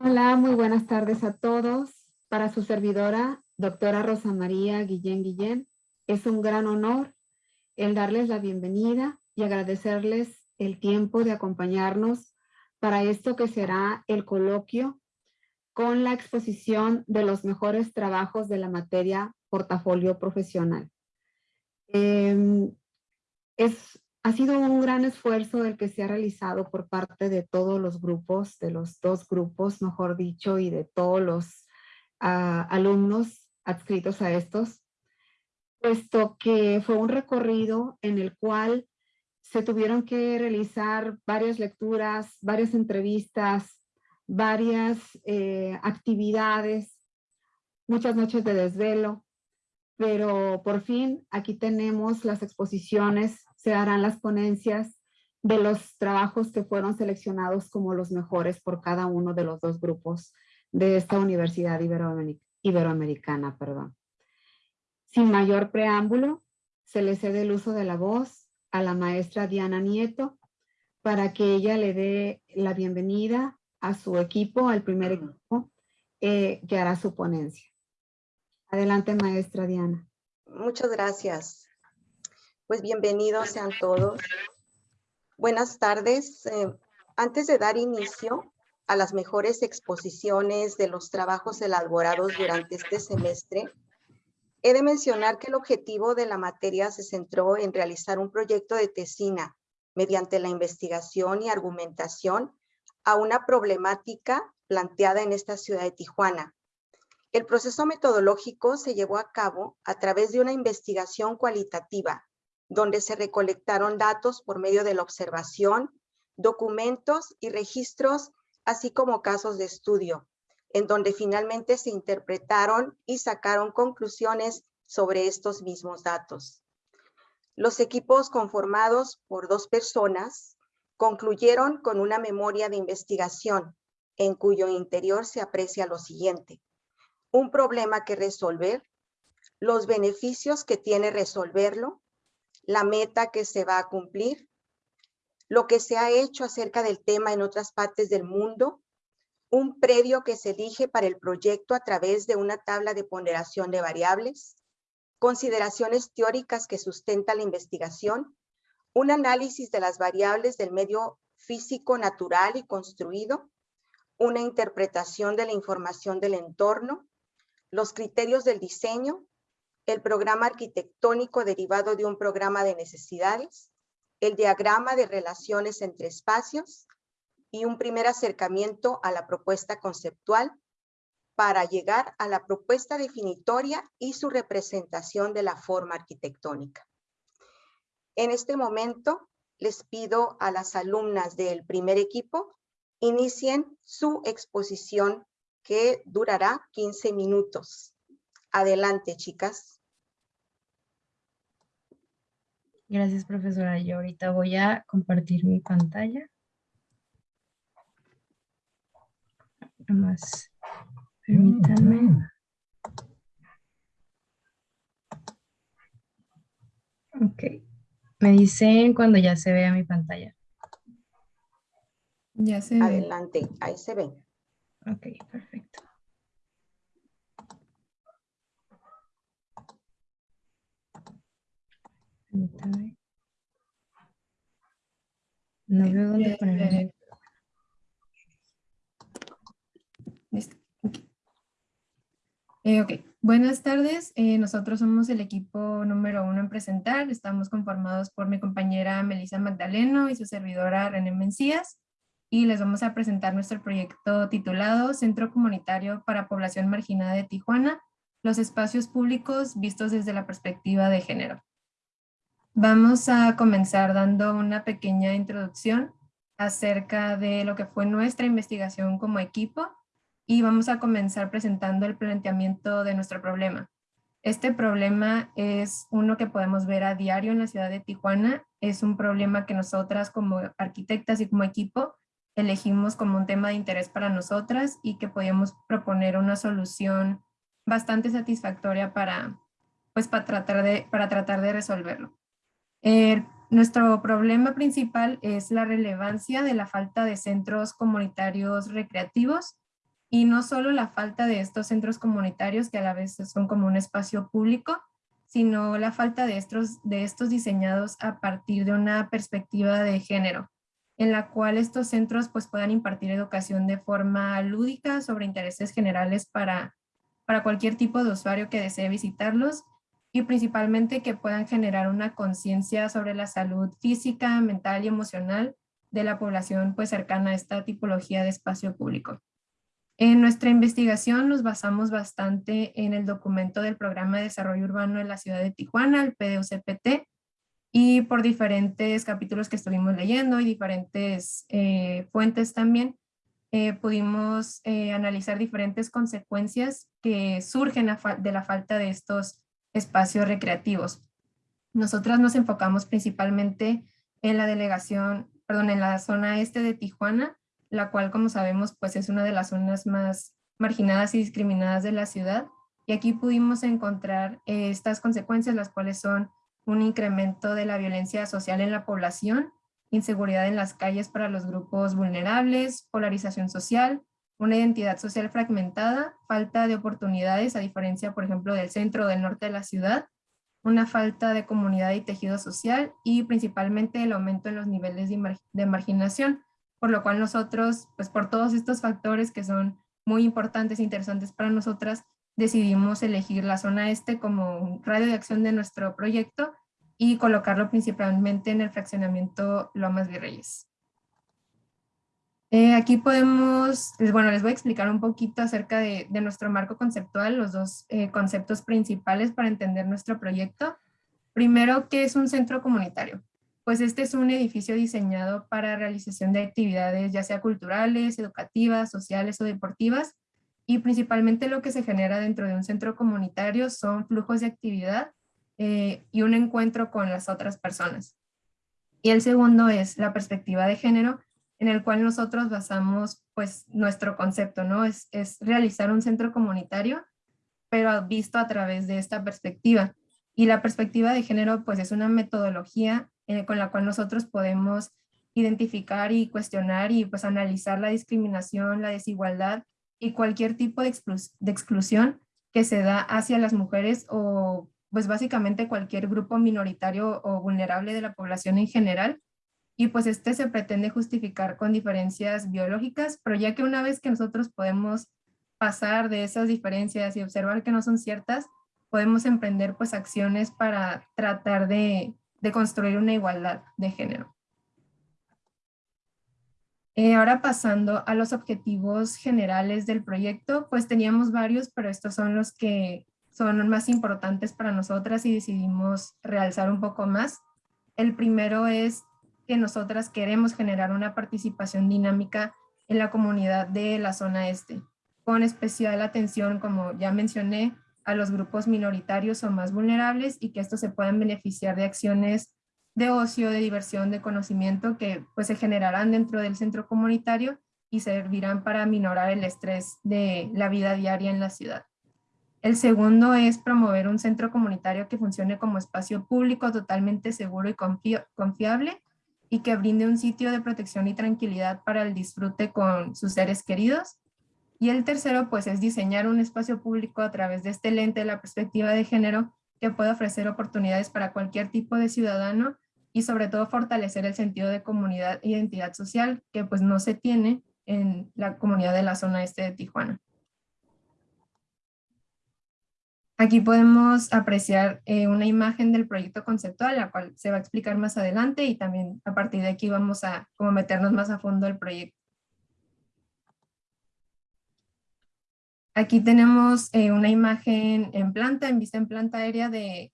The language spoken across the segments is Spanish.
Hola, muy buenas tardes a todos. Para su servidora, doctora Rosa María Guillén Guillén, es un gran honor el darles la bienvenida y agradecerles el tiempo de acompañarnos para esto que será el coloquio con la exposición de los mejores trabajos de la materia portafolio profesional. Em, es, ha sido un gran esfuerzo el que se ha realizado por parte de todos los grupos, de los dos grupos, mejor dicho, y de todos los ah, alumnos adscritos a estos, puesto que fue un recorrido en el cual se tuvieron que realizar varias lecturas, varias entrevistas, varias eh, actividades, muchas noches de desvelo, pero por fin aquí tenemos las exposiciones, se harán las ponencias de los trabajos que fueron seleccionados como los mejores por cada uno de los dos grupos de esta Universidad Iberoamericana. Perdón. Sin mayor preámbulo, se le cede el uso de la voz a la maestra Diana Nieto para que ella le dé la bienvenida a su equipo, al primer equipo eh, que hará su ponencia. Adelante, maestra Diana. Muchas gracias. Pues bienvenidos sean todos. Buenas tardes. Eh, antes de dar inicio a las mejores exposiciones de los trabajos elaborados durante este semestre, He de mencionar que el objetivo de la materia se centró en realizar un proyecto de tesina mediante la investigación y argumentación a una problemática planteada en esta ciudad de Tijuana. El proceso metodológico se llevó a cabo a través de una investigación cualitativa, donde se recolectaron datos por medio de la observación, documentos y registros, así como casos de estudio, en donde finalmente se interpretaron y sacaron conclusiones sobre estos mismos datos. Los equipos conformados por dos personas concluyeron con una memoria de investigación en cuyo interior se aprecia lo siguiente. Un problema que resolver, los beneficios que tiene resolverlo, la meta que se va a cumplir, lo que se ha hecho acerca del tema en otras partes del mundo un predio que se elige para el proyecto a través de una tabla de ponderación de variables, consideraciones teóricas que sustenta la investigación, un análisis de las variables del medio físico natural y construido, una interpretación de la información del entorno, los criterios del diseño, el programa arquitectónico derivado de un programa de necesidades, el diagrama de relaciones entre espacios, y un primer acercamiento a la propuesta conceptual para llegar a la propuesta definitoria y su representación de la forma arquitectónica. En este momento les pido a las alumnas del primer equipo inicien su exposición que durará 15 minutos. Adelante, chicas. Gracias, profesora. Yo ahorita voy a compartir mi pantalla. más. Permítanme. Ok. Me dicen cuando ya se vea mi pantalla. Ya se ve. Adelante, ahí se ve. Ok, perfecto. Permítame. No veo dónde poner. Eh, ok, buenas tardes. Eh, nosotros somos el equipo número uno en presentar. Estamos conformados por mi compañera Melissa Magdaleno y su servidora René Mencías. Y les vamos a presentar nuestro proyecto titulado Centro Comunitario para Población Marginada de Tijuana, los espacios públicos vistos desde la perspectiva de género. Vamos a comenzar dando una pequeña introducción acerca de lo que fue nuestra investigación como equipo y vamos a comenzar presentando el planteamiento de nuestro problema. Este problema es uno que podemos ver a diario en la ciudad de Tijuana. Es un problema que nosotras como arquitectas y como equipo elegimos como un tema de interés para nosotras y que podíamos proponer una solución bastante satisfactoria para, pues, para, tratar, de, para tratar de resolverlo. Nuestro problema principal es la relevancia de la falta de centros comunitarios recreativos y no solo la falta de estos centros comunitarios que a la vez son como un espacio público, sino la falta de estos, de estos diseñados a partir de una perspectiva de género, en la cual estos centros pues, puedan impartir educación de forma lúdica sobre intereses generales para, para cualquier tipo de usuario que desee visitarlos y principalmente que puedan generar una conciencia sobre la salud física, mental y emocional de la población pues, cercana a esta tipología de espacio público. En nuestra investigación nos basamos bastante en el documento del Programa de Desarrollo Urbano de la Ciudad de Tijuana, el PDUCPT, y por diferentes capítulos que estuvimos leyendo y diferentes eh, fuentes también, eh, pudimos eh, analizar diferentes consecuencias que surgen de la falta de estos espacios recreativos. Nosotras nos enfocamos principalmente en la delegación, perdón, en la zona este de Tijuana, la cual, como sabemos, pues es una de las zonas más marginadas y discriminadas de la ciudad. Y aquí pudimos encontrar eh, estas consecuencias, las cuales son un incremento de la violencia social en la población, inseguridad en las calles para los grupos vulnerables, polarización social, una identidad social fragmentada, falta de oportunidades, a diferencia, por ejemplo, del centro o del norte de la ciudad, una falta de comunidad y tejido social y principalmente el aumento en los niveles de marginación, por lo cual nosotros, pues por todos estos factores que son muy importantes e interesantes para nosotras, decidimos elegir la zona este como un radio de acción de nuestro proyecto y colocarlo principalmente en el fraccionamiento Lomas Virreyes. Eh, aquí podemos, bueno, les voy a explicar un poquito acerca de, nuestro marco conceptual, los dos eh, conceptos principales para entender nuestro proyecto. Primero, ¿qué es un centro comunitario? pues este es un edificio diseñado para realización de actividades ya sea culturales, educativas, sociales o deportivas y principalmente lo que se genera dentro de un centro comunitario son flujos de actividad eh, y un encuentro con las otras personas. Y el segundo es la perspectiva de género, en el cual nosotros basamos pues nuestro concepto, ¿no? Es, es realizar un centro comunitario, pero visto a través de esta perspectiva. Y la perspectiva de género pues es una metodología eh, con la cual nosotros podemos identificar y cuestionar y pues analizar la discriminación, la desigualdad y cualquier tipo de, de exclusión que se da hacia las mujeres o pues básicamente cualquier grupo minoritario o vulnerable de la población en general. Y pues este se pretende justificar con diferencias biológicas, pero ya que una vez que nosotros podemos pasar de esas diferencias y observar que no son ciertas, podemos emprender pues acciones para tratar de construir una igualdad de género. Eh, ahora pasando a los objetivos generales del proyecto, pues teníamos varios, pero estos son los que son más importantes para nosotras y decidimos realzar un poco más. El primero es que nosotras queremos generar una participación dinámica en la comunidad de la zona este, con especial atención, como ya mencioné, a los grupos minoritarios o más vulnerables y que estos se puedan beneficiar de acciones de ocio, de diversión, de conocimiento que pues se generarán dentro del centro comunitario y servirán para minorar el estrés de la vida diaria en la ciudad. El segundo es promover un centro comunitario que funcione como espacio público totalmente seguro y confiable y que brinde un sitio de protección y tranquilidad para el disfrute con sus seres queridos y el tercero, pues, es diseñar un espacio público a través de este lente de la perspectiva de género que pueda ofrecer oportunidades para cualquier tipo de ciudadano y sobre todo fortalecer el sentido de comunidad e identidad social que pues no se tiene en la comunidad de la zona este de Tijuana. Aquí podemos apreciar eh, una imagen del proyecto conceptual, la cual se va a explicar más adelante y también a partir de aquí vamos a como meternos más a fondo al proyecto. Aquí tenemos eh, una imagen en planta, en vista en planta aérea de,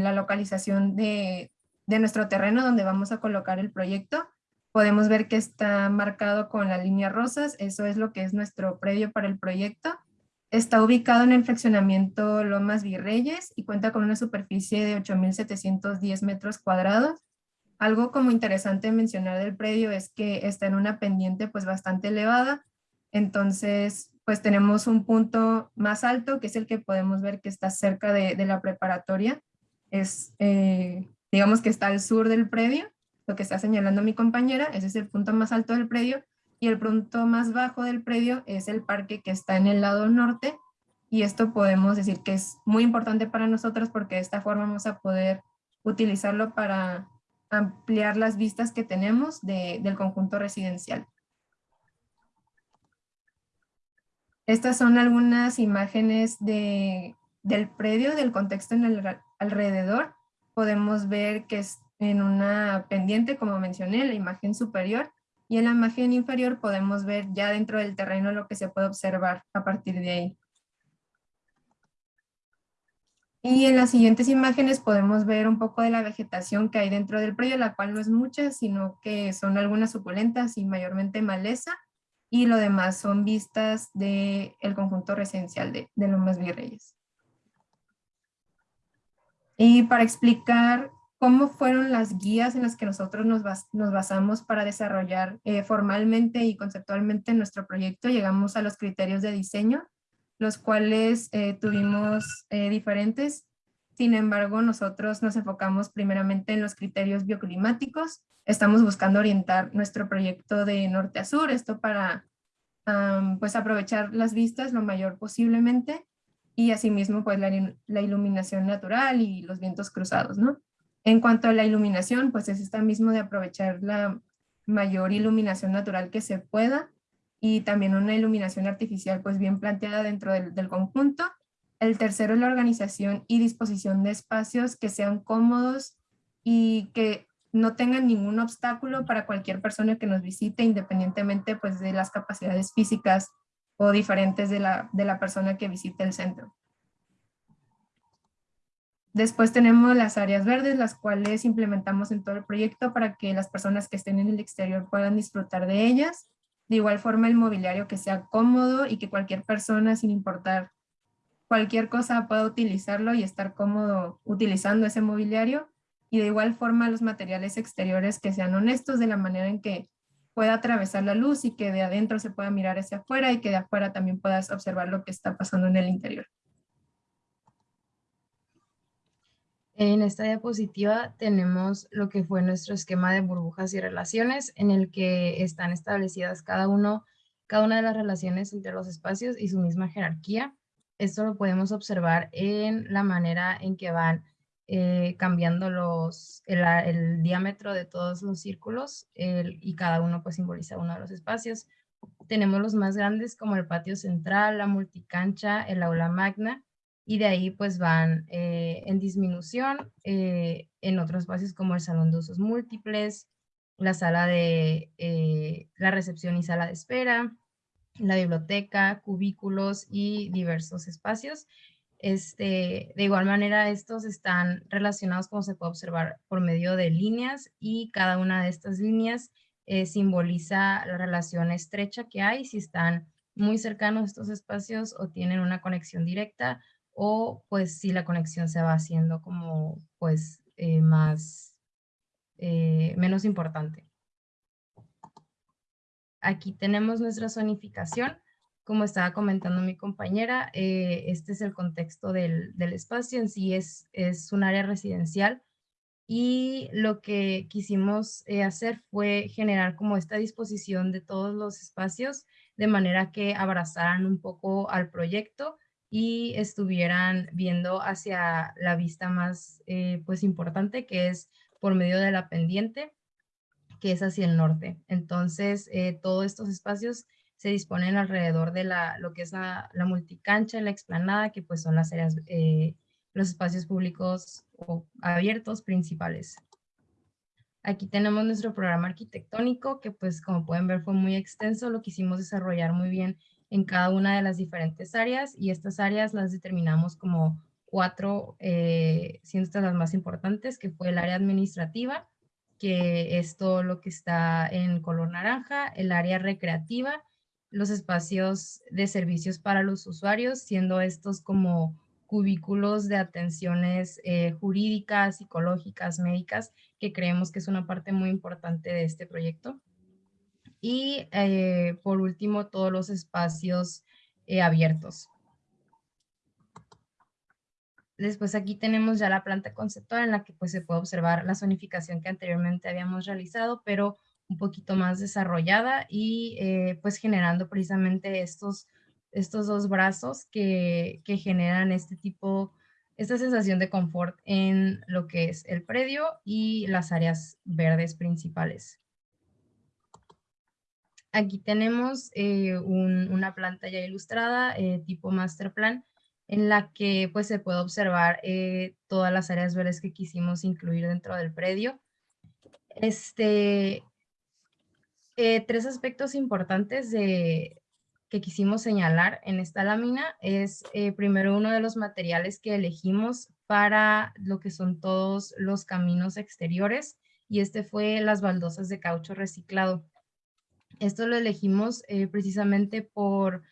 la localización de, nuestro terreno donde vamos a colocar el proyecto. Podemos ver que está marcado con las líneas rosas, eso es lo que es nuestro predio para el proyecto. Está ubicado en el fraccionamiento Lomas Virreyes y cuenta con una superficie de 8.710 metros cuadrados. Algo como interesante mencionar del predio es que está en una pendiente pues bastante elevada, entonces pues tenemos un punto más alto, que es el que podemos ver que está cerca de, la preparatoria. Es, eh, digamos que está al sur del predio, lo que está señalando mi compañera, ese es el punto más alto del predio. Y el punto más bajo del predio es el parque que está en el lado norte y esto podemos decir que es muy importante para nosotros porque de esta forma vamos a poder utilizarlo para ampliar las vistas que tenemos del conjunto residencial. Estas son algunas imágenes de, del predio, del contexto en el alrededor. Podemos ver que es en una pendiente, como mencioné, la imagen superior, y en la imagen inferior podemos ver ya dentro del terreno lo que se puede observar a partir de ahí. Y en las siguientes imágenes podemos ver un poco de la vegetación que hay dentro del predio, la cual no es mucha, sino que son algunas suculentas y mayormente maleza, y lo demás son vistas del el conjunto residencial de, de Lomas Virreyes. Y para explicar cómo fueron las guías en las que nosotros nos, basamos para desarrollar eh, formalmente y conceptualmente nuestro proyecto, llegamos a los criterios de diseño, los cuales eh, tuvimos eh, diferentes. Sin embargo, nosotros nos enfocamos primeramente en los criterios bioclimáticos. Estamos buscando orientar nuestro proyecto de norte a sur, esto para pues aprovechar las vistas lo mayor posiblemente y asimismo pues la, la, iluminación natural y los vientos cruzados, ¿no? En cuanto a la iluminación, pues es esta mismo de aprovechar la mayor iluminación natural que se pueda y también una iluminación artificial pues bien planteada dentro del, conjunto. El tercero es la organización y disposición de espacios que sean cómodos y que no tengan ningún obstáculo para cualquier persona que nos visite, independientemente pues de las capacidades físicas o diferentes de la, de la persona que visite el centro. Después tenemos las áreas verdes, las cuales implementamos en todo el proyecto para que las personas que estén en el exterior puedan disfrutar de ellas. De igual forma el mobiliario que sea cómodo y que cualquier persona sin importar cualquier cosa pueda utilizarlo y estar cómodo utilizando ese mobiliario. Y de igual forma los materiales exteriores que sean honestos de la manera en que pueda atravesar la luz y que de adentro se pueda mirar hacia afuera y que de afuera también puedas observar lo que está pasando en el interior. En esta diapositiva tenemos lo que fue nuestro esquema de burbujas y relaciones en el que están establecidas cada, uno, cada una de las relaciones entre los espacios y su misma jerarquía. Esto lo podemos observar en la manera en que van eh, cambiando los, el, diámetro de todos los círculos y cada uno pues simboliza uno de los espacios. Tenemos los más grandes como el patio central, la multicancha, el aula magna, y de ahí pues van eh, en disminución eh, en otros espacios como el salón de usos múltiples, la sala de eh, la recepción y sala de espera, la biblioteca, cubículos y diversos espacios. Este, de igual manera, estos están relacionados, como se puede observar, por medio de líneas y cada una de estas líneas simboliza la relación estrecha que hay, si están muy cercanos estos espacios o tienen una conexión directa o pues si la conexión se va haciendo como pues eh, más, eh, menos importante. Aquí tenemos nuestra zonificación. Como estaba comentando mi compañera, eh, este es el contexto del, del, espacio. En sí es, es un área residencial y lo que quisimos hacer fue generar como esta disposición de todos los espacios de manera que abrazaran un poco al proyecto y estuvieran viendo hacia la vista más eh, pues importante que es por medio de la pendiente que es hacia el norte. Entonces eh, todos estos espacios se disponen alrededor de la, lo que es la, la multicancha, la explanada, que pues son las áreas, eh, los espacios públicos o abiertos principales. Aquí tenemos nuestro programa arquitectónico, que pues como pueden ver fue muy extenso, lo quisimos desarrollar muy bien en cada una de las diferentes áreas y estas áreas las determinamos como cuatro, eh, siendo las más importantes, que fue el área administrativa, que es todo lo que está en color naranja, el área recreativa, los espacios de servicios para los usuarios, siendo estos como cubículos de atenciones eh, jurídicas, psicológicas, médicas, que creemos que es una parte muy importante de este proyecto. Y eh, por último, todos los espacios eh, abiertos. Después aquí tenemos ya la planta conceptual en la que pues se puede observar la zonificación que anteriormente habíamos realizado, pero un poquito más desarrollada y eh, pues generando precisamente estos, estos dos brazos que, que generan este tipo, esta sensación de confort en lo que es el predio y las áreas verdes principales. Aquí tenemos eh, una planta ya ilustrada, eh, tipo master plan, en la que pues se puede observar eh, todas las áreas verdes que quisimos incluir dentro del predio. Este, tres aspectos importantes que quisimos señalar en esta lámina es primero uno de los materiales que elegimos para lo que son todos los caminos exteriores y este fue las baldosas de caucho reciclado. Esto lo elegimos eh, precisamente por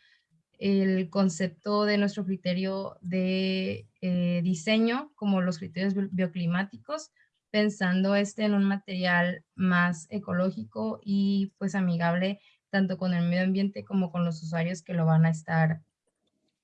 el concepto de nuestro criterio de eh, diseño, como los criterios bioclimáticos, pensando este en un material más ecológico y pues amigable tanto con el medio ambiente como con los usuarios que lo van a estar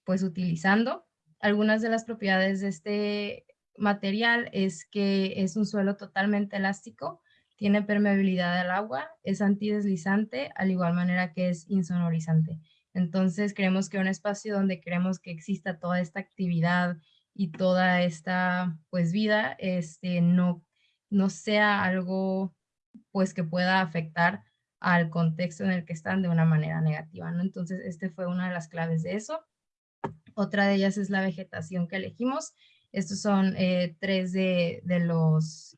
pues utilizando. Algunas de las propiedades de este material es que es un suelo totalmente elástico, tiene permeabilidad al agua, es antideslizante, al igual manera que es insonorizante. Entonces creemos que un espacio donde queremos que exista toda esta actividad y toda esta pues vida, este, no, no sea algo pues que pueda afectar al contexto en el que están de una manera negativa, ¿no? Entonces, este fue una de las claves de eso. Otra de ellas es la vegetación que elegimos. Estos son eh, tres de, de, los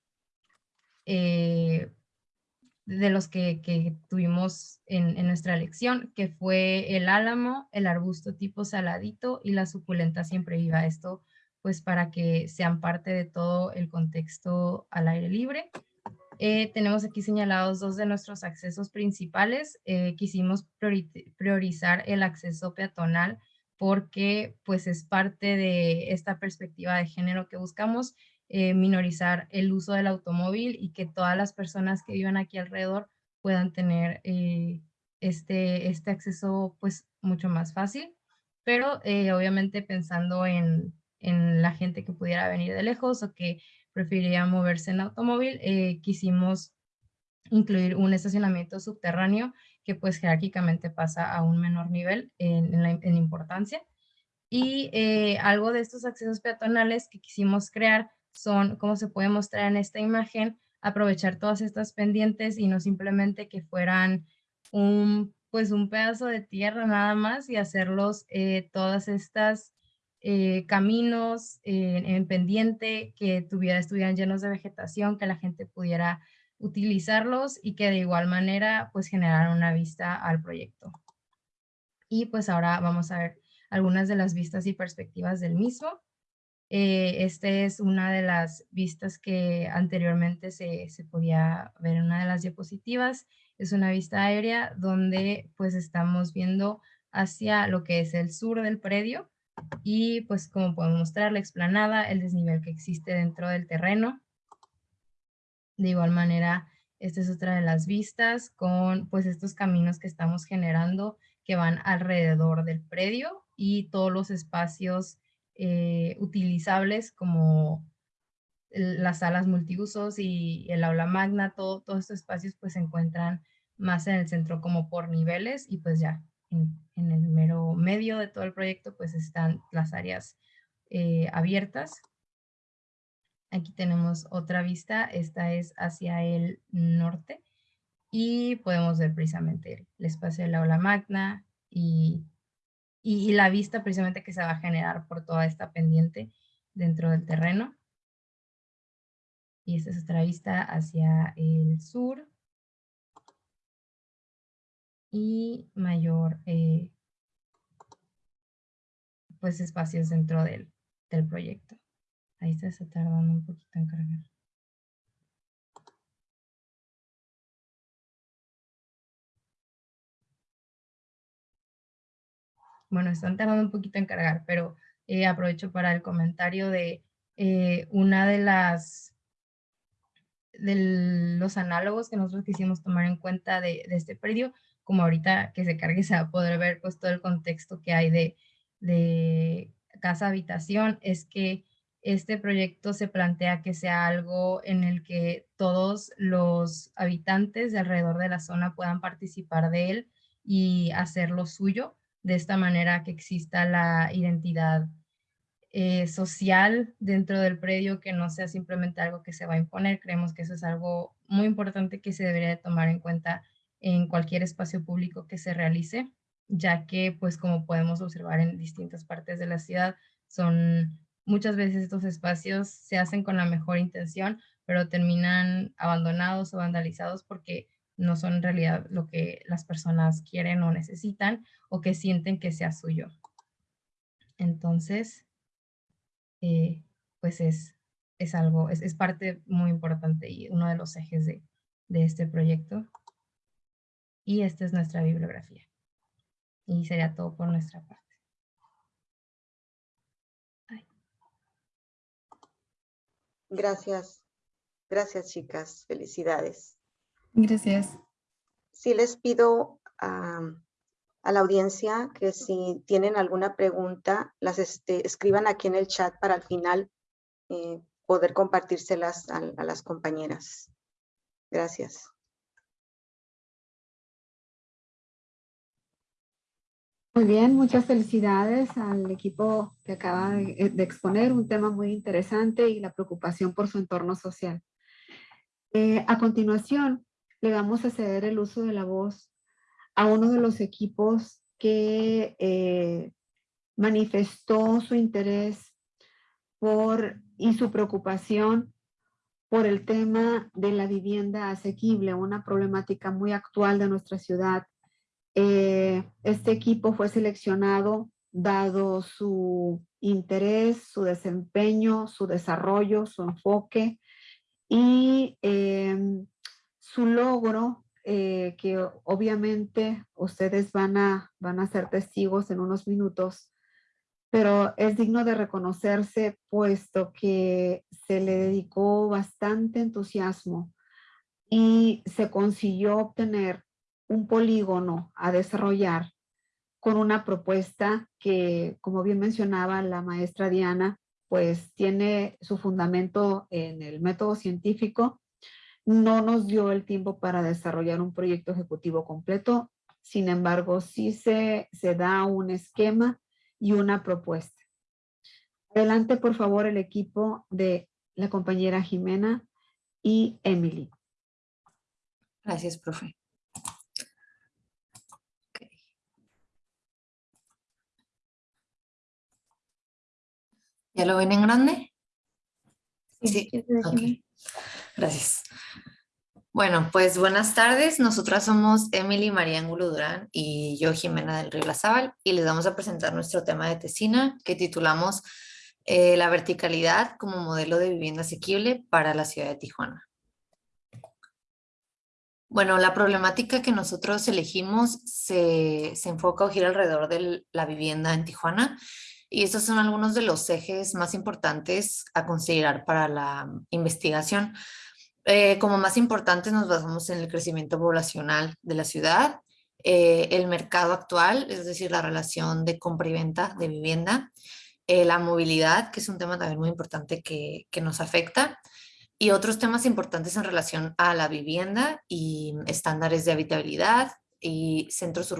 eh, de los que, tuvimos en, nuestra elección, que fue el álamo, el arbusto tipo saladito y la suculenta siempre viva. Esto pues para que sean parte de todo el contexto al aire libre. Eh, tenemos aquí señalados dos de nuestros accesos principales. Eh, quisimos priorizar el acceso peatonal porque pues es parte de esta perspectiva de género que buscamos eh, minorizar el uso del automóvil y que todas las personas que vivan aquí alrededor puedan tener eh, este, este acceso pues mucho más fácil. Pero eh, obviamente pensando en, en, la gente que pudiera venir de lejos o que preferiría moverse en automóvil, quisimos incluir un estacionamiento subterráneo que pues jerárquicamente pasa a un menor nivel en, en importancia. Y algo de estos accesos peatonales que quisimos crear son, como se puede mostrar en esta imagen, aprovechar todas estas pendientes y no simplemente que fueran un, pues un pedazo de tierra nada más y hacerlos eh, todas estas eh, caminos en pendiente que tuviera, estuvieran llenos de vegetación, que la gente pudiera utilizarlos y que de igual manera pues generaran una vista al proyecto. Y pues ahora vamos a ver algunas de las vistas y perspectivas del mismo. Eh, esta es una de las vistas que anteriormente se, podía ver en una de las diapositivas. Es una vista aérea donde pues estamos viendo hacia lo que es el sur del predio y pues como podemos mostrar la explanada, el desnivel que existe dentro del terreno. De igual manera, esta es otra de las vistas con pues estos caminos que estamos generando que van alrededor del predio y todos los espacios eh, utilizables como las salas multiusos y el aula magna, todo, todos estos espacios pues se encuentran más en el centro como por niveles y pues ya en, el mero medio de todo el proyecto pues están las áreas eh, abiertas. Aquí tenemos otra vista, esta es hacia el norte y podemos ver precisamente el espacio del aula magna y y, la vista precisamente que se va a generar por toda esta pendiente dentro del terreno. Y esta es otra vista hacia el sur. Y mayor eh, pues espacios dentro del, del proyecto. Ahí está, se tardando un poquito en cargar. Bueno, están tardando un poquito en cargar, pero eh, aprovecho para el comentario de eh, una de las de los análogos que nosotros quisimos tomar en cuenta de, este predio, como ahorita que se cargue se va a poder ver pues todo el contexto que hay de, de casa habitación, es que este proyecto se plantea que sea algo en el que todos los habitantes de alrededor de la zona puedan participar de él y hacerlo suyo, de esta manera que exista la identidad eh, social dentro del predio, que no sea simplemente algo que se va a imponer. Creemos que eso es algo muy importante que se debería de tomar en cuenta en cualquier espacio público que se realice, ya que, pues como podemos observar en distintas partes de la ciudad, son muchas veces estos espacios se hacen con la mejor intención, pero terminan abandonados o vandalizados porque no son en realidad lo que las personas quieren o necesitan o que sienten que sea suyo. Entonces, eh, pues es, es algo, es, es, parte muy importante y uno de los ejes de, de este proyecto. Y esta es nuestra bibliografía. Y sería todo por nuestra parte. Gracias. Gracias, chicas. Felicidades. Gracias. Sí les pido a, a la audiencia que si tienen alguna pregunta, las este, escriban aquí en el chat para al final eh, poder compartírselas a, a las compañeras. Gracias. Muy bien, muchas felicidades al equipo que acaba de, eh, de, exponer un tema muy interesante y la preocupación por su entorno social. Eh, a continuación, le vamos a ceder el uso de la voz a uno de los equipos que eh, manifestó su interés por, y su preocupación por el tema de la vivienda asequible, una problemática muy actual de nuestra ciudad. Eh, este equipo fue seleccionado dado su interés, su desempeño, su desarrollo, su enfoque y em, su logro, eh, que obviamente ustedes van a, van a ser testigos en unos minutos, pero es digno de reconocerse puesto que se le dedicó bastante entusiasmo y se consiguió obtener un polígono a desarrollar con una propuesta que, como bien mencionaba la maestra Diana, pues tiene su fundamento en el método científico. No nos dio el tiempo para desarrollar un proyecto ejecutivo completo, sin embargo, sí se, se da un esquema y una propuesta. Adelante, por favor, el equipo de la compañera Jimena y Emily. Gracias, profe. ¿Ya lo ven en grande? Sí. sí. Okay. Gracias. Bueno, pues buenas tardes. Nosotras somos Emily María Angulo Durán y yo Jimena del Río Lazábal y les vamos a presentar nuestro tema de tesina que titulamos eh, La verticalidad como modelo de vivienda asequible para la ciudad de Tijuana. Bueno, la problemática que nosotros elegimos se, se enfoca o gira alrededor de la vivienda en Tijuana y estos son algunos de los ejes más importantes a considerar para la investigación. Eh, como más importantes nos basamos en el crecimiento poblacional de la ciudad, eh, el mercado actual, es decir, la relación de compra y venta de vivienda, eh, la movilidad, que es un tema también muy importante que, que nos afecta, y otros temas importantes en relación a la vivienda y estándares de habitabilidad, y centros,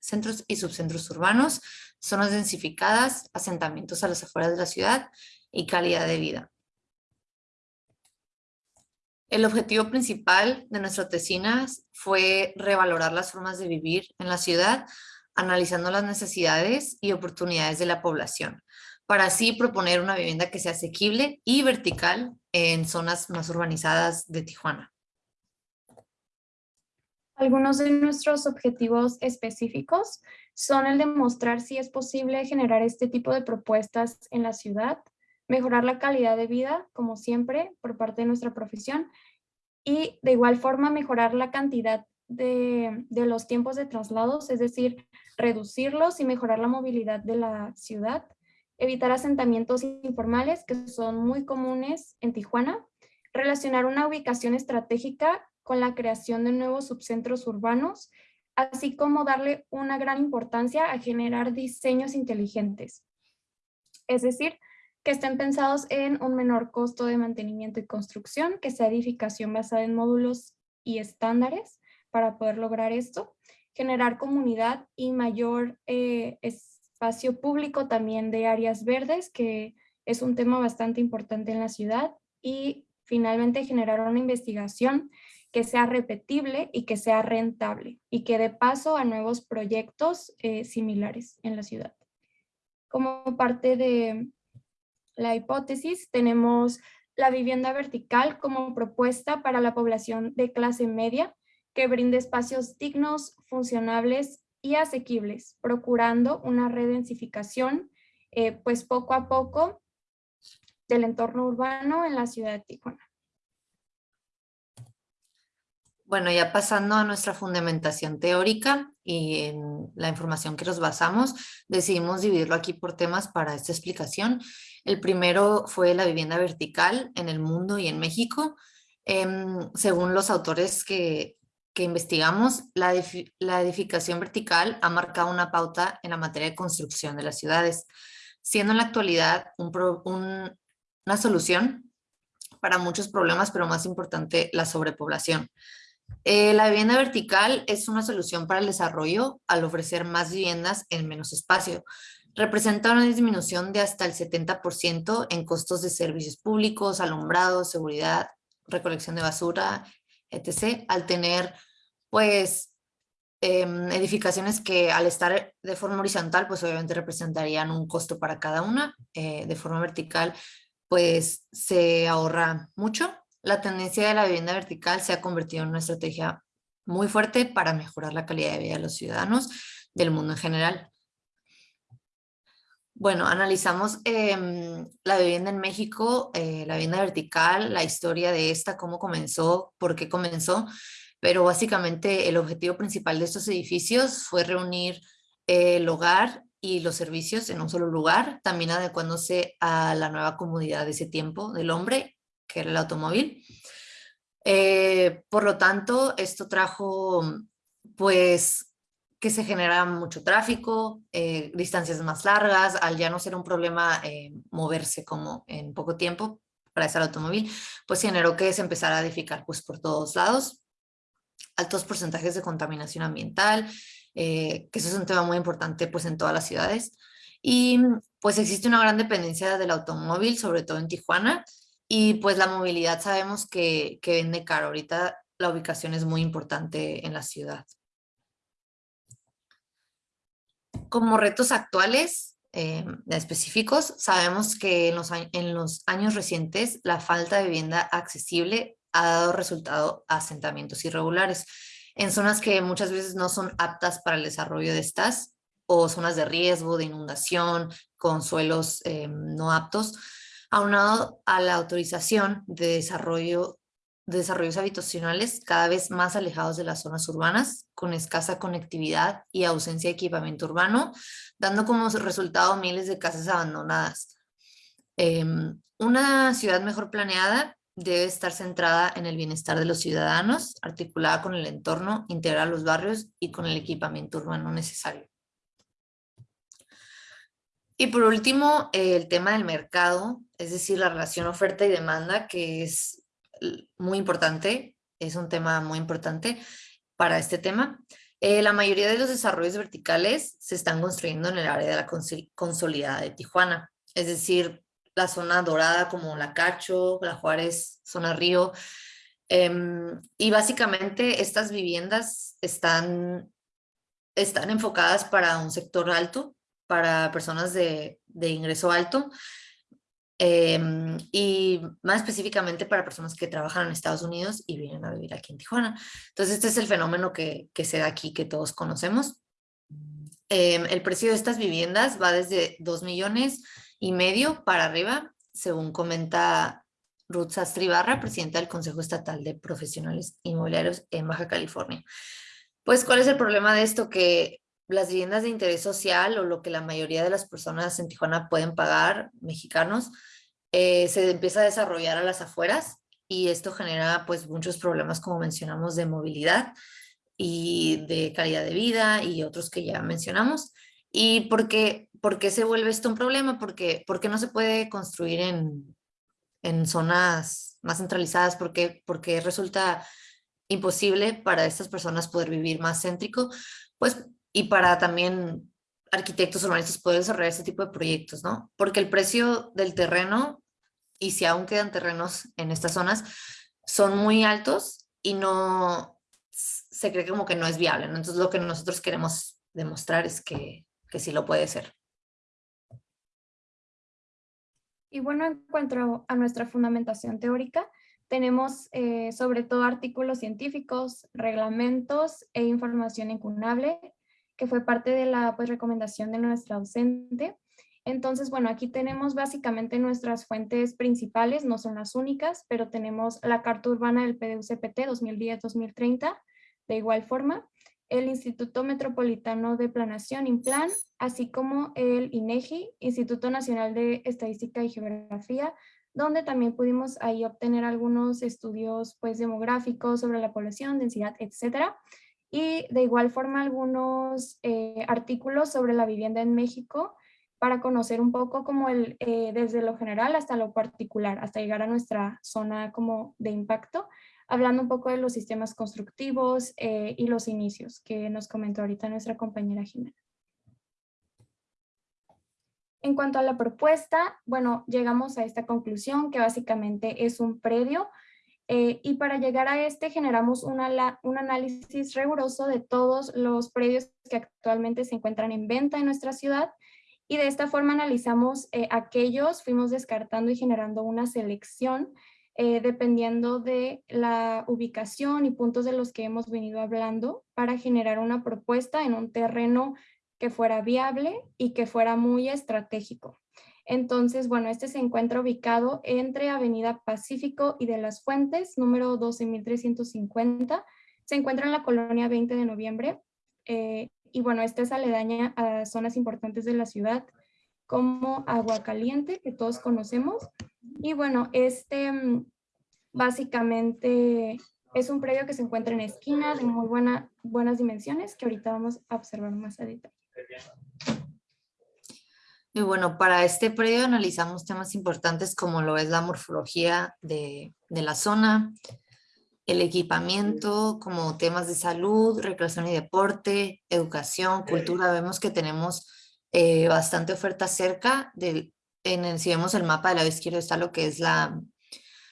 centros y subcentros urbanos, zonas densificadas, asentamientos a las afueras de la ciudad y calidad de vida. El objetivo principal de nuestra tesina fue revalorar las formas de vivir en la ciudad, analizando las necesidades y oportunidades de la población, para así proponer una vivienda que sea asequible y vertical en zonas más urbanizadas de Tijuana. Algunos de nuestros objetivos específicos son el de mostrar si es posible generar este tipo de propuestas en la ciudad, mejorar la calidad de vida, como siempre, por parte de nuestra profesión, y de igual forma mejorar la cantidad de, de los tiempos de traslados, es decir, reducirlos y mejorar la movilidad de la ciudad, evitar asentamientos informales que son muy comunes en Tijuana, relacionar una ubicación estratégica con la creación de nuevos subcentros urbanos, así como darle una gran importancia a generar diseños inteligentes. Es decir, que estén pensados en un menor costo de mantenimiento y construcción, que sea edificación basada en módulos y estándares para poder lograr esto, generar comunidad y mayor eh, espacio público también de áreas verdes, que es un tema bastante importante en la ciudad, y finalmente generar una investigación que sea repetible y que sea rentable y que dé paso a nuevos proyectos eh, similares en la ciudad. Como parte de la hipótesis, tenemos la vivienda vertical como propuesta para la población de clase media que brinde espacios dignos, funcionables y asequibles, procurando una redensificación, eh, pues poco a poco, del entorno urbano en la ciudad de Tijuana. Bueno, ya pasando a nuestra fundamentación teórica y en la información que nos basamos, decidimos dividirlo aquí por temas para esta explicación. El primero fue la vivienda vertical en el mundo y en México. Em, según los autores que, investigamos, la, la, edificación vertical ha marcado una pauta en la materia de construcción de las ciudades, siendo en la actualidad una solución para muchos problemas, pero más importante, la sobrepoblación. Eh, la vivienda vertical es una solución para el desarrollo al ofrecer más viviendas en menos espacio. Representa una disminución de hasta el 70% en costos de servicios públicos, alumbrado, seguridad, recolección de basura, etc. Al tener, pues, em, edificaciones que al estar de forma horizontal, pues obviamente representarían un costo para cada una. Eh, de forma vertical, pues se ahorra mucho la tendencia de la vivienda vertical se ha convertido en una estrategia muy fuerte para mejorar la calidad de vida de los ciudadanos del mundo en general. Bueno, analizamos em, la vivienda en México, eh, la vivienda vertical, la historia de esta, cómo comenzó, por qué comenzó, pero básicamente el objetivo principal de estos edificios fue reunir el hogar y los servicios en un solo lugar, también adecuándose a la nueva comunidad de ese tiempo del hombre que era el automóvil. Eh, por lo tanto, esto trajo pues que se genera mucho tráfico, eh, distancias más largas, al ya no ser un problema eh, moverse como en poco tiempo para ese automóvil, pues generó que se empezara a edificar pues por todos lados, altos porcentajes de contaminación ambiental, que eso es un tema muy importante pues en todas las ciudades, y pues existe una gran dependencia del automóvil, sobre todo en Tijuana, y pues la movilidad sabemos que, que vende caro. Ahorita la ubicación es muy importante en la ciudad. Como retos actuales eh, específicos, sabemos que en los, años recientes la falta de vivienda accesible ha dado resultado a asentamientos irregulares en zonas que muchas veces no son aptas para el desarrollo de estas o zonas de riesgo, de inundación, con suelos eh, no aptos, aunado a la autorización de desarrollo de desarrollos habitacionales cada vez más alejados de las zonas urbanas, con escasa conectividad y ausencia de equipamiento urbano, dando como resultado miles de casas abandonadas. Em, una ciudad mejor planeada debe estar centrada en el bienestar de los ciudadanos, articulada con el entorno, integrar los barrios y con el equipamiento urbano necesario. Y por último, el tema del mercado, es decir, la relación oferta y demanda, que es muy importante, es un tema muy importante para este tema. Eh, la mayoría de los desarrollos verticales se están construyendo en el área de la consolidada de Tijuana, es decir, la zona dorada como La Cacho, La Juárez, zona Río. Em, y básicamente estas viviendas están, están enfocadas para un sector alto, para personas de, ingreso alto em, y más específicamente para personas que trabajan en Estados Unidos y vienen a vivir aquí en Tijuana. Entonces este es el fenómeno que, se da aquí que todos conocemos. Em, el precio de estas viviendas va desde 2 millones y medio para arriba, según comenta Ruth Sastri Barra, presidenta del Consejo Estatal de Profesionales Inmobiliarios en Baja California. Pues, ¿cuál es el problema de esto? Que las viviendas de interés social o lo que la mayoría de las personas en Tijuana pueden pagar, mexicanos, eh, se empieza a desarrollar a las afueras y esto genera pues muchos problemas como mencionamos de movilidad y de calidad de vida y otros que ya mencionamos ¿Y por qué, se vuelve esto un problema? Porque, ¿Por qué no se puede construir en, en zonas más centralizadas? ¿Por qué, porque resulta imposible para estas personas poder vivir más céntrico? Pues, y para también arquitectos urbanistas poder desarrollar este tipo de proyectos, ¿no? Porque el precio del terreno, y si aún quedan terrenos en estas zonas, son muy altos y no se cree como que no es viable. Entonces lo que nosotros queremos demostrar es que, que sí lo puede ser. Y bueno, en cuanto a nuestra fundamentación teórica, tenemos eh, sobre todo artículos científicos, reglamentos e información incunable, que fue parte de la pues, recomendación de nuestra docente. Entonces, bueno, aquí tenemos básicamente nuestras fuentes principales, no son las únicas, pero tenemos la Carta Urbana del PDUCPT 2010-2030, de igual forma, el Instituto Metropolitano de Planación, INPLAN, así como el INEGI, Instituto Nacional de Estadística y Geografía, donde también pudimos ahí obtener algunos estudios pues, demográficos sobre la población, densidad, etcétera. Y de igual forma algunos eh, artículos sobre la vivienda en México para conocer un poco como el, eh, desde lo general hasta lo particular, hasta llegar a nuestra zona como de impacto hablando un poco de los sistemas constructivos eh, y los inicios que nos comentó ahorita nuestra compañera Jimena. En cuanto a la propuesta, bueno, llegamos a esta conclusión que básicamente es un predio eh, y para llegar a este generamos una, un análisis riguroso de todos los predios que actualmente se encuentran en venta en nuestra ciudad y de esta forma analizamos eh, aquellos, fuimos descartando y generando una selección eh, dependiendo de la ubicación y puntos de los que hemos venido hablando para generar una propuesta en un terreno que fuera viable y que fuera muy estratégico. Entonces, bueno, este se encuentra ubicado entre Avenida Pacífico y de las Fuentes, número 12.350. Se encuentra en la colonia 20 de noviembre. Eh, y bueno, esta es aledaña a zonas importantes de la ciudad como Agua Caliente, que todos conocemos. Y bueno, este mm, básicamente es un predio que se encuentra en esquina de muy buena, buenas dimensiones que ahorita vamos a observar más a detalle. Y bueno, para este predio analizamos temas importantes como lo es la morfología de, de la zona, el equipamiento, como temas de salud, recreación y deporte, educación, cultura. Vemos que tenemos eh, bastante oferta cerca. Del, en el, si vemos el mapa del lado izquierdo está lo que es la,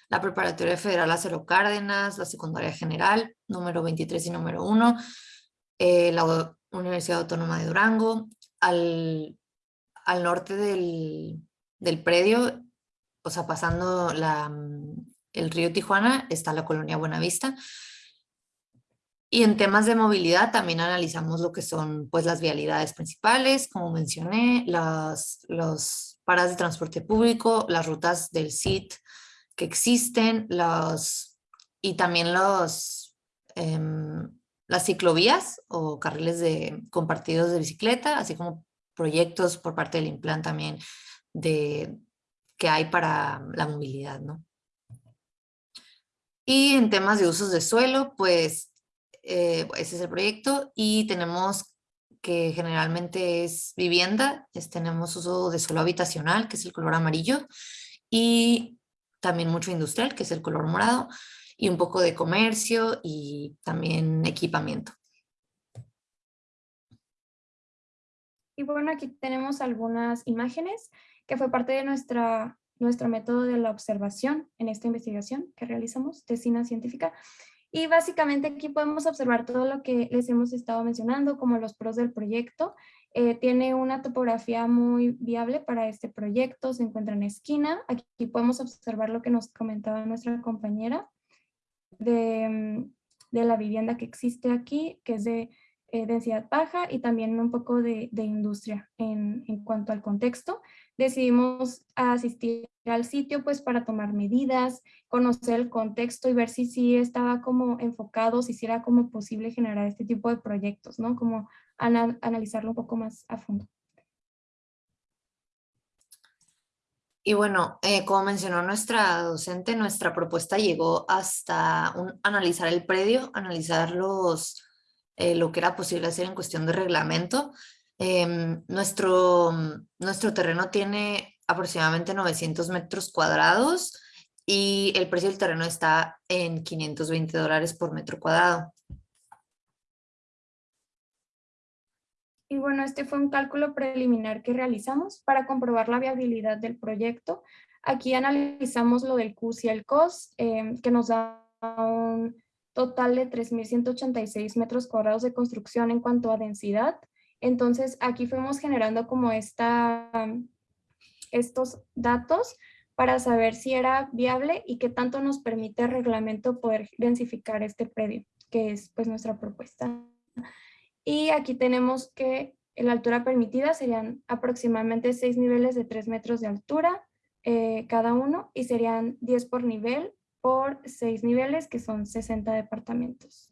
la Preparatoria Federal Acero Cárdenas, la Secundaria General, número 23 y número 1, eh, la Universidad Autónoma de Durango. Al, al norte del, del, predio, o sea, pasando la, el río Tijuana, está la colonia Buenavista. Y en temas de movilidad también analizamos lo que son pues las vialidades principales, como mencioné, las los paradas de transporte público, las rutas del SIT que existen, los, y también los, em, las ciclovías o carriles de, compartidos de bicicleta, así como proyectos por parte del Implan también de, que hay para la movilidad. ¿no? Y en temas de usos de suelo, pues eh, ese es el proyecto y tenemos que generalmente es vivienda, tenemos uso de suelo habitacional, que es el color amarillo, y también mucho industrial, que es el color morado, y un poco de comercio y también equipamiento. Y bueno, aquí tenemos algunas imágenes que fue parte de nuestra, nuestro método de la observación en esta investigación que realizamos, tesina científica. Y básicamente aquí podemos observar todo lo que les hemos estado mencionando, como los pros del proyecto. Eh, tiene una topografía muy viable para este proyecto, se encuentra en esquina. Aquí podemos observar lo que nos comentaba nuestra compañera de, mm, de la vivienda que existe aquí, que es de eh, densidad baja y también un poco de, de industria en, en, cuanto al contexto. Decidimos asistir al sitio pues para tomar medidas, conocer el contexto y ver si sí estaba como enfocado, si era como posible generar este tipo de proyectos, ¿no? Como analizarlo un poco más a fondo. Y bueno, eh, como mencionó nuestra docente, nuestra propuesta llegó hasta analizar el predio, analizar los eh, lo que era posible hacer en cuestión de reglamento. Em, nuestro, nuestro terreno tiene aproximadamente 900 metros cuadrados y el precio del terreno está en 520 dólares por metro cuadrado. Y bueno, este fue un cálculo preliminar que realizamos para comprobar la viabilidad del proyecto. Aquí analizamos lo del CUS y el COS, em, que nos da un total de 3.186 metros cuadrados de construcción en cuanto a densidad. Entonces, aquí fuimos generando como estos datos para saber si era viable y qué tanto nos permite el reglamento poder densificar este predio, que es pues nuestra propuesta. Y aquí tenemos que la altura permitida serían aproximadamente seis niveles de tres metros de altura eh, cada uno y serían 10 por nivel por seis niveles que son 60 departamentos.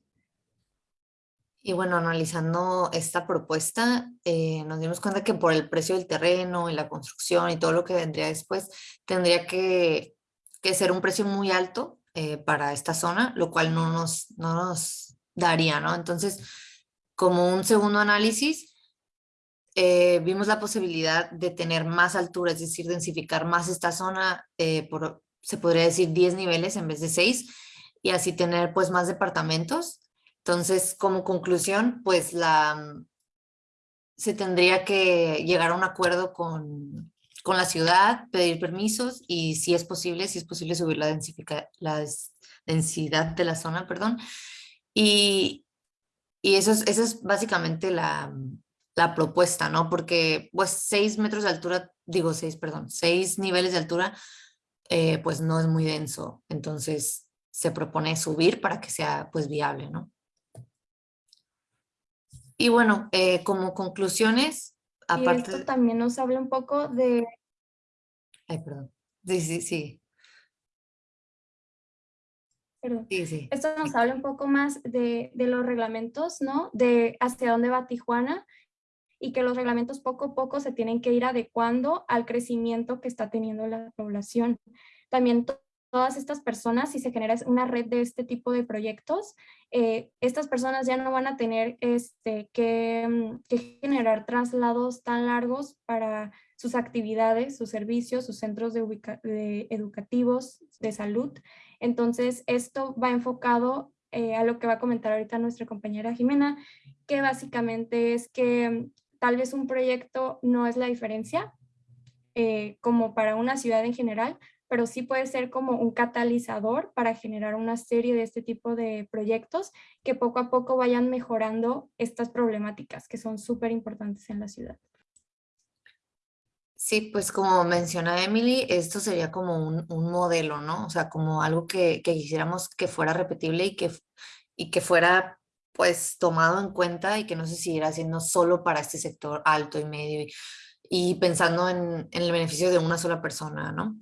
Y bueno, analizando esta propuesta, eh, nos dimos cuenta que por el precio del terreno y la construcción y todo lo que vendría después, tendría que, que ser un precio muy alto eh, para esta zona, lo cual no nos, no nos daría, ¿no? Entonces, como un segundo análisis, eh, vimos la posibilidad de tener más altura, es decir, densificar más esta zona, eh, por, se podría decir 10 niveles en vez de 6, y así tener pues más departamentos. Entonces, como conclusión, pues la, se tendría que llegar a un acuerdo con, con la ciudad, pedir permisos y si es posible, si es posible subir la, la densidad de la zona, perdón. Y, y eso es, eso es básicamente la, la propuesta, ¿no? Porque pues seis metros de altura, digo seis, perdón, seis niveles de altura, eh, pues no es muy denso. Entonces se propone subir para que sea pues viable, ¿no? Y bueno, eh, como conclusiones, aparte... Y esto también nos habla un poco de... Ay, perdón. Sí, sí, sí. Esto nos habla un poco más de, los reglamentos, ¿no? De hacia dónde va Tijuana y que los reglamentos poco a poco se tienen que ir adecuando al crecimiento que está teniendo la población. También todas estas personas, si se genera una red de este tipo de proyectos, eh, estas personas ya no van a tener este, que, mm, que, generar traslados tan largos para sus actividades, sus servicios, sus centros de educativos, de salud. Entonces, esto va enfocado eh, a lo que va a comentar ahorita nuestra compañera Jimena, que básicamente es que mm, tal vez un proyecto no es la diferencia, eh, como para una ciudad en general, pero sí puede ser como un catalizador para generar una serie de este tipo de proyectos que poco a poco vayan mejorando estas problemáticas que son súper importantes en la ciudad. Sí, pues como menciona Emily, esto sería como un, modelo, ¿no? O sea, como algo que, quisiéramos que fuera repetible y que, y que fuera pues tomado en cuenta y que no se siguiera haciendo solo para este sector alto y medio y, pensando en, el beneficio de una sola persona, ¿no?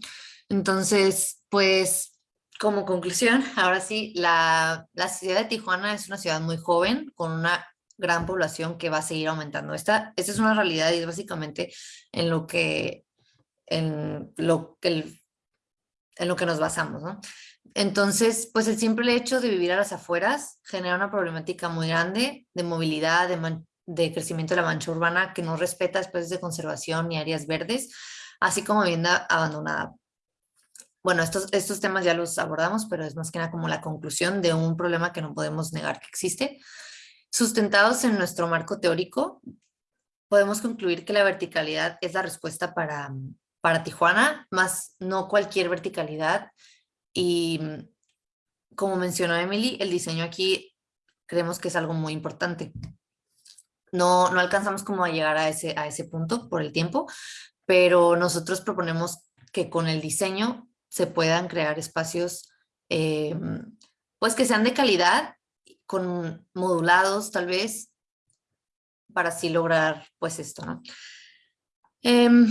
Entonces, pues como conclusión, ahora sí, la, la ciudad de Tijuana es una ciudad muy joven, con una gran población que va a seguir aumentando. Esta, esta es una realidad y es básicamente en lo que, en lo que, en lo que nos basamos, ¿no? Entonces, pues el simple hecho de vivir a las afueras genera una problemática muy grande de movilidad, de, de crecimiento de la mancha urbana que no respeta espacios de conservación ni áreas verdes, así como vivienda abandonada. Bueno, estos, estos temas ya los abordamos, pero es más que nada como la conclusión de un problema que no podemos negar que existe. Sustentados en nuestro marco teórico, podemos concluir que la verticalidad es la respuesta para, para Tijuana, más no cualquier verticalidad. Y como mencionó Emily, el diseño aquí creemos que es algo muy importante. No, no alcanzamos como a llegar a ese, a ese punto por el tiempo, pero nosotros proponemos que con el diseño se puedan crear espacios eh, pues que sean de calidad con modulados tal vez, para así lograr pues esto, ¿no? Em,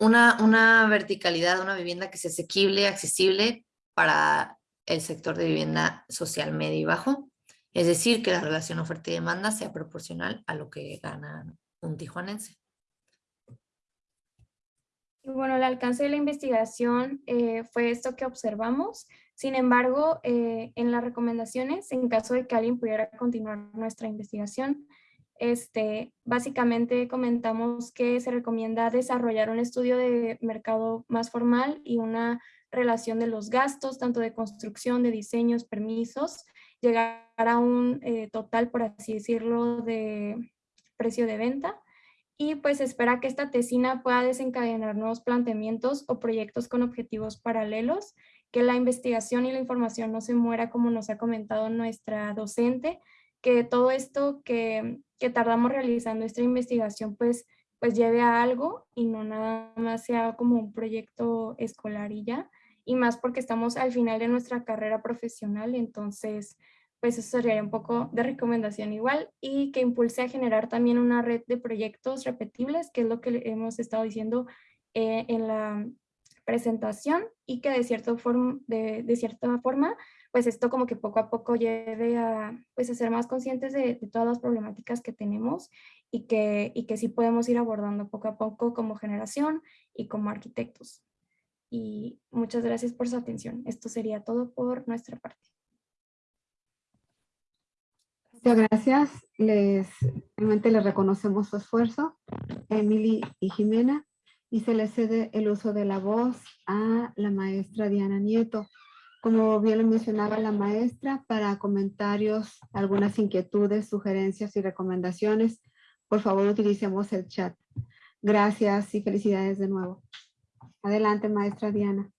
una, una verticalidad, una vivienda que sea asequible, accesible para el sector de vivienda social medio y bajo, es decir, que la relación oferta y demanda sea proporcional a lo que gana un tijuanense. Bueno, el alcance de la investigación eh, fue esto que observamos. Sin embargo, eh, en las recomendaciones, en caso de que alguien pudiera continuar nuestra investigación, este, básicamente comentamos que se recomienda desarrollar un estudio de mercado más formal y una relación de los gastos, tanto de construcción, de diseños, permisos, llegar a un eh, total, por así decirlo, de precio de venta. Y pues espera que esta tesina pueda desencadenar nuevos planteamientos o proyectos con objetivos paralelos, que la investigación y la información no se muera como nos ha comentado nuestra docente, que todo esto que, que tardamos realizando esta investigación pues, pues lleve a algo y no nada más sea como un proyecto escolar y ya, y más porque estamos al final de nuestra carrera profesional, entonces pues eso sería un poco de recomendación igual y que impulse a generar también una red de proyectos repetibles, que es lo que hemos estado diciendo eh, en la presentación y que de, cierta forma, de, de, cierta forma, pues esto como que poco a poco lleve a, pues a ser más conscientes de, de, todas las problemáticas que tenemos y que, y que sí podemos ir abordando poco a poco como generación y como arquitectos. Y muchas gracias por su atención. Esto sería todo por nuestra parte. Muchas gracias. Les, realmente les reconocemos su esfuerzo, Emily y Jimena, y se les cede el uso de la voz a la maestra Diana Nieto. Como bien lo mencionaba la maestra, para comentarios, algunas inquietudes, sugerencias y recomendaciones, por favor utilicemos el chat. Gracias y felicidades de nuevo. Adelante, maestra Diana.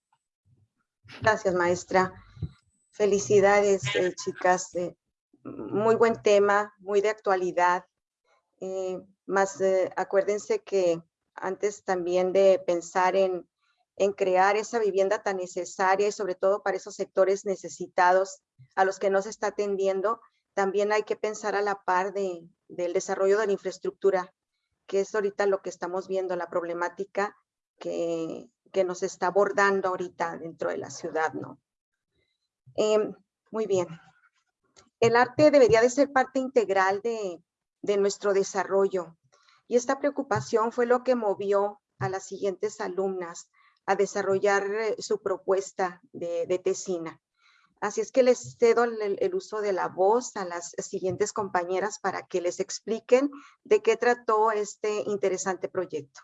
Gracias, maestra. Felicidades, eh, chicas. Eh, muy buen tema, muy de actualidad. Eh, más eh, acuérdense que antes también de pensar en, en, crear esa vivienda tan necesaria y sobre todo para esos sectores necesitados a los que no se está atendiendo, también hay que pensar a la par de, del desarrollo de la infraestructura, que es ahorita lo que estamos viendo, la problemática que, que nos está abordando ahorita dentro de la ciudad, ¿no? Eh, muy bien el arte debería de ser parte integral de, nuestro desarrollo. Y esta preocupación fue lo que movió a las siguientes alumnas a desarrollar eh, su propuesta de, tesina. Así es que les cedo el, el, uso de la voz a las siguientes compañeras para que les expliquen de qué trató este interesante proyecto.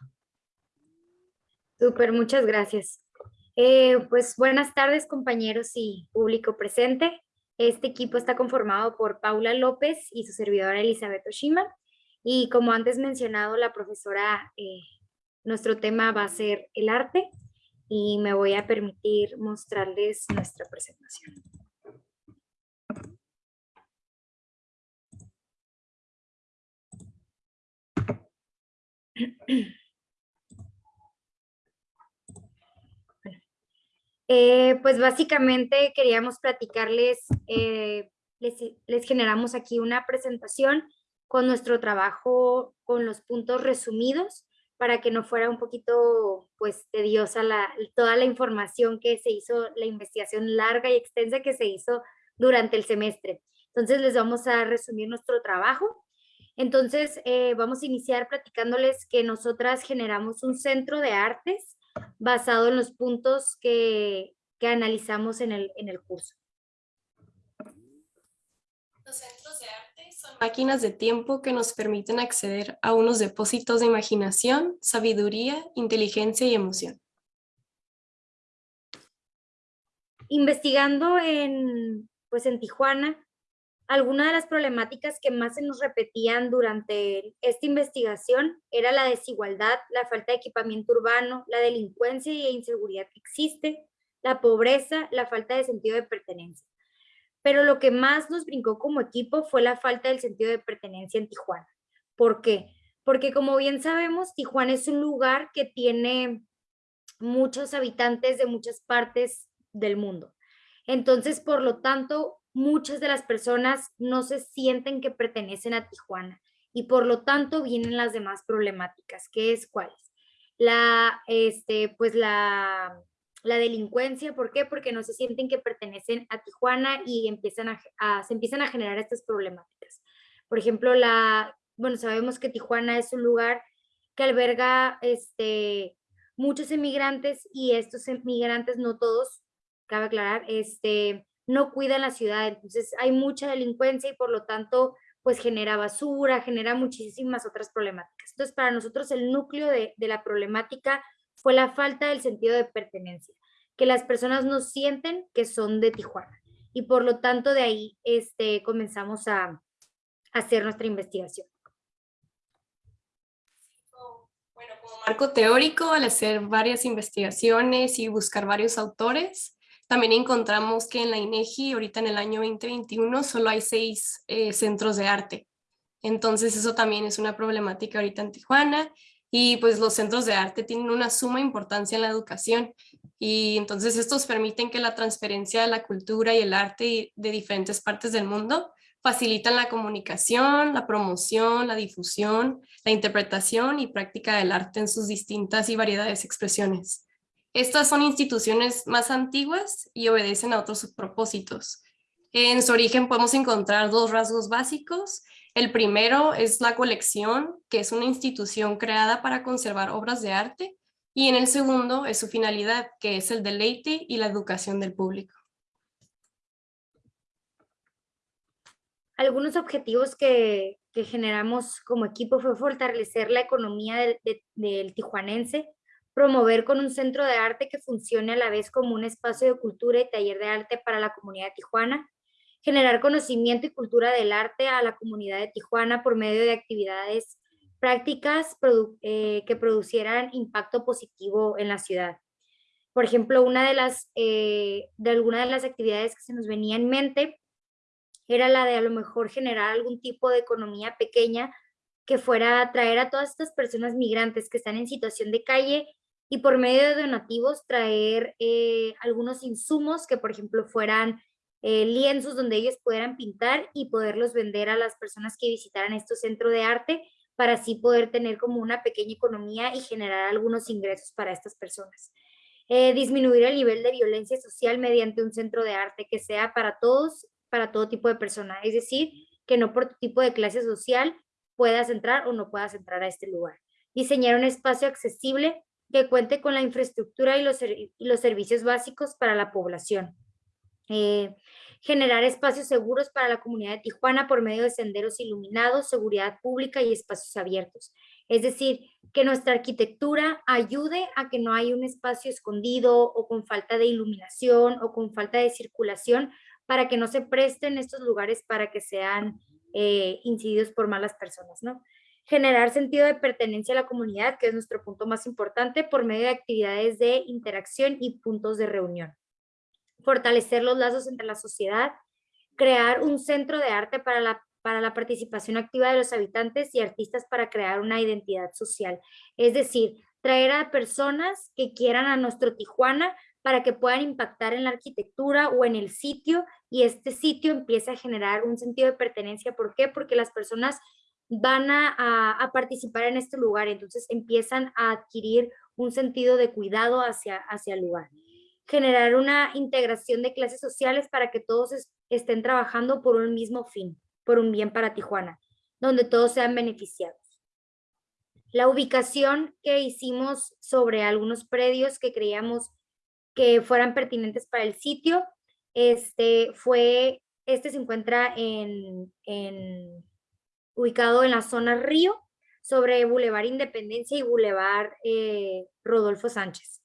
Súper, muchas gracias. Eh, pues buenas tardes compañeros y público presente. Este equipo está conformado por Paula López y su servidora Elizabeth Oshima. Y como antes mencionado, la profesora, eh, nuestro tema va a ser el arte y me voy a permitir mostrarles nuestra presentación. Eh, pues básicamente queríamos platicarles, eh, les, generamos aquí una presentación con nuestro trabajo, con los puntos resumidos, para que no fuera un poquito pues tediosa la, toda la información que se hizo, la investigación larga y extensa que se hizo durante el semestre. Entonces les vamos a resumir nuestro trabajo. Entonces eh, vamos a iniciar platicándoles que nosotras generamos un centro de artes basado en los puntos que, que analizamos en el, en el curso. Los centros de arte son máquinas de tiempo que nos permiten acceder a unos depósitos de imaginación, sabiduría, inteligencia y emoción. Investigando en, pues en Tijuana, algunas de las problemáticas que más se nos repetían durante esta investigación era la desigualdad, la falta de equipamiento urbano, la delincuencia y inseguridad que existe, la pobreza, la falta de sentido de pertenencia. Pero lo que más nos brincó como equipo fue la falta del sentido de pertenencia en Tijuana. ¿Por qué? Porque como bien sabemos, Tijuana es un lugar que tiene muchos habitantes de muchas partes del mundo. Entonces, por lo tanto, muchas de las personas no se sienten que pertenecen a Tijuana y por lo tanto vienen las demás problemáticas, ¿qué es cuáles? La, este, pues la, la delincuencia, ¿por qué? Porque no se sienten que pertenecen a Tijuana y empiezan a, se empiezan a generar estas problemáticas. Por ejemplo, la, bueno, sabemos que Tijuana es un lugar que alberga este, muchos emigrantes y estos emigrantes, no todos, cabe aclarar, este, no cuidan la ciudad, entonces hay mucha delincuencia y por lo tanto pues genera basura, genera muchísimas otras problemáticas. Entonces, para nosotros el núcleo de, de la problemática fue la falta del sentido de pertenencia, que las personas no sienten que son de Tijuana. Y por lo tanto, de ahí este, comenzamos a, a hacer nuestra investigación. Bueno, como marco teórico, al hacer varias investigaciones y buscar varios autores, también encontramos que en la INEGI, ahorita en el año 2021, solo hay seis eh, centros de arte. Entonces eso también es una problemática ahorita en Tijuana y pues los centros de arte tienen una suma importancia en la educación y entonces estos permiten que la transferencia de la cultura y el arte de diferentes partes del mundo facilitan la comunicación, la promoción, la difusión, la interpretación y práctica del arte en sus distintas y variedades expresiones. Estas son instituciones más antiguas y obedecen a otros propósitos. En su origen podemos encontrar dos rasgos básicos. El primero es la colección, que es una institución creada para conservar obras de arte, y en el segundo es su finalidad, que es el deleite y la educación del público. Algunos objetivos que, generamos como equipo fue fortalecer la economía del, del tijuanense, promover con un centro de arte que funcione a la vez como un espacio de cultura y taller de arte para la comunidad de Tijuana, generar conocimiento y cultura del arte a la comunidad de Tijuana por medio de actividades prácticas eh, que producieran impacto positivo en la ciudad. Por ejemplo, una de las, eh, de alguna de las actividades que se nos venía en mente era la de a lo mejor generar algún tipo de economía pequeña que fuera a traer a todas estas personas migrantes que están en situación de calle y por medio de donativos traer eh, algunos insumos que, por ejemplo, fueran eh, lienzos donde ellos pudieran pintar y poderlos vender a las personas que visitaran estos centros de arte para así poder tener como una pequeña economía y generar algunos ingresos para estas personas. Eh, disminuir el nivel de violencia social mediante un centro de arte que sea para todos, para todo tipo de personas, es decir, que no por tu tipo de clase social puedas entrar o no puedas entrar a este lugar. Diseñar un espacio accesible que cuente con la infraestructura y los, servicios básicos para la población. Eh, generar espacios seguros para la comunidad de Tijuana por medio de senderos iluminados, seguridad pública y espacios abiertos. Es decir, que nuestra arquitectura ayude a que no haya un espacio escondido o con falta de iluminación o con falta de circulación para que no se presten estos lugares para que sean eh, incididos por malas personas, ¿no? Generar sentido de pertenencia a la comunidad, que es nuestro punto más importante, por medio de actividades de interacción y puntos de reunión. Fortalecer los lazos entre la sociedad, crear un centro de arte para la, para la participación activa de los habitantes y artistas para crear una identidad social. Es decir, traer a personas que quieran a nuestro Tijuana para que puedan impactar en la arquitectura o en el sitio y este sitio empieza a generar un sentido de pertenencia. ¿Por qué? Porque las personas van a, participar en este lugar, entonces empiezan a adquirir un sentido de cuidado hacia, hacia el lugar. Generar una integración de clases sociales para que todos estén trabajando por un mismo fin, por un bien para Tijuana, donde todos sean beneficiados. La ubicación que hicimos sobre algunos predios que creíamos que fueran pertinentes para el sitio, este fue, este se encuentra en, en ubicado en la zona Río, sobre Boulevard Independencia y Boulevard eh, Rodolfo Sánchez.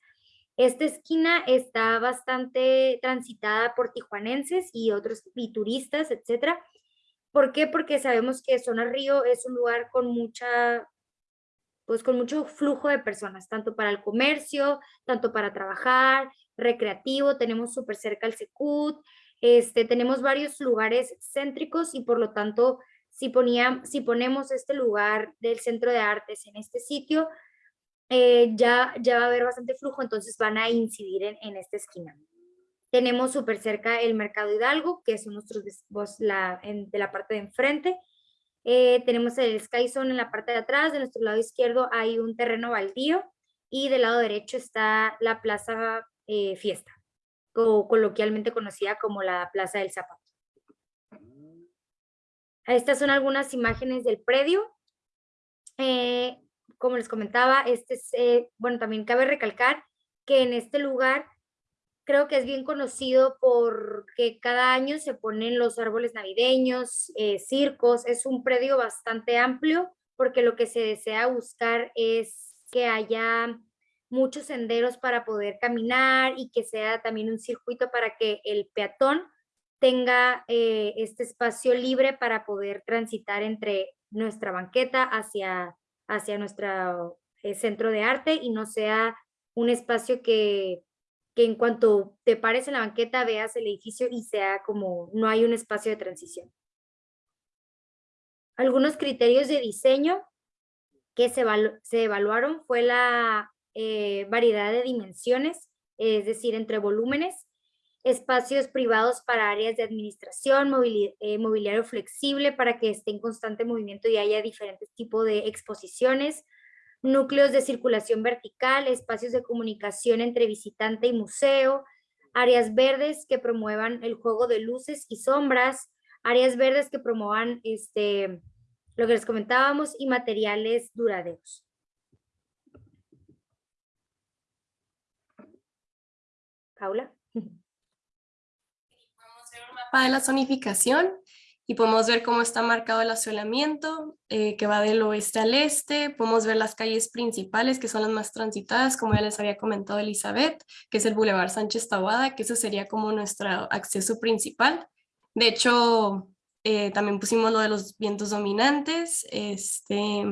Esta esquina está bastante transitada por tijuanenses y otros y turistas, etc. ¿Por qué? Porque sabemos que Zona Río es un lugar con mucha, pues con mucho flujo de personas, tanto para el comercio, tanto para trabajar, recreativo, tenemos súper cerca el Secut, este, tenemos varios lugares céntricos y por lo tanto si, si ponemos este lugar del centro de artes en este sitio, eh, ya, ya va a haber bastante flujo, entonces van a incidir en, esta esquina. Tenemos súper cerca el Mercado Hidalgo, que es nuestros, la, de la parte de enfrente. Eh, tenemos el Sky Zone en la parte de atrás, de nuestro lado izquierdo hay un terreno baldío y del lado derecho está la Plaza eh, Fiesta, coloquialmente conocida como la Plaza del Zapato. Estas son algunas imágenes del predio. Eh, como les comentaba, este es, eh, bueno, también cabe recalcar que en este lugar creo que es bien conocido porque cada año se ponen los árboles navideños, eh, circos, es un predio bastante amplio porque lo que se desea buscar es que haya muchos senderos para poder caminar y que sea también un circuito para que el peatón tenga eh, este espacio libre para poder transitar entre nuestra banqueta hacia, hacia nuestro eh, centro de arte y no sea un espacio que, que en cuanto te pares en la banqueta veas el edificio y sea como no hay un espacio de transición. Algunos criterios de diseño que se, se evaluaron fue la eh, variedad de dimensiones, es decir, entre volúmenes, espacios privados para áreas de administración, eh, mobiliario flexible para que esté en constante movimiento y haya diferentes tipos de exposiciones, núcleos de circulación vertical, espacios de comunicación entre visitante y museo, áreas verdes que promuevan el juego de luces y sombras, áreas verdes que promuevan este, lo que les comentábamos y materiales duraderos. Paula. Vamos a ver un de la zonificación y podemos ver cómo está marcado el asolamiento, eh, que va del oeste al este. Podemos ver las calles principales, que son las más transitadas, como ya les había comentado Elizabeth, que es el Boulevard Sánchez Tahuada, que eso sería como nuestro acceso principal. De hecho, eh, también pusimos lo de los vientos dominantes. Este,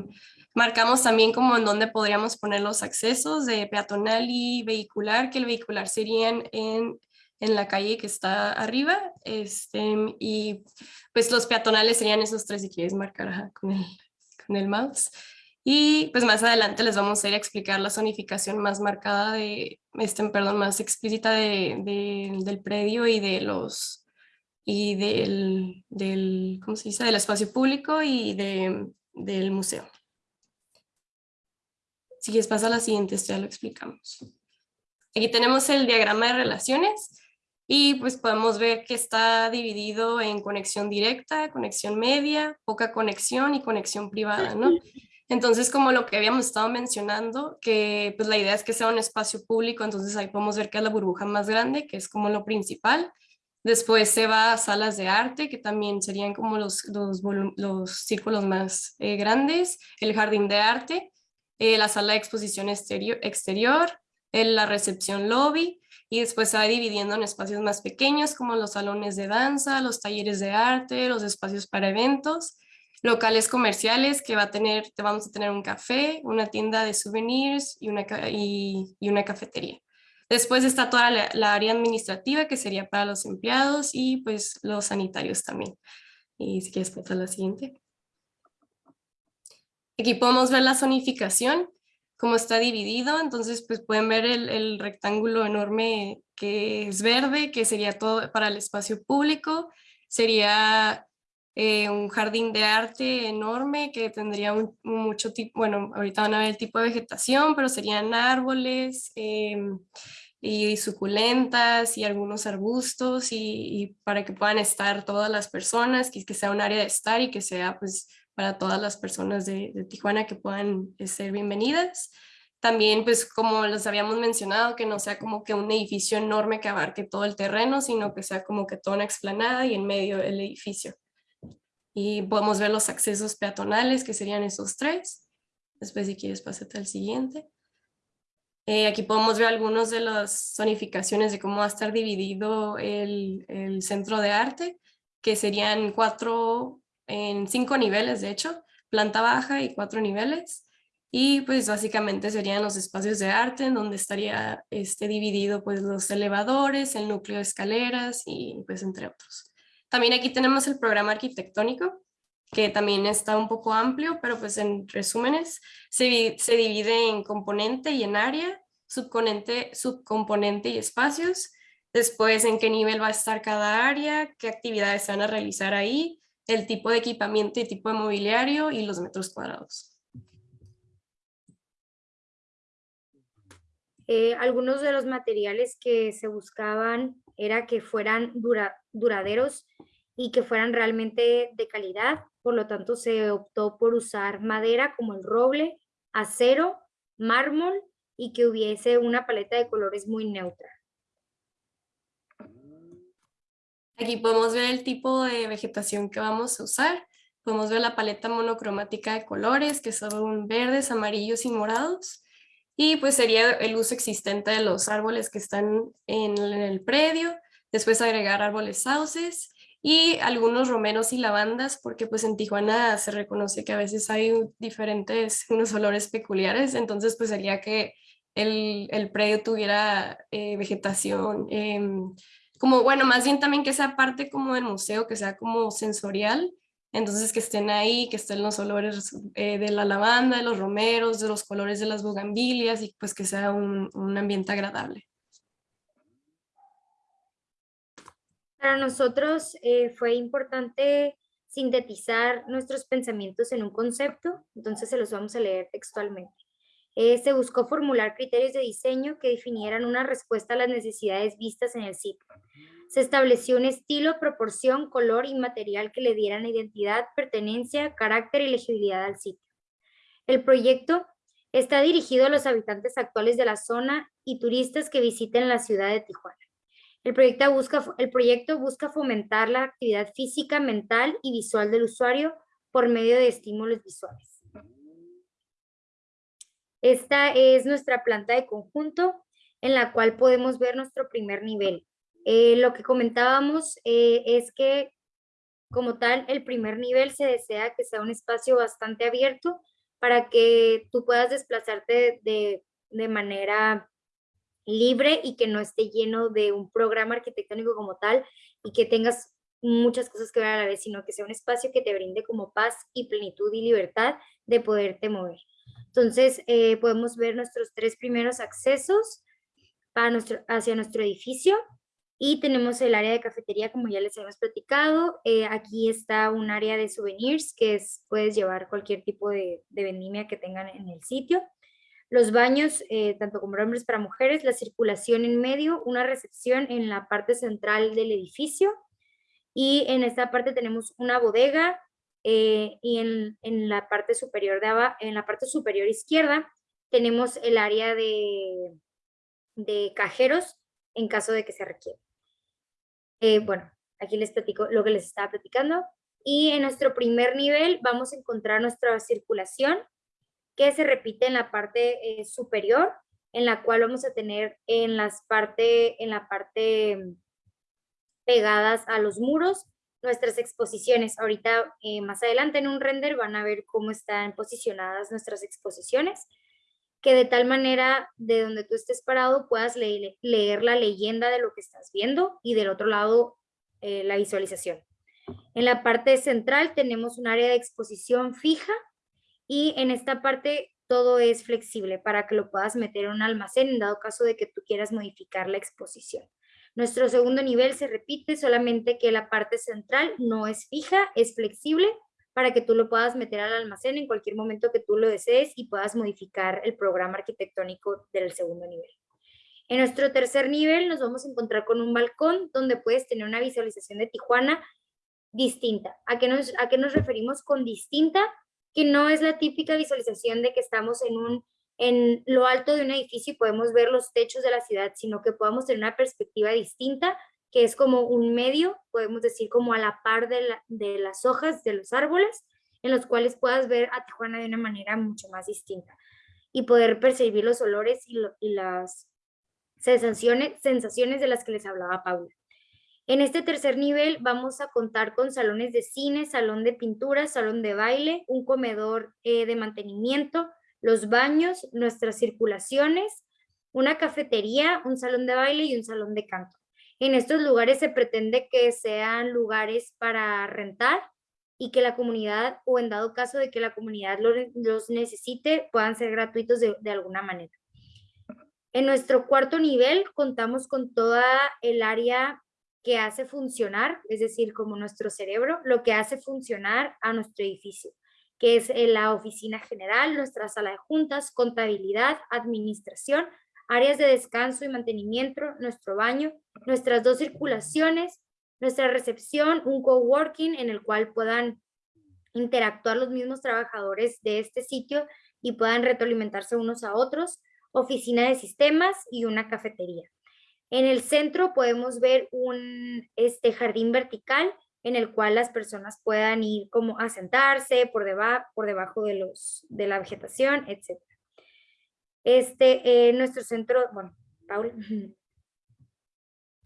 marcamos también como en dónde podríamos poner los accesos de peatonal y vehicular, que el vehicular serían en en la calle que está arriba, este, y pues los peatonales serían esos tres si quieres marcar con, el, con el mouse. Y pues más adelante les vamos a ir a explicar la zonificación más marcada de, este, perdón, más explícita de, del predio y de los, y del, del, ¿cómo se dice? Del espacio público y de, del museo. Si quieres pasa a la siguiente, esto ya lo explicamos. Aquí tenemos el diagrama de relaciones y pues podemos ver que está dividido en conexión directa, conexión media, poca conexión y conexión privada, ¿no? Entonces, como lo que habíamos estado mencionando, que pues la idea es que sea un espacio público, entonces ahí podemos ver que es la burbuja más grande, que es como lo principal. Después se va a salas de arte, que también serían como los, los, los círculos más eh, grandes, el jardín de arte, eh, la sala de exposición exterior, exterior la recepción lobby, y después se va dividiendo en espacios más pequeños como los salones de danza, los talleres de arte, los espacios para eventos, locales comerciales que va a tener, te vamos a tener un café, una tienda de souvenirs y una, y, una cafetería. Después está toda la, área administrativa que sería para los empleados y pues los sanitarios también. Y si quieres pasar la siguiente. Aquí podemos ver la zonificación cómo está dividido, entonces pues pueden ver el, rectángulo enorme que es verde, que sería todo para el espacio público, sería eh, un jardín de arte enorme que tendría mucho tipo, bueno, ahorita van a ver el tipo de vegetación, pero serían árboles em, y suculentas y algunos arbustos y, para que puedan estar todas las personas, que, que sea un área de estar y que sea pues para todas las personas de, Tijuana que puedan eh, ser bienvenidas. También, pues como les habíamos mencionado, que no sea como que un edificio enorme que abarque todo el terreno, sino que sea como que toda una explanada y en medio del edificio. Y podemos ver los accesos peatonales, que serían esos tres. Después, si quieres, pásate al siguiente. Eh, aquí podemos ver algunas de las zonificaciones de cómo va a estar dividido el, el centro de arte, que serían cuatro en cinco niveles, de hecho, planta baja y cuatro niveles. Y pues básicamente serían los espacios de arte en donde estaría este, dividido pues los elevadores, el núcleo de escaleras y pues entre otros. También aquí tenemos el programa arquitectónico, que también está un poco amplio, pero pues en resúmenes se, se divide en componente y en área, subcomponente, subcomponente y espacios, después en qué nivel va a estar cada área, qué actividades se van a realizar ahí, el tipo de equipamiento y tipo de mobiliario y los metros cuadrados. Eh, algunos de los materiales que se buscaban era que fueran duraderos y que fueran realmente de calidad, por lo tanto se optó por usar madera como el roble, acero, mármol y que hubiese una paleta de colores muy neutra. Aquí podemos ver el tipo de vegetación que vamos a usar. Podemos ver la paleta monocromática de colores, que son verdes, amarillos y morados. Y pues sería el uso existente de los árboles que están en el predio. Después agregar árboles sauces y algunos romeros y lavandas, porque pues en Tijuana se reconoce que a veces hay diferentes, unos olores peculiares, entonces pues sería que el, el predio tuviera eh, vegetación, em, como bueno, más bien también que sea parte como del museo, que sea como sensorial, entonces que estén ahí, que estén los olores eh, de la lavanda, de los romeros, de los colores de las bugambilias y pues que sea un, un ambiente agradable. Para nosotros eh, fue importante sintetizar nuestros pensamientos en un concepto, entonces se los vamos a leer textualmente. Eh, se buscó formular criterios de diseño que definieran una respuesta a las necesidades vistas en el sitio. Se estableció un estilo, proporción, color y material que le dieran identidad, pertenencia, carácter y legibilidad al sitio. El proyecto está dirigido a los habitantes actuales de la zona y turistas que visiten la ciudad de Tijuana. El proyecto, busca, el proyecto busca fomentar la actividad física, mental y visual del usuario por medio de estímulos visuales. Esta es nuestra planta de conjunto en la cual podemos ver nuestro primer nivel. Eh, lo que comentábamos eh, es que como tal el primer nivel se desea que sea un espacio bastante abierto para que tú puedas desplazarte de, de manera libre y que no esté lleno de un programa arquitectónico como tal y que tengas muchas cosas que ver a la vez, sino que sea un espacio que te brinde como paz y plenitud y libertad de poderte mover. Entonces, eh, podemos ver nuestros tres primeros accesos hacia nuestro edificio y tenemos el área de cafetería, como ya les hemos platicado. Eh, aquí está un área de souvenirs, que es, puedes llevar cualquier tipo de, de vendimia que tengan en el sitio los baños, eh, tanto como hombres para mujeres, la circulación en medio, una recepción en la parte central del edificio y en esta parte tenemos una bodega eh, y en, la parte superior de en la parte superior izquierda tenemos el área de, de cajeros en caso de que se requiera. Eh, bueno, aquí les platico lo que les estaba platicando. Y en nuestro primer nivel vamos a encontrar nuestra circulación que se repite en la parte eh, superior, en la cual vamos a tener en, las parte, en la parte mm, pegadas a los muros nuestras exposiciones. Ahorita eh, más adelante en un render van a ver cómo están posicionadas nuestras exposiciones, que de tal manera de donde tú estés parado puedas leer, la leyenda de lo que estás viendo y del otro lado eh, la visualización. En la parte central tenemos un área de exposición fija y en esta parte todo es flexible para que lo puedas meter en un almacén en dado caso de que tú quieras modificar la exposición. Nuestro segundo nivel se repite, solamente que la parte central no es fija, es flexible para que tú lo puedas meter al almacén en cualquier momento que tú lo desees y puedas modificar el programa arquitectónico del segundo nivel. En nuestro tercer nivel nos vamos a encontrar con un balcón donde puedes tener una visualización de Tijuana distinta. ¿A qué nos, a qué nos referimos con distinta? que no es la típica visualización de que estamos en, un, en lo alto de un edificio podemos ver los techos de la ciudad, sino que podamos tener una perspectiva distinta, que es como un medio, podemos decir como a la par de, las hojas de los árboles, en los cuales puedas ver a Tijuana de una manera mucho más distinta y poder percibir los olores y, y las sensaciones, sensaciones de las que les hablaba Paula. En este tercer nivel vamos a contar con salones de cine, salón de pintura, salón de baile, un comedor eh, de mantenimiento, los baños, nuestras circulaciones, una cafetería, un salón de baile y un salón de canto. En estos lugares se pretende que sean lugares para rentar y que la comunidad, o en dado caso de que la comunidad los, necesite, puedan ser gratuitos de, de alguna manera. En nuestro cuarto nivel contamos con toda el área que hace funcionar, es decir, como nuestro cerebro, lo que hace funcionar a nuestro edificio, que es eh, la oficina general, nuestra sala de juntas, contabilidad, administración, áreas de descanso y mantenimiento, nuestro baño, nuestras dos circulaciones, nuestra recepción, un coworking en el cual puedan interactuar los mismos trabajadores de este sitio y puedan retroalimentarse unos a otros, oficina de sistemas y una cafetería. En el centro podemos ver un este, jardín vertical en el cual las personas puedan ir como a sentarse por, por debajo de, los, de la vegetación, etc. Este, nuestro centro, bueno, Paula.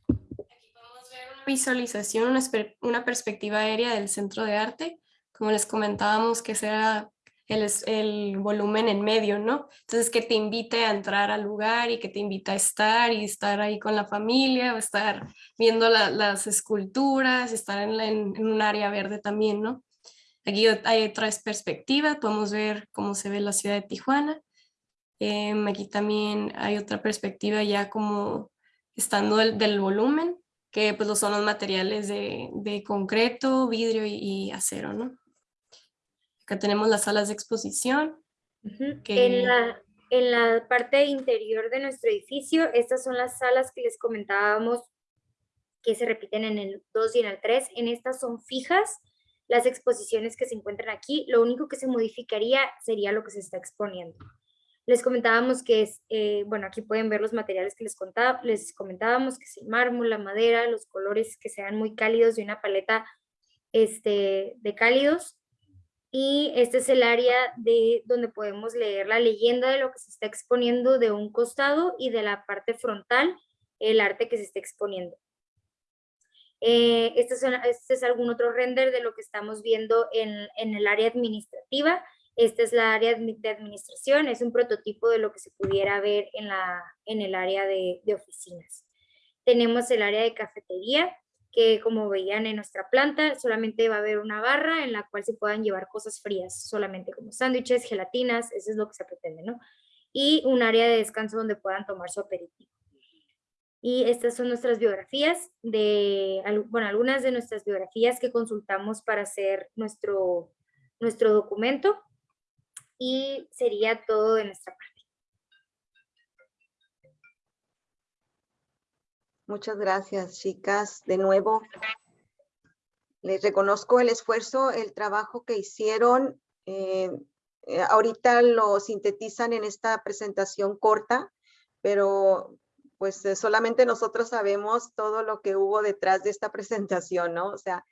Aquí podemos ver una visualización, una, una perspectiva aérea del centro de arte. Como les comentábamos, que será el, el, volumen en medio, ¿no? Entonces que te invite a entrar al lugar y que te invite a estar y estar ahí con la familia o estar viendo las esculturas, estar en, un área verde también, ¿no? Aquí hay otras perspectivas, podemos ver cómo se ve la ciudad de Tijuana. Em, aquí también hay otra perspectiva ya como estando del, volumen, que pues son los materiales de, de concreto, vidrio y, y acero, ¿no? Acá tenemos las salas de exposición. en, la, en la parte interior de nuestro edificio, estas son las salas que les comentábamos que se repiten en el 2 y en el 3. En estas son fijas las exposiciones que se encuentran aquí. Lo único que se modificaría sería lo que se está exponiendo. Les comentábamos que es, eh, bueno, aquí pueden ver los materiales que les, contaba, les comentábamos, que es el mármol, la madera, los colores que sean muy cálidos y una paleta este, de cálidos y este es el área de donde podemos leer la leyenda de lo que se está exponiendo de un costado y de la parte frontal el arte que se está exponiendo. Eh, este, es este, es algún otro render de lo que estamos viendo en, en el área administrativa. Esta es la área de administración, es un prototipo de lo que se pudiera ver en, la, en el área de, de oficinas. Tenemos el área de cafetería, que como veían en nuestra planta, solamente va a haber una barra en la cual se puedan llevar cosas frías, solamente como sándwiches, gelatinas, eso es lo que se pretende, ¿no? Y un área de descanso donde puedan tomar su aperitivo. Y estas son nuestras biografías, de, bueno, algunas de nuestras biografías que consultamos para hacer nuestro, nuestro documento. Y sería todo de nuestra parte. Muchas gracias, chicas. De nuevo, les reconozco el esfuerzo, el trabajo que hicieron. Eh, eh, ahorita lo sintetizan en esta presentación corta, pero pues eh, solamente nosotros sabemos todo lo que hubo detrás de esta presentación, ¿no? O sea,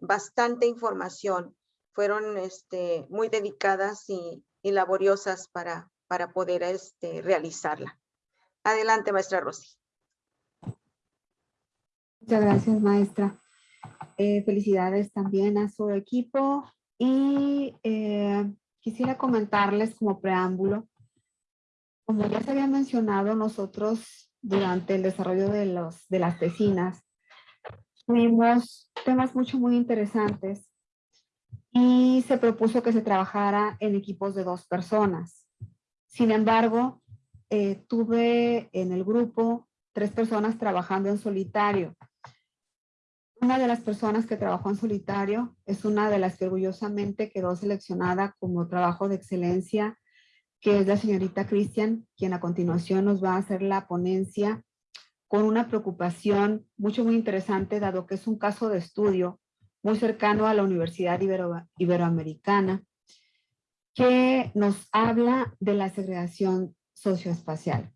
bastante información. Fueron este, muy dedicadas y, laboriosas para, para poder este, realizarla. Adelante, maestra Rosy. Muchas gracias, maestra. Eh, felicidades también a su equipo y eh, quisiera comentarles como preámbulo, como ya se había mencionado, nosotros durante el desarrollo de, los, de las tesinas tuvimos temas mucho, muy interesantes y se propuso que se trabajara en equipos de dos personas. Sin embargo, eh, tuve en el grupo tres personas trabajando en solitario. Una de las personas que trabajó en solitario es una de las que orgullosamente quedó seleccionada como trabajo de excelencia, que es la señorita Cristian, quien a continuación nos va a hacer la ponencia con una preocupación mucho, muy interesante, dado que es un caso de estudio muy cercano a la Universidad Iberoamericana, que nos habla de la segregación socioespacial.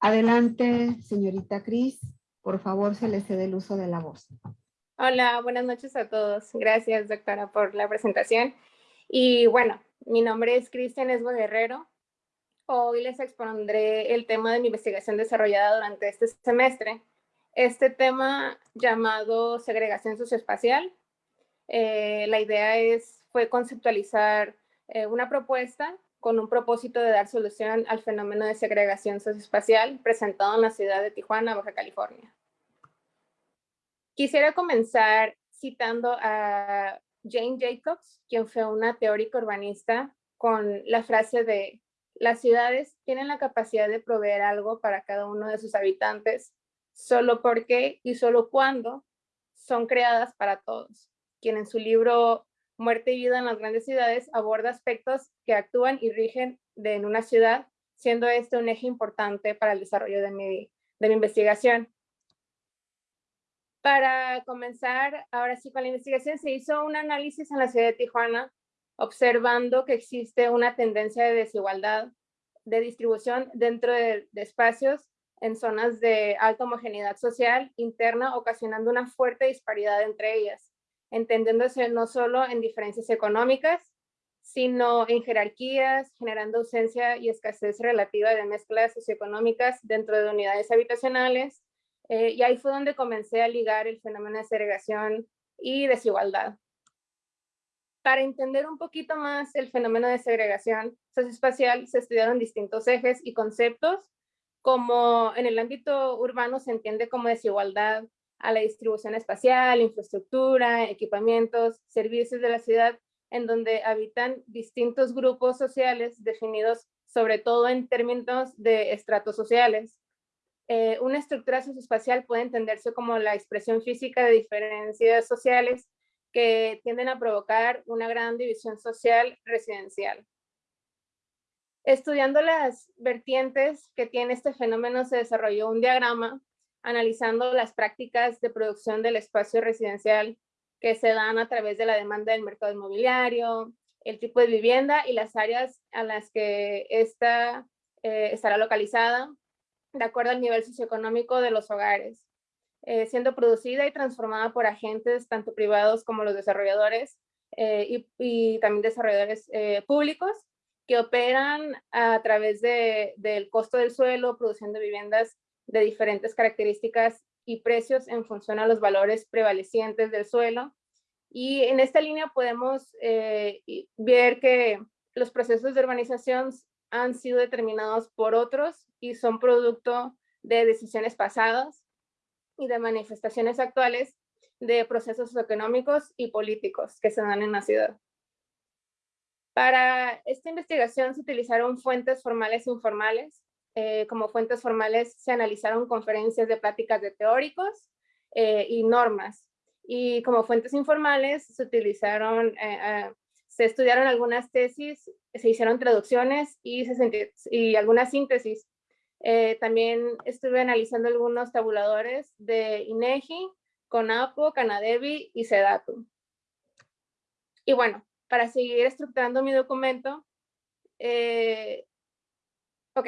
Adelante, señorita Cris, por favor, se le cede el uso de la voz. Hola, buenas noches a todos. Gracias, doctora, por la presentación. Y bueno, mi nombre es Cristian Esbo Guerrero. Hoy les expondré el tema de mi investigación desarrollada durante este semestre. Este tema llamado segregación socioespacial. Eh, la idea es, fue conceptualizar eh, una propuesta con un propósito de dar solución al fenómeno de segregación socioespacial presentado en la ciudad de Tijuana, Baja California. Quisiera comenzar citando a Jane Jacobs, quien fue una teórica urbanista, con la frase de las ciudades tienen la capacidad de proveer algo para cada uno de sus habitantes, solo porque y solo cuando son creadas para todos, quien en su libro Muerte y vida en las grandes ciudades aborda aspectos que actúan y rigen de, en una ciudad, siendo este un eje importante para el desarrollo de mi, de mi investigación. Para comenzar, ahora sí con la investigación, se hizo un análisis en la ciudad de Tijuana, observando que existe una tendencia de desigualdad de distribución dentro de, espacios en zonas de alta homogeneidad social interna, ocasionando una fuerte disparidad entre ellas, entendiéndose no solo en diferencias económicas, sino en jerarquías, generando ausencia y escasez relativa de mezclas socioeconómicas dentro de unidades habitacionales. Eh, y ahí fue donde comencé a ligar el fenómeno de segregación y desigualdad. Para entender un poquito más el fenómeno de segregación socioespacial, se estudiaron distintos ejes y conceptos, como en el ámbito urbano se entiende como desigualdad a la distribución espacial, infraestructura, equipamientos, servicios de la ciudad, en donde habitan distintos grupos sociales definidos sobre todo en términos de estratos sociales. Eh, una estructura socioespacial puede entenderse como la expresión física de diferencias sociales que tienden a provocar una gran división social residencial. Estudiando las vertientes que tiene este fenómeno, se desarrolló un diagrama analizando las prácticas de producción del espacio residencial que se dan a través de la demanda del mercado inmobiliario, el tipo de vivienda y las áreas a las que esta eh, estará localizada, de acuerdo al nivel socioeconómico de los hogares. Eh, siendo producida y transformada por agentes tanto privados como los desarrolladores eh, y, también desarrolladores eh, públicos que operan a través de, del costo del suelo, produciendo viviendas de diferentes características y precios en función a los valores prevalecientes del suelo. Y en esta línea podemos ver que los procesos de urbanización han sido determinados por otros y son producto de decisiones pasadas y de manifestaciones actuales de procesos económicos y políticos que se dan en la ciudad. Para esta investigación se utilizaron fuentes formales e informales. Eh, como fuentes formales se analizaron conferencias de pláticas de teóricos eh, y normas. Y como fuentes informales se utilizaron, eh, se estudiaron algunas tesis, se hicieron traducciones y, algunas síntesis eh, también estuve analizando algunos tabuladores de INEGI, CONAPO, Canadevi y SEDATU. Y bueno, para seguir estructurando mi documento, eh, ok,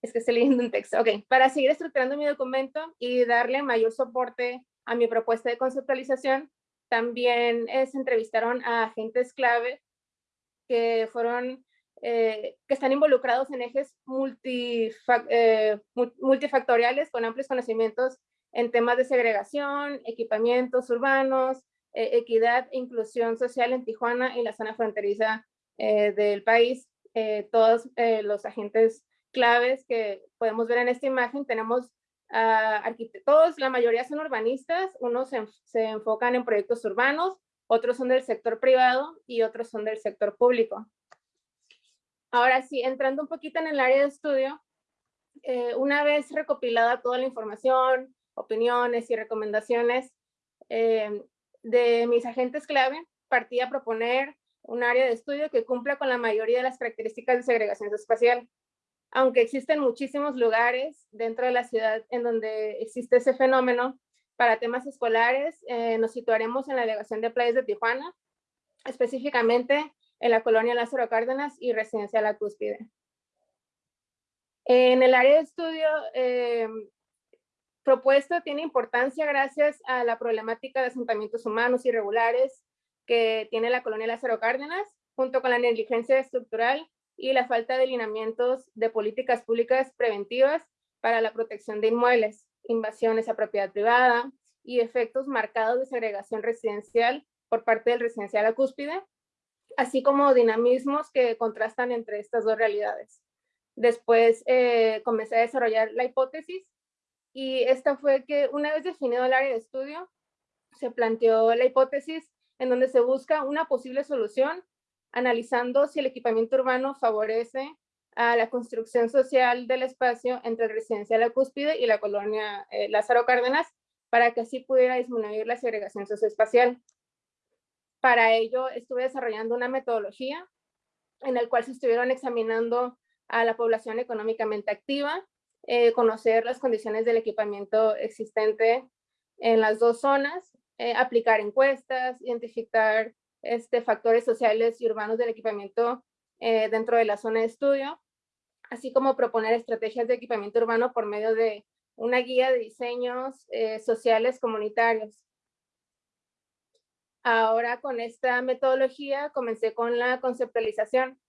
es que estoy leyendo un texto, ok, para seguir estructurando mi documento y darle mayor soporte a mi propuesta de conceptualización, también se entrevistaron a agentes clave que fueron eh, que están involucrados en ejes eh, multifactoriales con amplios conocimientos en temas de segregación, equipamientos urbanos, eh, equidad e inclusión social en Tijuana y la zona fronteriza del país. todos los agentes claves que podemos ver en esta imagen, tenemos arquitectos, la mayoría son urbanistas, unos se, se enfocan en proyectos urbanos, otros son del sector privado y otros son del sector público. Ahora sí, entrando un poquito en el área de estudio, eh, una vez recopilada toda la información, opiniones y recomendaciones eh, de mis agentes clave, partí a proponer un área de estudio que cumpla con la mayoría de las características de segregación espacial. Aunque existen muchísimos lugares dentro de la ciudad en donde existe ese fenómeno, para temas escolares eh, nos situaremos en la delegación de playas de Tijuana, específicamente en la colonia Lázaro Cárdenas y Residencia La Cúspide. En el área de estudio eh, propuesto tiene importancia gracias a la problemática de asentamientos humanos irregulares que tiene la colonia Lázaro Cárdenas, junto con la negligencia estructural y la falta de lineamientos de políticas públicas preventivas para la protección de inmuebles, invasiones a propiedad privada y efectos marcados de segregación residencial por parte del residencial La Cúspide, así como dinamismos que contrastan entre estas dos realidades. Después eh, comencé a desarrollar la hipótesis y esta fue que una vez definido el área de estudio, se planteó la hipótesis en donde se busca una posible solución analizando si el equipamiento urbano favorece a la construcción social del espacio entre el residencial La Cúspide y la colonia eh, Lázaro Cárdenas para que así pudiera disminuir la segregación socioespacial. Para ello estuve desarrollando una metodología en la cual se estuvieron examinando a la población económicamente activa, eh, conocer las condiciones del equipamiento existente en las dos zonas, eh, aplicar encuestas, identificar este, factores sociales y urbanos del equipamiento eh, dentro de la zona de estudio, así como proponer estrategias de equipamiento urbano por medio de una guía de diseños eh, sociales comunitarios. Ahora con esta metodología comencé con la conceptualización.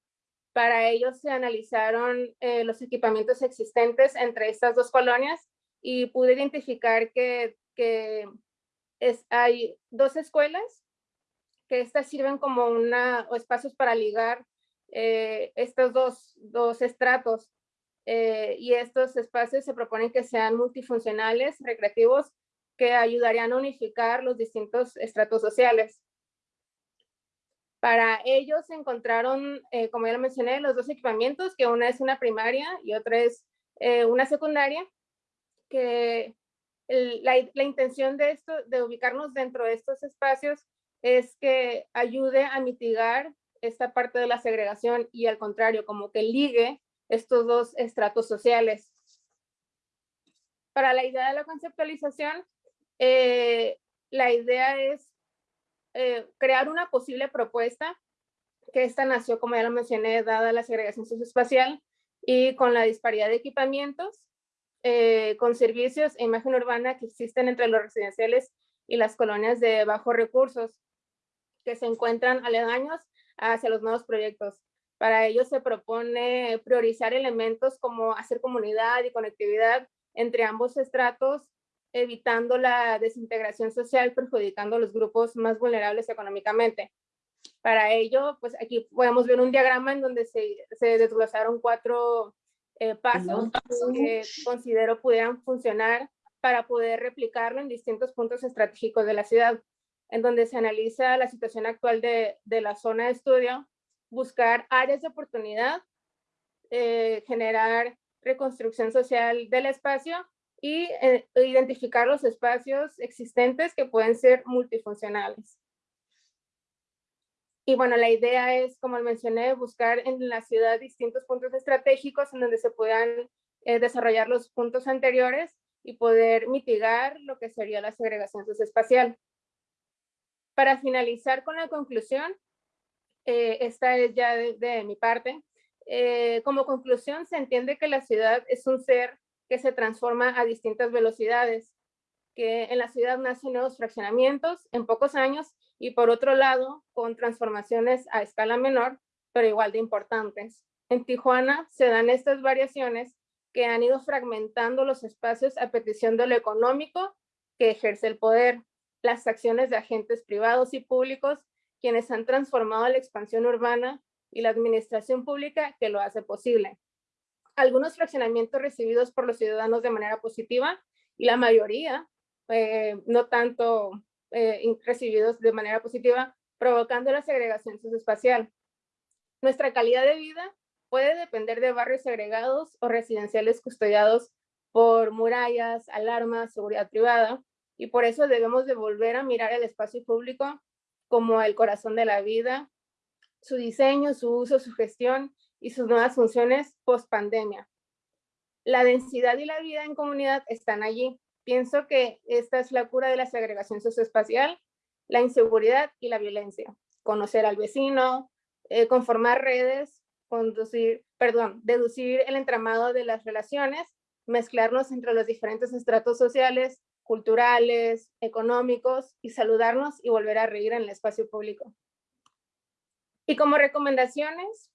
Para ello se analizaron eh, los equipamientos existentes entre estas dos colonias y pude identificar que, es, hay dos escuelas que estas sirven como una, o espacios para ligar eh, estos dos, dos estratos. Eh, y estos espacios se proponen que sean multifuncionales, recreativos, que ayudarían a unificar los distintos estratos sociales. Para ellos se encontraron, eh, como ya lo mencioné, los dos equipamientos, que una es una primaria y otra es una secundaria, que la, la, intención de esto, de ubicarnos dentro de estos espacios, es que ayude a mitigar esta parte de la segregación y al contrario, como que ligue estos dos estratos sociales. Para la idea de la conceptualización, eh, la idea es eh, crear una posible propuesta, que esta nació, como ya lo mencioné, dada la segregación socioespacial y con la disparidad de equipamientos, eh, con servicios e imagen urbana que existen entre los residenciales y las colonias de bajos recursos que se encuentran aledaños hacia los nuevos proyectos. Para ello se propone priorizar elementos como hacer comunidad y conectividad entre ambos estratos, evitando la desintegración social, perjudicando a los grupos más vulnerables económicamente. Para ello, pues aquí podemos ver un diagrama en donde se, se desglosaron cuatro eh, pasos que considero pudieran funcionar para poder replicarlo en distintos puntos estratégicos de la ciudad, en donde se analiza la situación actual de, de la zona de estudio, buscar áreas de oportunidad, eh, generar reconstrucción social del espacio y eh, identificar los espacios existentes que pueden ser multifuncionales. Y bueno, la idea es, como mencioné, buscar en la ciudad distintos puntos estratégicos en donde se puedan eh, desarrollar los puntos anteriores y poder mitigar lo que sería la segregación socioespacial. Para finalizar con la conclusión, eh, esta es ya de, mi parte, eh, como conclusión se entiende que la ciudad es un ser que se transforma a distintas velocidades, que en la ciudad nacen nuevos fraccionamientos en pocos años y por otro lado, con transformaciones a escala menor, pero igual de importantes. En Tijuana se dan estas variaciones que han ido fragmentando los espacios a petición de lo económico que ejerce el poder, las acciones de agentes privados y públicos, quienes han transformado la expansión urbana y la administración pública que lo hace posible. Algunos fraccionamientos recibidos por los ciudadanos de manera positiva y la mayoría eh, no tanto eh, recibidos de manera positiva, provocando la segregación socioespacial. Nuestra calidad de vida puede depender de barrios segregados o residenciales custodiados por murallas, alarmas, seguridad privada, y por eso debemos de volver a mirar el espacio público como el corazón de la vida, su diseño, su uso, su gestión y sus nuevas funciones post pandemia. La densidad y la vida en comunidad están allí, Pienso que esta es la cura de la segregación socioespacial, la inseguridad y la violencia. Conocer al vecino, eh, conformar redes, conducir, deducir el entramado de las relaciones, mezclarnos entre los diferentes estratos sociales, culturales, económicos y saludarnos y volver a reír en el espacio público. Y como recomendaciones,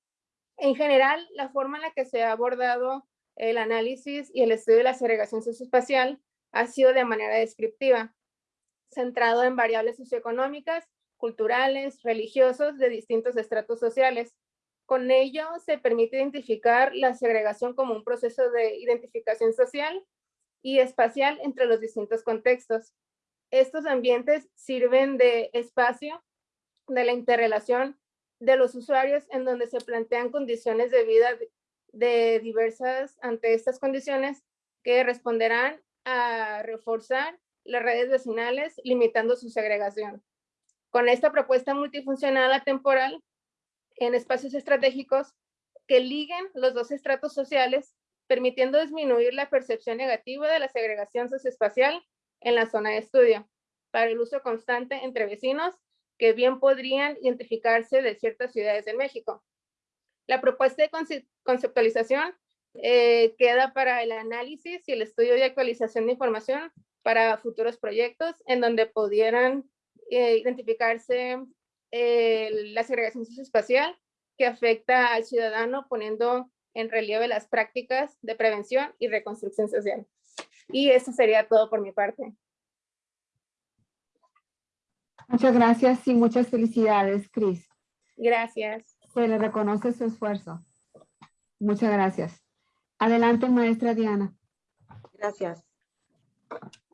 en general, la forma en la que se ha abordado el análisis y el estudio de la segregación socioespacial ha sido de manera descriptiva, centrado en variables socioeconómicas, culturales, religiosos de distintos estratos sociales. Con ello se permite identificar la segregación como un proceso de identificación social y espacial entre los distintos contextos. Estos ambientes sirven de espacio de la interrelación de los usuarios en donde se plantean condiciones de vida de diversas ante estas condiciones que responderán a reforzar las redes vecinales, limitando su segregación. Con esta propuesta multifuncional atemporal en espacios estratégicos que liguen los dos estratos sociales, permitiendo disminuir la percepción negativa de la segregación socioespacial en la zona de estudio, para el uso constante entre vecinos que bien podrían identificarse de ciertas ciudades de México. La propuesta de conceptualización eh, queda para el análisis y el estudio y actualización de información para futuros proyectos en donde pudieran eh, identificarse eh, la segregación socioespacial que afecta al ciudadano poniendo en relieve las prácticas de prevención y reconstrucción social. Y eso sería todo por mi parte. Muchas gracias y muchas felicidades, Cris. Gracias. Se le reconoce su esfuerzo. Muchas gracias. Adelante, maestra Diana. Gracias.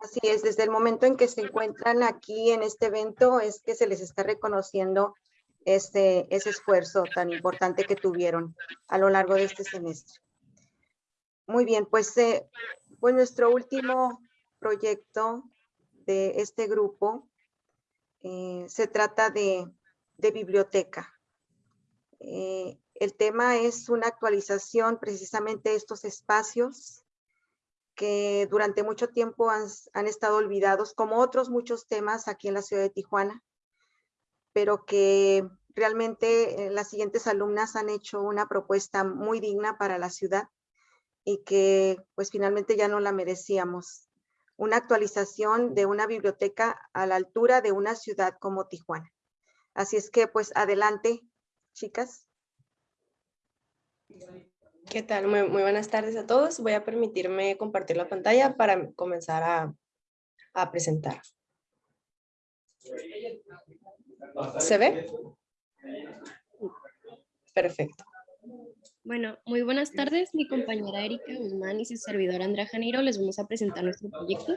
Así es, desde el momento en que se encuentran aquí en este evento es que se les está reconociendo este, ese esfuerzo tan importante que tuvieron a lo largo de este semestre. Muy bien, pues, eh, pues nuestro último proyecto de este grupo eh, se trata de, biblioteca. Eh, el tema es una actualización precisamente de estos espacios que durante mucho tiempo han, han, estado olvidados, como otros muchos temas aquí en la ciudad de Tijuana, pero que realmente eh, las siguientes alumnas han hecho una propuesta muy digna para la ciudad y que pues finalmente ya no la merecíamos. Una actualización de una biblioteca a la altura de una ciudad como Tijuana. Así es que pues adelante, chicas. ¿Qué tal? Muy, buenas tardes a todos. Voy a permitirme compartir la pantalla para comenzar a, a presentar. ¿Se ve? Perfecto. Bueno, muy buenas tardes. Mi compañera Erika Guzmán y su servidora Andrea Janeiro les vamos a presentar nuestro proyecto.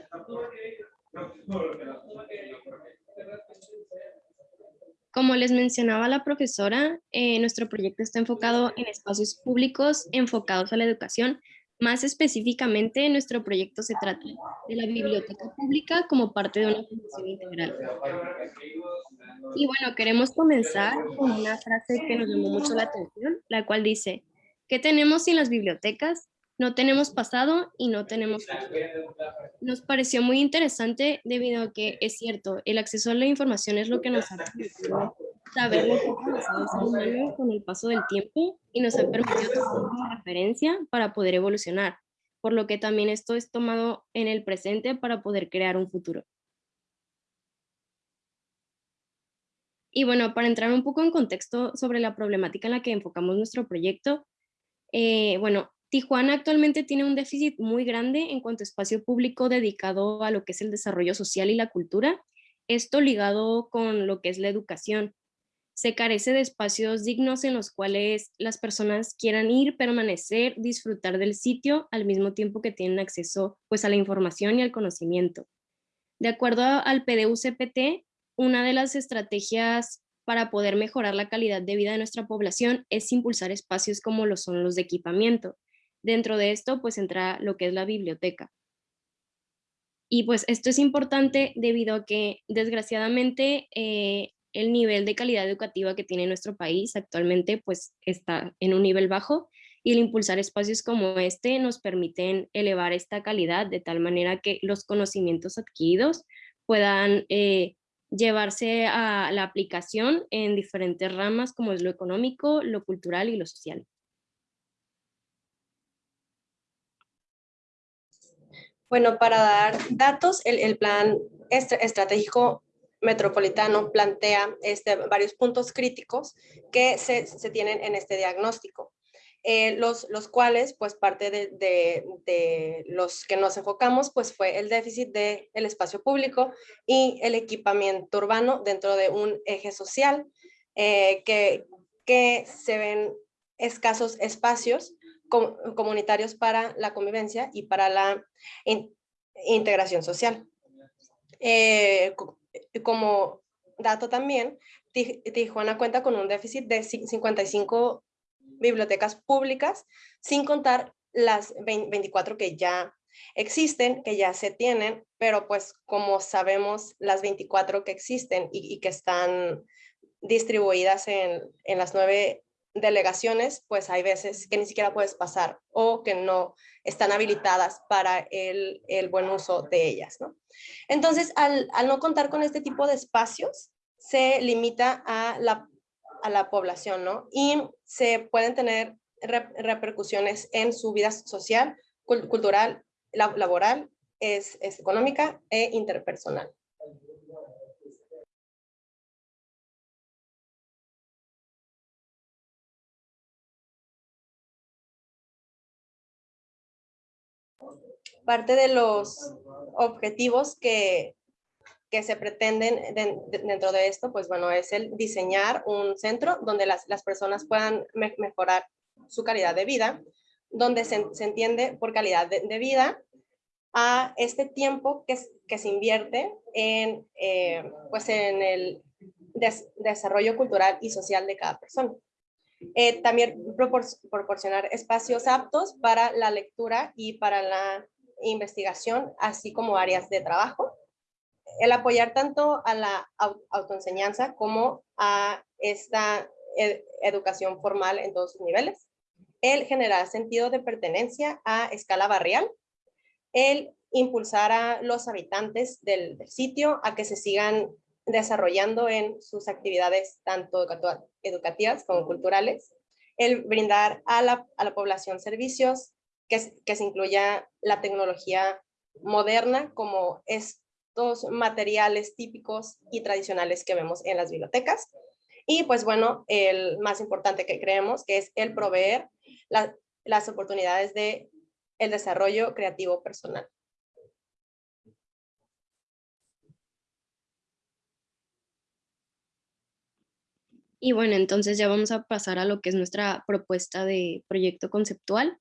Como les mencionaba la profesora, eh, nuestro proyecto está enfocado en espacios públicos enfocados a la educación. Más específicamente, nuestro proyecto se trata de la biblioteca pública como parte de una función integral. Y bueno, queremos comenzar con una frase que nos llamó mucho la atención, la cual dice, ¿qué tenemos sin las bibliotecas? No tenemos pasado y no tenemos futuro. Nos pareció muy interesante debido a que es cierto, el acceso a la información es lo que nos ha saber lo que ha pasado con el paso del tiempo y nos ha permitido tomar una referencia para poder evolucionar, por lo que también esto es tomado en el presente para poder crear un futuro. Y bueno, para entrar un poco en contexto sobre la problemática en la que enfocamos nuestro proyecto, eh, bueno, Tijuana actualmente tiene un déficit muy grande en cuanto a espacio público dedicado a lo que es el desarrollo social y la cultura, esto ligado con lo que es la educación. Se carece de espacios dignos en los cuales las personas quieran ir, permanecer, disfrutar del sitio al mismo tiempo que tienen acceso pues, a la información y al conocimiento. De acuerdo al PDU-CPT, una de las estrategias para poder mejorar la calidad de vida de nuestra población es impulsar espacios como lo son los de equipamiento, Dentro de esto, pues entra lo que es la biblioteca. Y pues esto es importante debido a que desgraciadamente eh, el nivel de calidad educativa que tiene nuestro país actualmente pues está en un nivel bajo y el impulsar espacios como este nos permiten elevar esta calidad de tal manera que los conocimientos adquiridos puedan eh, llevarse a la aplicación en diferentes ramas como es lo económico, lo cultural y lo social. Bueno, para dar datos, el, plan estratégico metropolitano plantea este, varios puntos críticos que se, tienen en este diagnóstico. Eh, los, los cuales, pues parte de, los que nos enfocamos, pues fue el déficit del espacio público y el equipamiento urbano dentro de un eje social, eh, que, que se ven escasos espacios comunitarios para la convivencia y para la integración social. Eh, como dato también, Tijuana cuenta con un déficit de 55 bibliotecas públicas, sin contar las 24 que ya existen, que ya se tienen, pero pues como sabemos, las 24 que existen y, que están distribuidas en, en las nueve delegaciones, pues hay veces que ni siquiera puedes pasar o que no están habilitadas para el, buen uso de ellas. ¿no? Entonces, al, no contar con este tipo de espacios, se limita a la, a la población, ¿no? Y se pueden tener repercusiones en su vida social, cultural, laboral, es, económica e interpersonal. Parte de los objetivos que, que se pretenden dentro de esto, pues bueno, es el diseñar un centro donde las, las personas puedan mejorar su calidad de vida, donde se, entiende por calidad de, vida a este tiempo que, que se invierte en, eh, pues en el desarrollo cultural y social de cada persona. Eh, también proporcionar espacios aptos para la lectura y para la investigación, así como áreas de trabajo. El apoyar tanto a la autoenseñanza como a esta educación formal en todos sus niveles. El generar sentido de pertenencia a escala barrial. El impulsar a los habitantes del, sitio a que se sigan desarrollando en sus actividades tanto educativas como culturales. El brindar a la, a la población servicios que, se incluya la tecnología moderna como estos materiales típicos y tradicionales que vemos en las bibliotecas. Y pues bueno, el más importante que creemos que es el proveer las oportunidades de el desarrollo creativo personal. Y bueno, entonces ya vamos a pasar a lo que es nuestra propuesta de proyecto conceptual.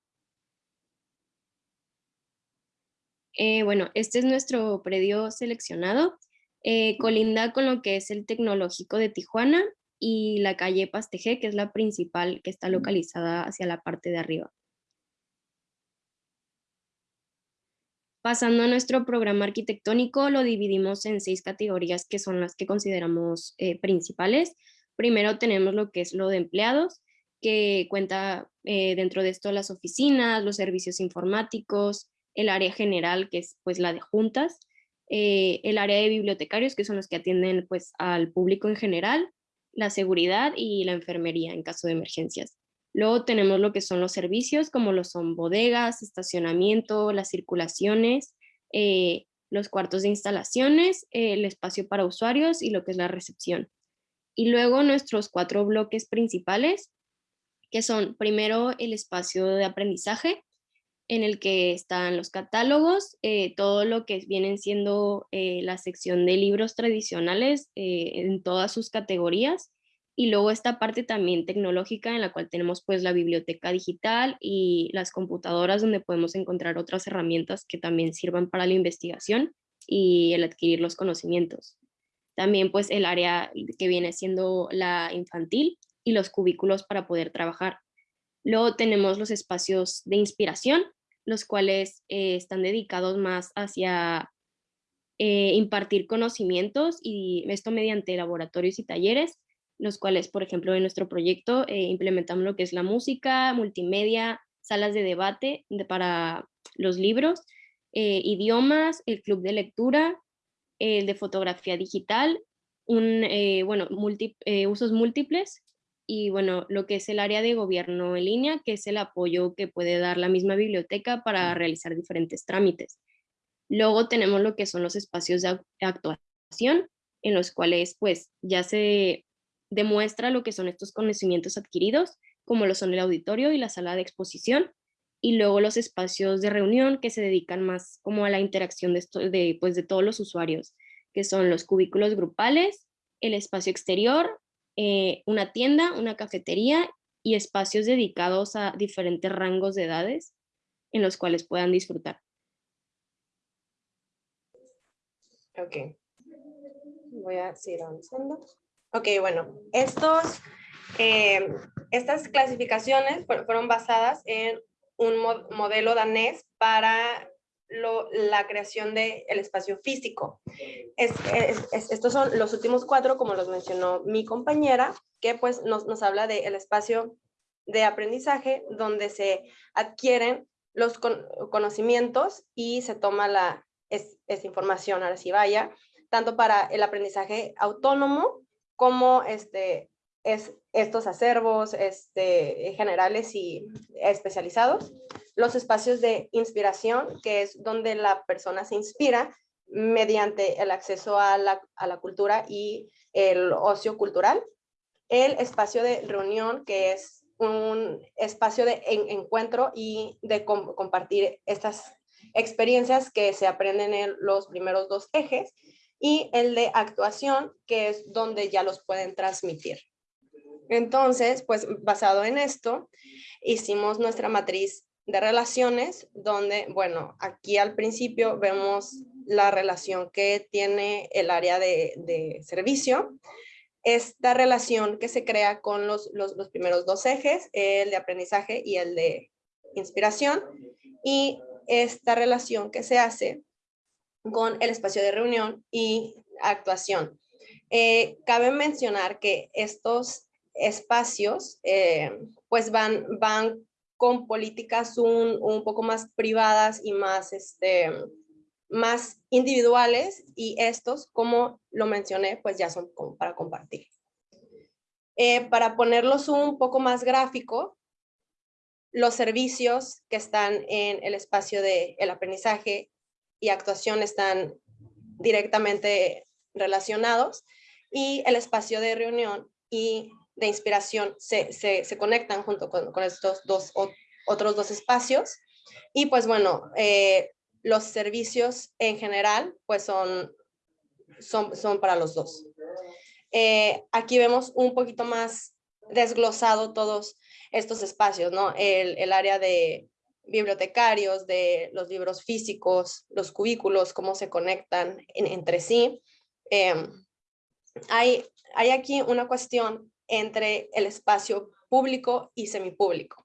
Eh, bueno, este es nuestro predio seleccionado. Eh, colinda con lo que es el tecnológico de Tijuana y la calle Pasteje, que es la principal que está localizada hacia la parte de arriba. Pasando a nuestro programa arquitectónico, lo dividimos en seis categorías que son las que consideramos eh, principales. Primero tenemos lo que es lo de empleados, que cuenta dentro de esto las oficinas, los servicios informáticos, el área general, que es pues la de juntas, eh, el área de bibliotecarios, que son los que atienden pues al público en general, la seguridad y la enfermería en caso de emergencias. Luego tenemos lo que son los servicios, como lo son bodegas, estacionamiento, las circulaciones, eh, los cuartos de instalaciones, el espacio para usuarios y lo que es la recepción. Y luego nuestros cuatro bloques principales, que son primero el espacio de aprendizaje, en el que están los catálogos, eh, todo lo que vienen siendo eh, la sección de libros tradicionales eh, en todas sus categorías, y luego esta parte también tecnológica en la cual tenemos pues la biblioteca digital y las computadoras donde podemos encontrar otras herramientas que también sirvan para la investigación y el adquirir los conocimientos. También pues el área que viene siendo la infantil y los cubículos para poder trabajar. Luego tenemos los espacios de inspiración, los cuales eh, están dedicados más hacia eh, impartir conocimientos y esto mediante laboratorios y talleres, los cuales, por ejemplo, en nuestro proyecto eh, implementamos lo que es la música, multimedia, salas de debate para los libros, idiomas, el club de lectura, el de fotografía digital, un, bueno, usos múltiples y bueno, lo que es el área de gobierno en línea, que es el apoyo que puede dar la misma biblioteca para realizar diferentes trámites. Luego tenemos lo que son los espacios de actuación, en los cuales pues ya se demuestra lo que son estos conocimientos adquiridos, como lo son el auditorio y la sala de exposición, y luego los espacios de reunión que se dedican más como a la interacción de, de, pues, de todos los usuarios, que son los cubículos grupales, el espacio exterior, eh, una tienda, una cafetería y espacios dedicados a diferentes rangos de edades en los cuales puedan disfrutar. Ok. Voy a seguir avanzando. Ok, bueno, estos, eh, estas clasificaciones fueron basadas en un modelo danés para la creación del espacio físico. estos son los últimos cuatro, como los mencionó mi compañera, que pues nos, nos habla del espacio de aprendizaje donde se adquieren los conocimientos y se toma la, es, información, ahora sí vaya, tanto para el aprendizaje autónomo como este, es estos acervos este, generales y especializados, los espacios de inspiración, que es donde la persona se inspira mediante el acceso a la, a la cultura y el ocio cultural, el espacio de reunión, que es un espacio de encuentro y de compartir estas experiencias que se aprenden en los primeros dos ejes, y el de actuación, que es donde ya los pueden transmitir. Entonces, pues basado en esto, hicimos nuestra matriz de relaciones, donde, bueno, aquí al principio vemos la relación que tiene el área de, servicio, esta relación que se crea con los, los, primeros dos ejes, el de aprendizaje y el de inspiración, y esta relación que se hace con el espacio de reunión y actuación. Eh, cabe mencionar que estos espacios eh, pues van, van con políticas un, un, poco más privadas y más, este, más individuales y estos, como lo mencioné, pues ya son para compartir. Eh, para ponerlos un poco más gráfico, los servicios que están en el espacio de el aprendizaje y actuación están directamente relacionados y el espacio de reunión y de inspiración se, se, conectan junto con, con, estos dos otros dos espacios. Y pues bueno, eh, los servicios en general pues son, son, son para los dos. Eh, aquí vemos un poquito más desglosado todos estos espacios, ¿no? El, el área de bibliotecarios, de los libros físicos, los cubículos, cómo se conectan entre sí. Em, hay, hay aquí una cuestión entre el espacio público y semipúblico.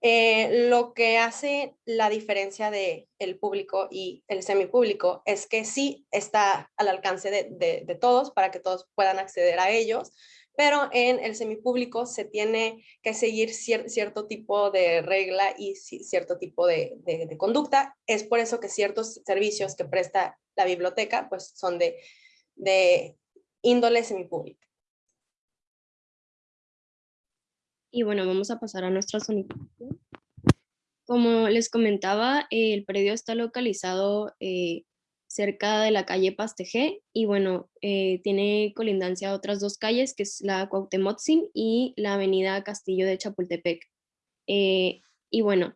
Eh, lo que hace la diferencia de el público y el semipúblico es que sí está al alcance de, todos para que todos puedan acceder a ellos, pero en el semipúblico se tiene que seguir cierto tipo de regla y cierto tipo de, de, conducta. Es por eso que ciertos servicios que presta la biblioteca pues son de, de índole semipública. Y bueno, vamos a pasar a nuestra zonificación. Como les comentaba, el predio está localizado eh, cerca de la calle Pastegé y bueno, eh, tiene colindancia a otras dos calles, que es la Cuauhtemotzin y la avenida Castillo de Chapultepec. Eh, y bueno,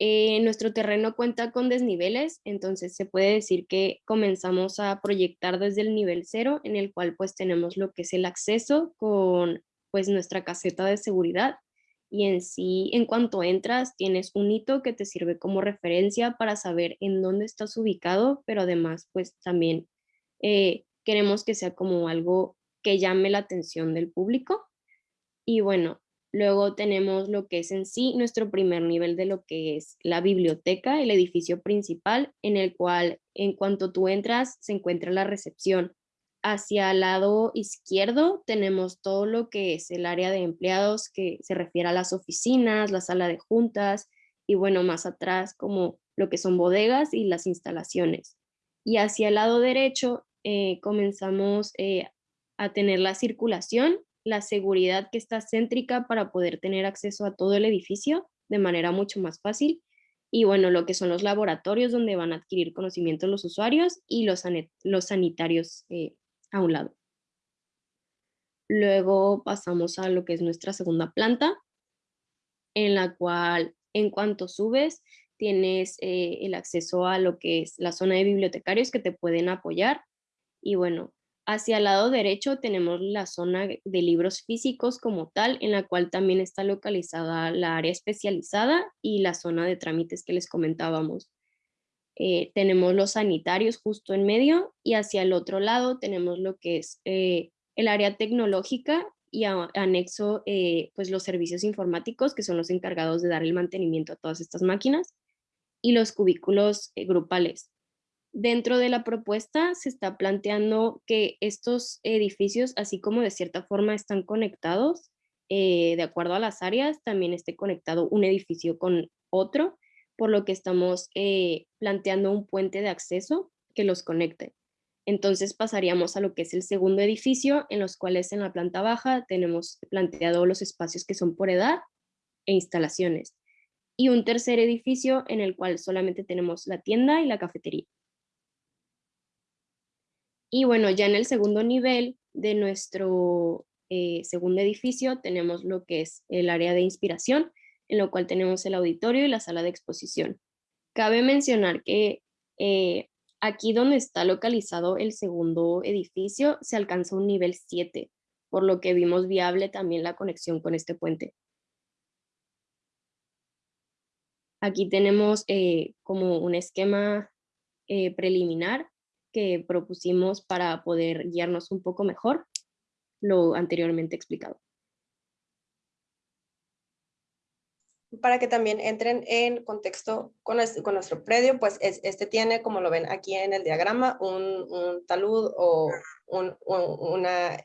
nuestro terreno cuenta con desniveles, entonces se puede decir que comenzamos a proyectar desde el nivel cero, en el cual pues tenemos lo que es el acceso con pues nuestra caseta de seguridad y en sí, en cuanto entras, tienes un hito que te sirve como referencia para saber en dónde estás ubicado, pero además, pues también eh, queremos que sea como algo que llame la atención del público. Y bueno, luego tenemos lo que es en sí nuestro primer nivel de lo que es la biblioteca, el edificio principal, en el cual en cuanto tú entras se encuentra la recepción hacia el lado izquierdo tenemos todo lo que es el área de empleados que se refiere a las oficinas, la sala de juntas y bueno, más atrás como lo que son bodegas y las instalaciones. Y hacia el lado derecho eh, comenzamos eh, a tener la circulación, la seguridad que está céntrica para poder tener acceso a todo el edificio de manera mucho más fácil. Y bueno, lo que son los laboratorios donde van a adquirir conocimiento los usuarios y los, los sanitarios eh, a un lado. Luego pasamos a lo que es nuestra segunda planta, en la cual en cuanto subes tienes eh, el acceso a lo que es la zona de bibliotecarios que te pueden apoyar. Y bueno, hacia el lado derecho tenemos la zona de libros físicos como tal, en la cual también está localizada la área especializada y la zona de trámites que les comentábamos. Eh, tenemos los sanitarios justo en medio y hacia el otro lado tenemos lo que es eh, el área tecnológica y anexo eh, pues los servicios informáticos que son los encargados de dar el mantenimiento a todas estas máquinas y los cubículos grupales. Dentro de la propuesta se está planteando que estos edificios, así como de cierta forma están conectados, de acuerdo a las áreas, también esté conectado un edificio con otro por lo que estamos eh, planteando un puente de acceso que los conecte. Entonces pasaríamos a lo que es el segundo edificio, en los cuales en la planta baja tenemos planteado los espacios que son por edad e instalaciones. Y un tercer edificio en el cual solamente tenemos la tienda y la cafetería. Y bueno, ya en el segundo nivel de nuestro eh, segundo edificio tenemos lo que es el área de inspiración, en lo cual tenemos el auditorio y la sala de exposición. Cabe mencionar que eh, aquí donde está localizado el segundo edificio se alcanza un nivel 7, por lo que vimos viable también la conexión con este puente. Aquí tenemos eh, como un esquema eh, preliminar que propusimos para poder guiarnos un poco mejor lo anteriormente explicado. Para que también entren en contexto con, nuestro predio, pues este tiene, como lo ven aquí en el diagrama, un, talud o una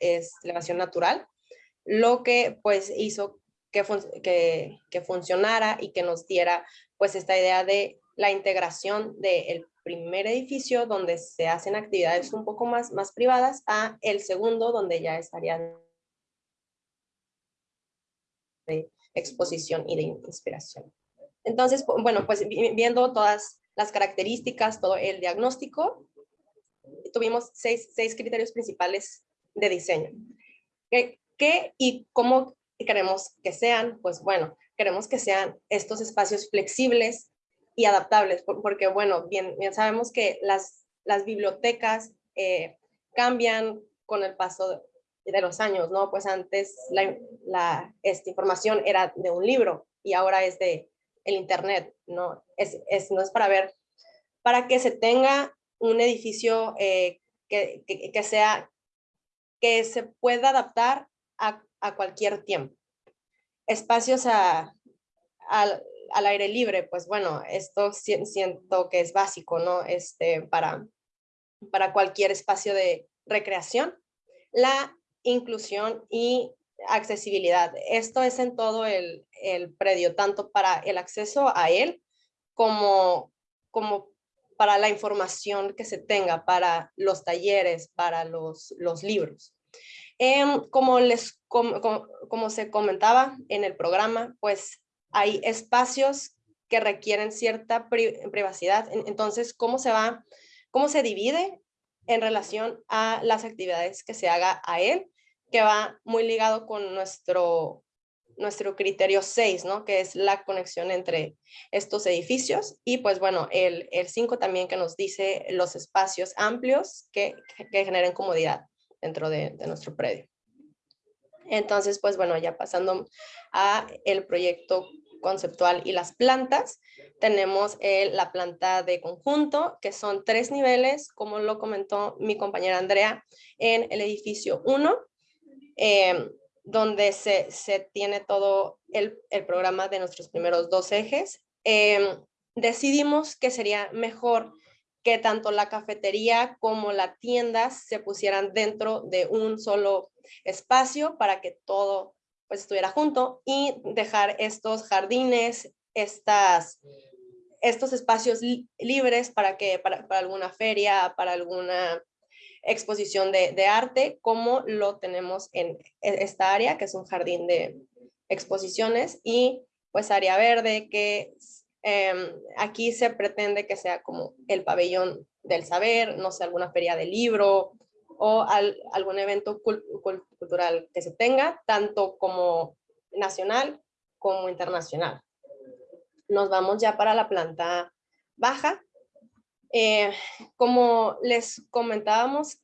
elevación natural, lo que pues hizo que, que, funcionara y que nos diera pues esta idea de la integración del primer edificio donde se hacen actividades un poco más, más privadas a el segundo donde ya estarían exposición y de inspiración. Entonces, bueno, pues viendo todas las características, todo el diagnóstico, tuvimos seis, seis criterios principales de diseño. ¿Qué, ¿Qué, y cómo queremos que sean? Pues bueno, queremos que sean estos espacios flexibles y adaptables, porque bueno, bien, bien sabemos que las, las bibliotecas eh, cambian con el paso de los años, ¿no? Pues antes la, esta información era de un libro y ahora es de el internet, ¿no? Es, es no es para ver, para que se tenga un edificio eh, que, que, sea, que se pueda adaptar a, a cualquier tiempo. Espacios a, al, al aire libre, pues bueno, esto siento que es básico, ¿no? Este, para, para cualquier espacio de recreación. La inclusión y accesibilidad. Esto es en todo el, predio, tanto para el acceso a él como, como para la información que se tenga, para los talleres, para los, los libros. Em, como, les, como, se comentaba en el programa, pues hay espacios que requieren cierta privacidad. Entonces, ¿cómo se va? ¿Cómo se divide en relación a las actividades que se haga a él, que va muy ligado con nuestro, nuestro criterio 6, ¿no? que es la conexión entre estos edificios y pues bueno, el 5 también que nos dice los espacios amplios que, que generen comodidad dentro de, de nuestro predio. Entonces, pues bueno, ya pasando a el proyecto conceptual y las plantas. Tenemos la planta de conjunto, que son tres niveles, como lo comentó mi compañera Andrea, en el edificio 1, em, donde se, se, tiene todo el, el, programa de nuestros primeros dos ejes. Em, decidimos que sería mejor que tanto la cafetería como la tienda se pusieran dentro de un solo espacio para que todo pues estuviera junto y dejar estos jardines, estas, estos espacios libres para que para, alguna feria, para alguna exposición de, de, arte, como lo tenemos en esta área, que es un jardín de exposiciones, y pues área verde, que em, aquí se pretende que sea como el pabellón del saber, no sé, alguna feria de libro, o algún evento cultural que se tenga, tanto como nacional como internacional. Nos vamos ya para la planta baja. Eh, como les comentábamos,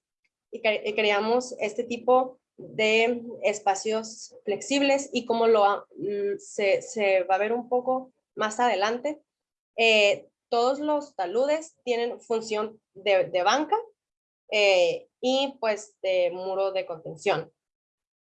y queríamos este tipo de espacios flexibles y como lo mm, se, se va a ver un poco más adelante, eh, todos los taludes tienen función de, de banca eh, y pues de muro de contención.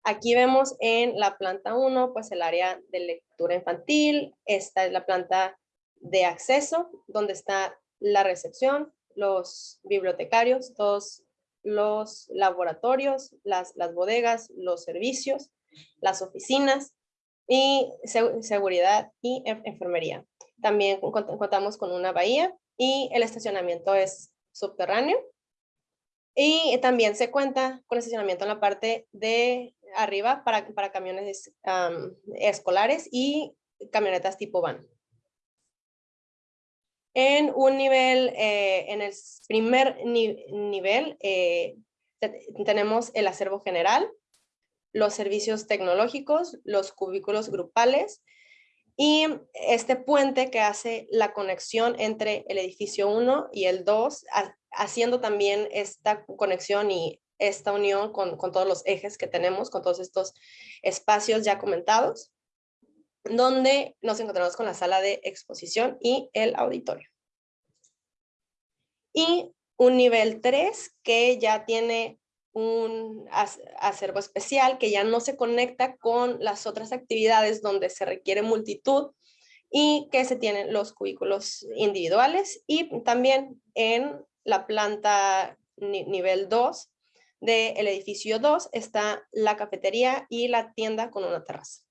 Aquí vemos en la planta 1 pues el área de lectura infantil, esta es la planta de acceso donde está la recepción, los bibliotecarios, todos los laboratorios, las, las bodegas, los servicios, las oficinas y seguridad y enfermería. También contamos con una bahía y el estacionamiento es subterráneo Y también se cuenta con estacionamiento en la parte de arriba para, para camiones escolares y camionetas tipo van. En un nivel, eh, en el primer nivel, eh, tenemos el acervo general, los servicios tecnológicos, los cubículos grupales y este puente que hace la conexión entre el edificio 1 y el 2, haciendo también esta conexión y esta unión con, con todos los ejes que tenemos, con todos estos espacios ya comentados donde nos encontramos con la sala de exposición y el auditorio. Y un nivel 3 que ya tiene un acervo especial que ya no se conecta con las otras actividades donde se requiere multitud y que se tienen los cubículos individuales y también en la planta nivel 2 del edificio 2 está la cafetería y la tienda con una terraza.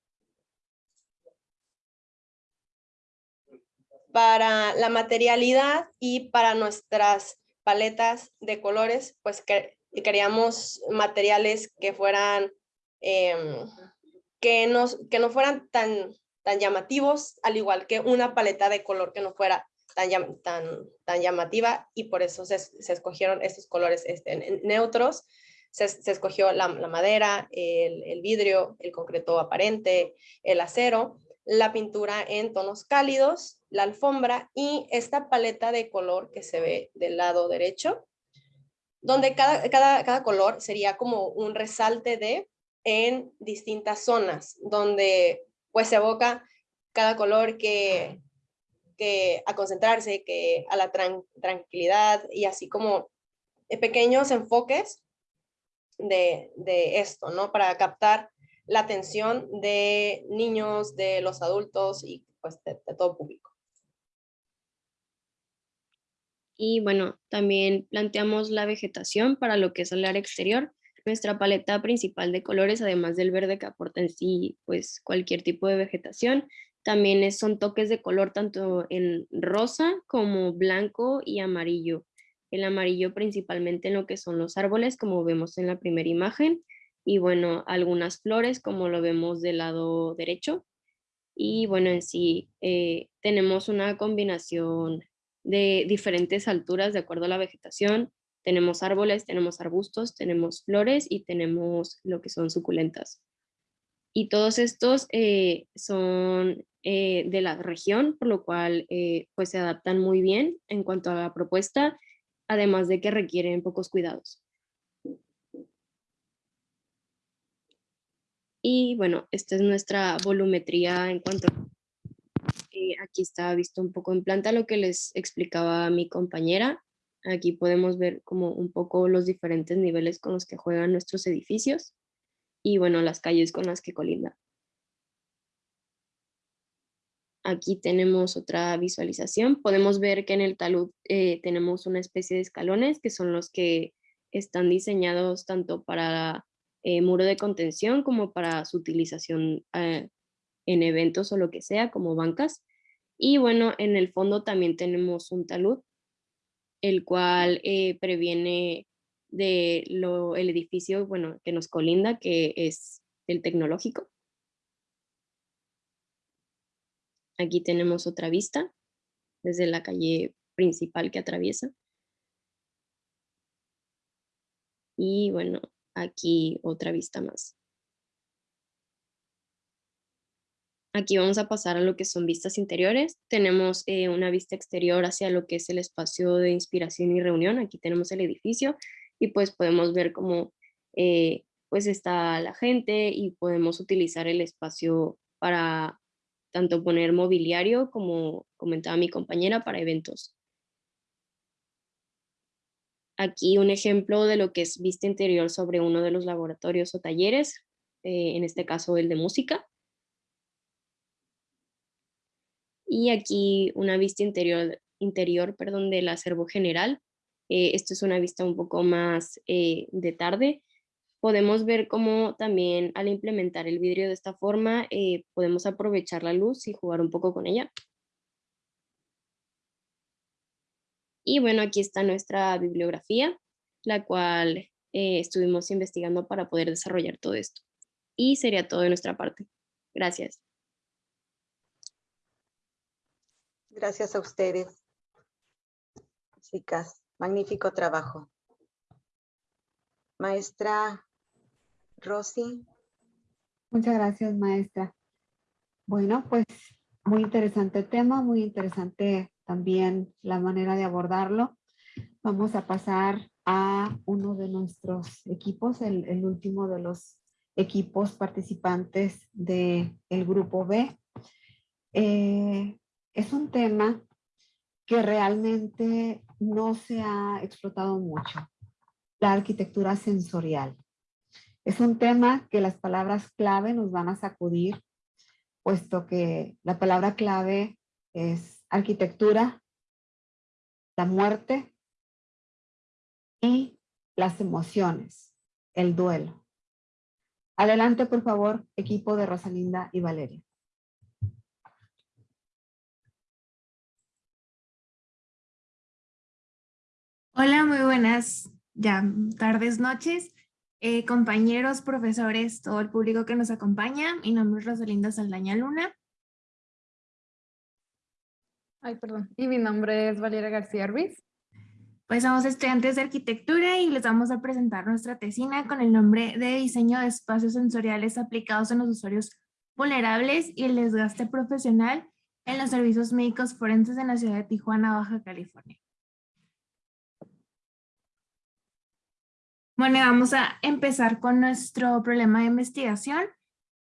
Para la materialidad y para nuestras paletas de colores, pues que, queríamos materiales que fueran, em, que, nos, que no fueran tan, tan llamativos, al igual que una paleta de color que no fuera tan, llamativa y por eso se, escogieron estos colores este, neutros. Se, escogió la, madera, el, el, vidrio, el concreto aparente, el acero la pintura en tonos cálidos, la alfombra y esta paleta de color que se ve del lado derecho, donde cada, cada, color sería como un resalte de en distintas zonas, donde pues se evoca cada color que, que a concentrarse, que a la tranquilidad y así como pequeños enfoques de, de esto, ¿no? Para captar la atención de niños, de los adultos y pues de, todo público. Y bueno, también planteamos la vegetación para lo que es el área exterior. Nuestra paleta principal de colores, además del verde que aporta en sí pues cualquier tipo de vegetación, también son toques de color tanto en rosa como blanco y amarillo. El amarillo principalmente en lo que son los árboles, como vemos en la primera imagen, y bueno, algunas flores como lo vemos del lado derecho. Y bueno, en sí eh, tenemos una combinación de diferentes alturas de acuerdo a la vegetación. Tenemos árboles, tenemos arbustos, tenemos flores y tenemos lo que son suculentas. Y todos estos eh, son eh, de la región, por lo cual pues se adaptan muy bien en cuanto a la propuesta, además de que requieren pocos cuidados. Y bueno, esta es nuestra volumetría en cuanto eh, aquí está visto un poco en planta lo que les explicaba mi compañera. Aquí podemos ver como un poco los diferentes niveles con los que juegan nuestros edificios y bueno, las calles con las que colindan. Aquí tenemos otra visualización. Podemos ver que en el talud eh, tenemos una especie de escalones que son los que están diseñados tanto para eh, muro de contención como para su utilización eh, en eventos o lo que sea, como bancas. Y bueno, en el fondo también tenemos un talud, el cual previene de lo, el edificio bueno, que nos colinda, que es el tecnológico. Aquí tenemos otra vista desde la calle principal que atraviesa. Y bueno, aquí otra vista más. Aquí vamos a pasar a lo que son vistas interiores. Tenemos eh, una vista exterior hacia lo que es el espacio de inspiración y reunión. Aquí tenemos el edificio y pues podemos ver cómo eh, pues está la gente y podemos utilizar el espacio para tanto poner mobiliario como comentaba mi compañera para eventos. Aquí un ejemplo de lo que es vista interior sobre uno de los laboratorios o talleres, eh, en este caso el de música. Y aquí una vista interior, interior perdón, del acervo general. Eh, esto es una vista un poco más eh, de tarde. Podemos ver cómo también al implementar el vidrio de esta forma podemos aprovechar la luz y jugar un poco con ella. Y bueno, aquí está nuestra bibliografía. la cual eh, estuvimos investigando para poder desarrollar todo esto. Y sería todo de nuestra parte. Gracias. Gracias a ustedes. Chicas, magnífico trabajo. Maestra Rosy. Muchas gracias, maestra. Bueno, pues muy interesante tema, muy interesante también la manera de abordarlo. Vamos a pasar a uno de nuestros equipos, el, último de los equipos participantes del el grupo B. Eh, es un tema que realmente no se ha explotado mucho, la arquitectura sensorial. Es un tema que las palabras clave nos van a sacudir, puesto que la palabra clave es arquitectura, la muerte y las emociones, el duelo. Adelante, por favor, equipo de Rosalinda y Valeria. Hola, muy buenas ya tardes, noches. Eh, compañeros, profesores, todo el público que nos acompaña. Mi nombre es Rosalinda Saldaña Luna. Ay, perdón. Y mi nombre es Valeria García Ruiz. Pues somos estudiantes de arquitectura y les vamos a presentar nuestra tesina con el nombre de diseño de espacios sensoriales aplicados en los usuarios vulnerables y el desgaste profesional en los servicios médicos forenses en la ciudad de Tijuana, Baja California. Bueno, vamos a empezar con nuestro problema de investigación.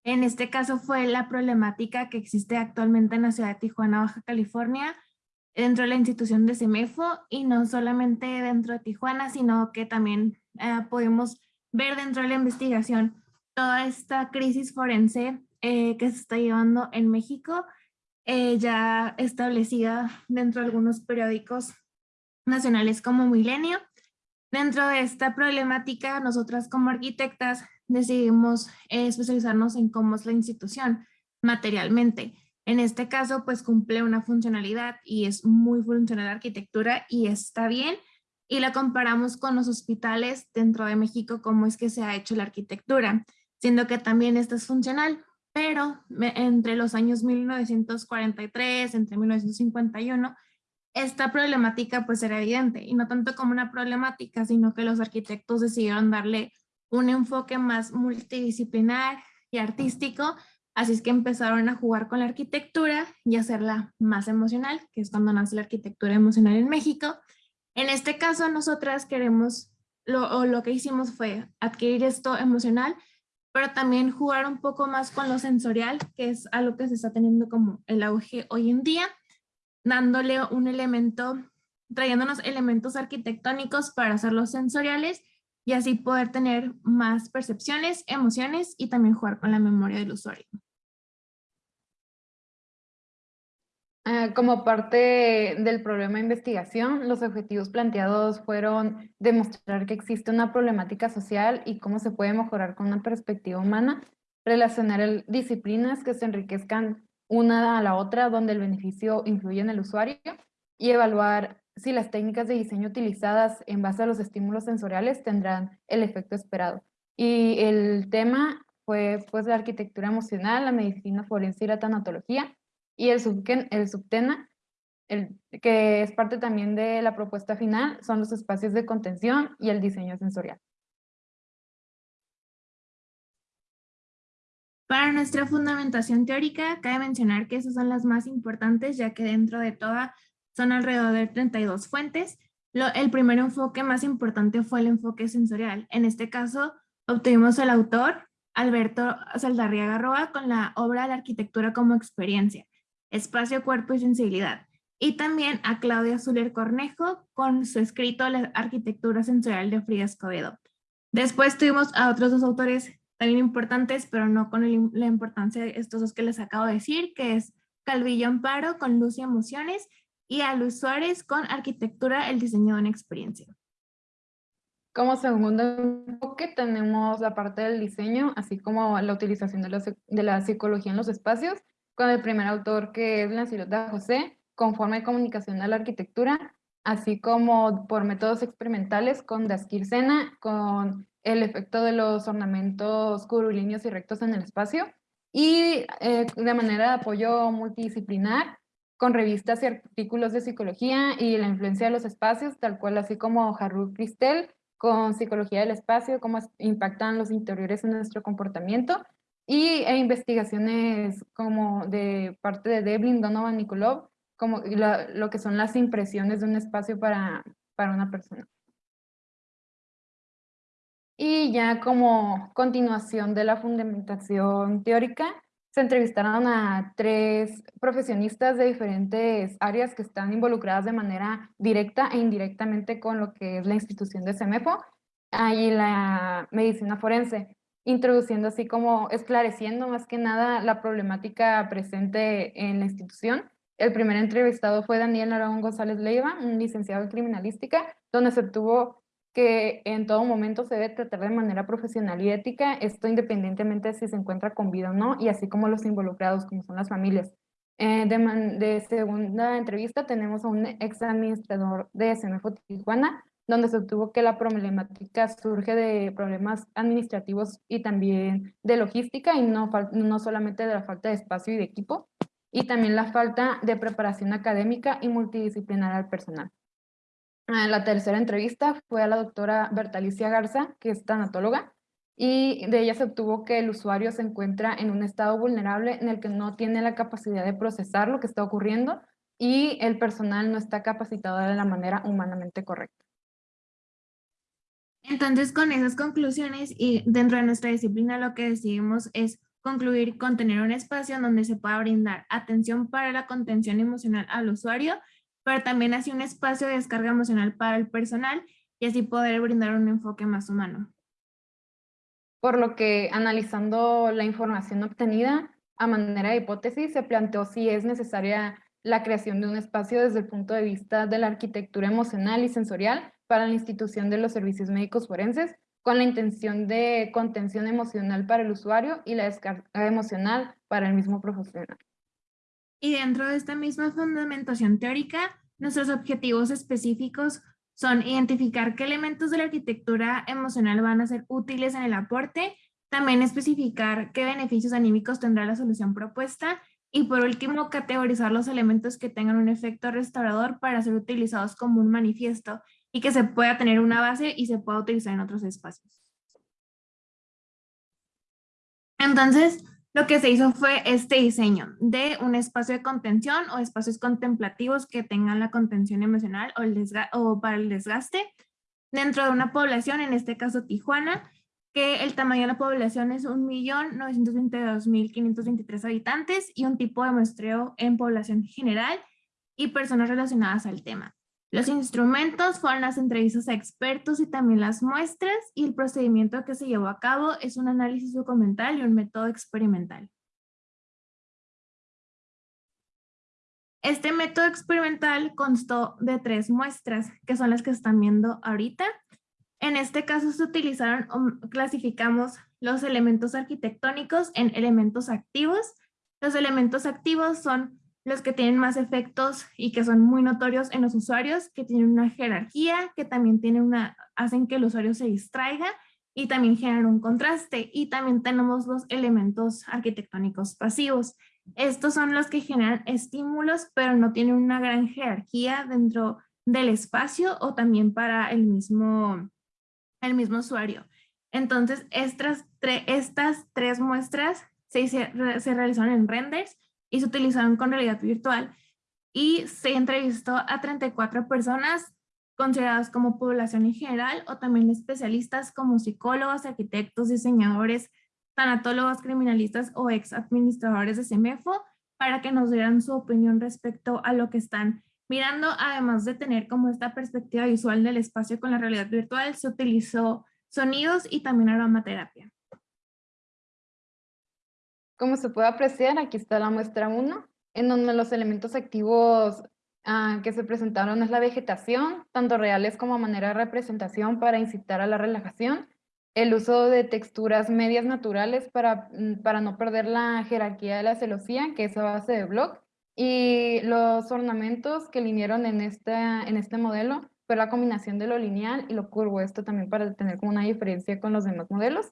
En este caso fue la problemática que existe actualmente en la ciudad de Tijuana, Baja California, dentro de la institución de CEMEFO y no solamente dentro de Tijuana, sino que también eh, podemos ver dentro de la investigación toda esta crisis forense eh, que se está llevando en México, eh, ya establecida dentro de algunos periódicos nacionales como Milenio, Dentro de esta problemática, nosotras como arquitectas decidimos eh, especializarnos en cómo es la institución materialmente. En este caso, pues cumple una funcionalidad y es muy funcional la arquitectura y está bien. Y la comparamos con los hospitales dentro de México, cómo es que se ha hecho la arquitectura, siendo que también esta es funcional, pero entre los años 1943, entre 1951, esta problemática pues era evidente y no tanto como una problemática, sino que los arquitectos decidieron darle un enfoque más multidisciplinar y artístico, así es que empezaron a jugar con la arquitectura y hacerla más emocional, que es cuando nace la arquitectura emocional en México. En este caso nosotras queremos, lo, o lo que hicimos fue adquirir esto emocional, pero también jugar un poco más con lo sensorial, que es algo que se está teniendo como el auge hoy en día, dándole un elemento, trayéndonos elementos arquitectónicos para hacerlos sensoriales y así poder tener más percepciones, emociones y también jugar con la memoria del usuario. Ah, como parte del problema de investigación, los objetivos planteados fueron demostrar que existe una problemática social y cómo se puede mejorar con una perspectiva humana, relacionar disciplinas que se enriquezcan una a la otra donde el beneficio influye en el usuario y evaluar si las técnicas de diseño utilizadas en base a los estímulos sensoriales tendrán el efecto esperado. Y el tema fue pues la arquitectura emocional, la medicina forense y la tanatología y el, el subtema, el, que es parte también de la propuesta final, son los espacios de contención y el diseño sensorial. Para nuestra fundamentación teórica, cabe mencionar que esas son las más importantes, ya que dentro de toda son alrededor de 32 fuentes. el primer enfoque más importante fue el enfoque sensorial. En este caso, obtuvimos al autor, Alberto Saldarriaga Roa, con la obra La arquitectura como experiencia, espacio, cuerpo y sensibilidad. Y también a Claudia Zuller Cornejo con su escrito La arquitectura sensorial de Frida Escobedo. Después tuvimos a otros dos autores también importantes, pero no con la importancia de estos dos que les acabo de decir, que es Calvillo Amparo con Luz y Emociones y a Luis Suárez con Arquitectura, el diseño de una experiencia. Como segundo enfoque tenemos la parte del diseño, así como la utilización de la, de la psicología en los espacios, con el primer autor que es Lancilota José, con forma de comunicación de la arquitectura, así como por métodos experimentales con Daskir-Sena, con el efecto de los ornamentos curvilíneos y rectos en el espacio, y eh, de manera de apoyo multidisciplinar, con revistas y artículos de psicología y la influencia de los espacios, tal cual así como Harold Cristel, con psicología del espacio, cómo impactan los interiores en nuestro comportamiento, y e investigaciones como de parte de Devlin, Donovan, Nikolov, como lo que son las impresiones de un espacio para, para una persona. Y ya como continuación de la fundamentación teórica, se entrevistaron a tres profesionistas de diferentes áreas que están involucradas de manera directa e indirectamente con lo que es la institución de CEMEFO y la medicina forense, introduciendo así como esclareciendo más que nada la problemática presente en la institución. El primer entrevistado fue Daniel Aragón González Leiva, un licenciado en criminalística, donde se obtuvo que en todo momento se debe tratar de manera profesional y ética, esto independientemente de si se encuentra con vida o no, y así como los involucrados, como son las familias. Eh, de, segunda entrevista tenemos a un ex administrador de SMFO Tijuana, donde se obtuvo que la problemática surge de problemas administrativos y también de logística, y no, no solamente de la falta de espacio y de equipo, y también la falta de preparación académica y multidisciplinar al personal. La tercera entrevista fue a la doctora Bertalicia Garza, que es tanatóloga, y de ella se obtuvo que el usuario se encuentra en un estado vulnerable en el que no tiene la capacidad de procesar lo que está ocurriendo y el personal no está capacitado de la manera humanamente correcta. Entonces, con esas conclusiones y dentro de nuestra disciplina lo que decidimos es concluir con tener un espacio donde se pueda brindar atención para la contención emocional al usuario pero también así un espacio de descarga emocional para el personal y así poder brindar un enfoque más humano. Por lo que analizando la información obtenida a manera de hipótesis, se planteó si es necesaria la creación de un espacio desde el punto de vista de la arquitectura emocional y sensorial para la institución de los servicios médicos forenses, con la intención de contención emocional para el usuario y la descarga emocional para el mismo profesional. Y dentro de esta misma fundamentación teórica, nuestros objetivos específicos son identificar qué elementos de la arquitectura emocional van a ser útiles en el aporte, también especificar qué beneficios anímicos tendrá la solución propuesta y por último categorizar los elementos que tengan un efecto restaurador para ser utilizados como un manifiesto y que se pueda tener una base y se pueda utilizar en otros espacios. Entonces, lo que se hizo fue este diseño de un espacio de contención o espacios contemplativos que tengan la contención emocional o, el para el desgaste dentro de una población, en este caso Tijuana, que el tamaño de la población es 1.922.523 habitantes y un tipo de muestreo en población general y personas relacionadas al tema. Los instrumentos fueron las entrevistas a expertos y también las muestras y el procedimiento que se llevó a cabo es un análisis documental y un método experimental. Este método experimental constó de tres muestras, que son las que están viendo ahorita. En este caso se utilizaron, um, clasificamos los elementos arquitectónicos en elementos activos. Los elementos activos son los que tienen más efectos y que son muy notorios en los usuarios, que tienen una jerarquía, que también tienen una, hacen que el usuario se distraiga y también generan un contraste. Y también tenemos los elementos arquitectónicos pasivos. Estos son los que generan estímulos, pero no tienen una gran jerarquía dentro del espacio o también para el mismo, el mismo usuario. Entonces, estas, estas tres muestras se, se realizaron en renders y se utilizaron con realidad virtual y se entrevistó a 34 personas consideradas como población en general o también especialistas como psicólogos, arquitectos, diseñadores, tanatólogos, criminalistas o ex administradores de CEMEFO para que nos dieran su opinión respecto a lo que están mirando. Además de tener como esta perspectiva visual del espacio con la realidad virtual, se utilizó sonidos y también aromaterapia. Como se puede apreciar, aquí está la muestra 1, en donde los elementos activos ah, que se presentaron es la vegetación, tanto reales como manera de representación para incitar a la relajación, el uso de texturas medias naturales para, mm, para no perder la jerarquía de la celosía, que es a base de block, Y los ornamentos que vinieron en este, en este modelo fue la combinación de lo lineal y lo curvo, esto también para tener como una diferencia con los demás modelos.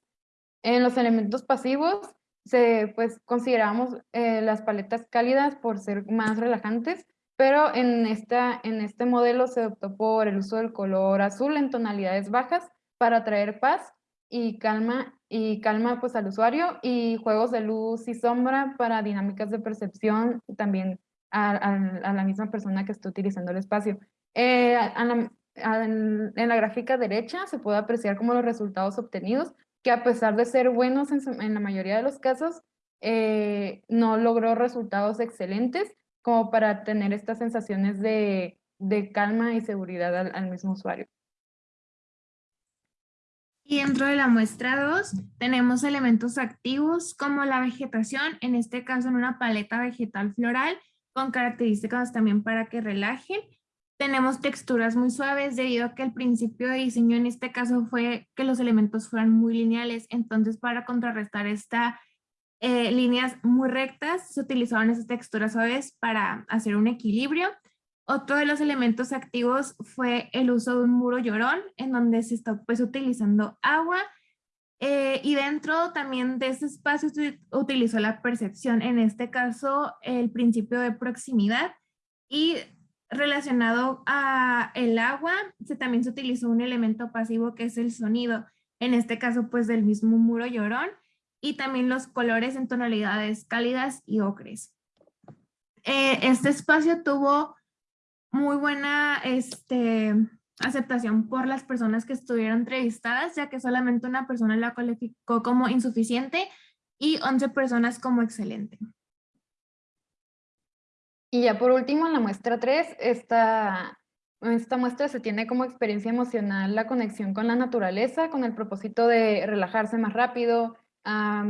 En los elementos pasivos, se, pues consideramos eh, las paletas cálidas por ser más relajantes, pero en, esta, en este modelo se optó por el uso del color azul en tonalidades bajas para traer paz y calma, y calma pues al usuario y juegos de luz y sombra para dinámicas de percepción también a, la misma persona que está utilizando el espacio. Eh, en, la gráfica derecha se puede apreciar como los resultados obtenidos, que a pesar de ser buenos en, la mayoría de los casos, eh, no logró resultados excelentes como para tener estas sensaciones de, calma y seguridad al mismo usuario. Y dentro de la muestra 2 tenemos elementos activos como la vegetación, en este caso en una paleta vegetal floral con características también para que relajen. Tenemos texturas muy suaves debido a que el principio de diseño en este caso fue que los elementos fueran muy lineales, entonces para contrarrestar estas eh, líneas muy rectas se utilizaban esas texturas suaves para hacer un equilibrio. Otro de los elementos activos fue el uso de un muro llorón, en donde se está pues utilizando agua, eh, y dentro también de ese espacio se utilizó la percepción, en este caso el principio de proximidad, y relacionado a el agua, se, también se utilizó un elemento pasivo que es el sonido, en este caso pues del mismo muro llorón, y también los colores en tonalidades cálidas y ocres. Eh, este espacio tuvo muy buena este, aceptación por las personas que estuvieron entrevistadas, ya que solamente una persona la calificó como insuficiente y 11 personas como excelente. Y ya por último, en la muestra 3, esta, esta muestra se tiene como experiencia emocional la conexión con la naturaleza, con el propósito de relajarse más rápido,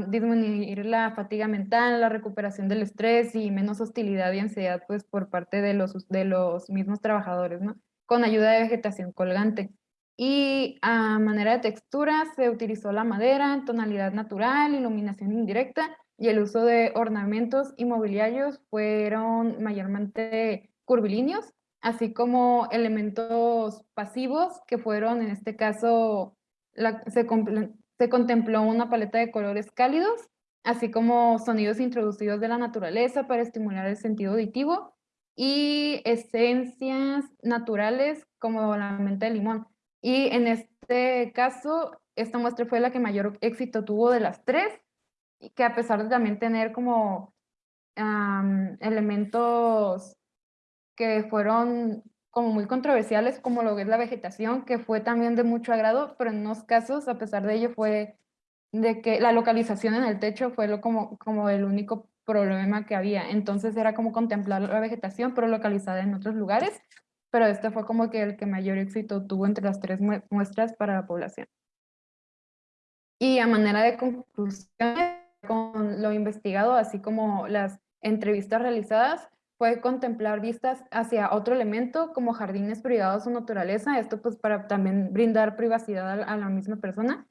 disminuir la fatiga mental, la recuperación del estrés y menos hostilidad y ansiedad pues por parte de los, de los mismos trabajadores, ¿no? Con ayuda de vegetación colgante. Y a manera de textura se utilizó la madera tonalidad natural, iluminación indirecta y el uso de ornamentos y mobiliarios fueron mayormente curvilíneos, así como elementos pasivos que fueron en este caso se contempló una paleta de colores cálidos, así como sonidos introducidos de la naturaleza para estimular el sentido auditivo y esencias naturales como la menta de limón. Y en este caso, esta muestra fue la que mayor éxito tuvo de las tres, que a pesar de también tener como elementos que fueron como muy controversiales, como lo que es la vegetación, que fue también de mucho agrado, pero en unos casos, a pesar de ello, fue de que la localización en el techo fue lo como, como el único problema que había. Entonces era como contemplar la vegetación, pero localizada en otros lugares, pero este fue como que el que mayor éxito tuvo entre las tres muestras para la población. Y a manera de conclusión, con lo investigado, así como las entrevistas realizadas, puede contemplar vistas hacia otro elemento como jardines privados o naturaleza, esto pues para también brindar privacidad a, la misma persona.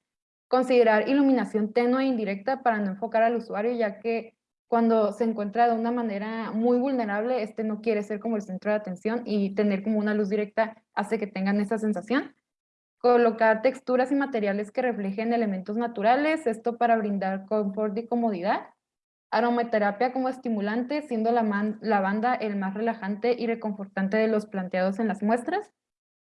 Considerar iluminación tenue e indirecta para no enfocar al usuario, ya que cuando se encuentra de una manera muy vulnerable, este no quiere ser como el centro de atención y tener como una luz directa hace que tengan esa sensación. Colocar texturas y materiales que reflejen elementos naturales, esto para brindar confort y comodidad Aromaterapia como estimulante, siendo la lavanda el más relajante y reconfortante de los planteados en las muestras.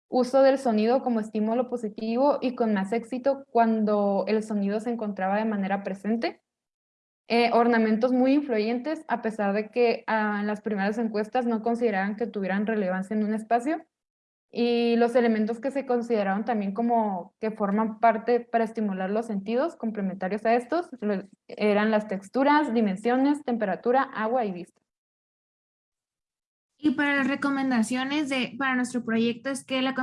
Uso del sonido como estímulo positivo y con más éxito cuando el sonido se encontraba de manera presente. Eh, ornamentos muy influyentes, a pesar de que ah, en las primeras encuestas no consideraban que tuvieran relevancia en un espacio y los elementos que se consideraron también como que forman parte para estimular los sentidos complementarios a estos eran las texturas, dimensiones, temperatura, agua y vista. Y para las recomendaciones de, para nuestro proyecto es que la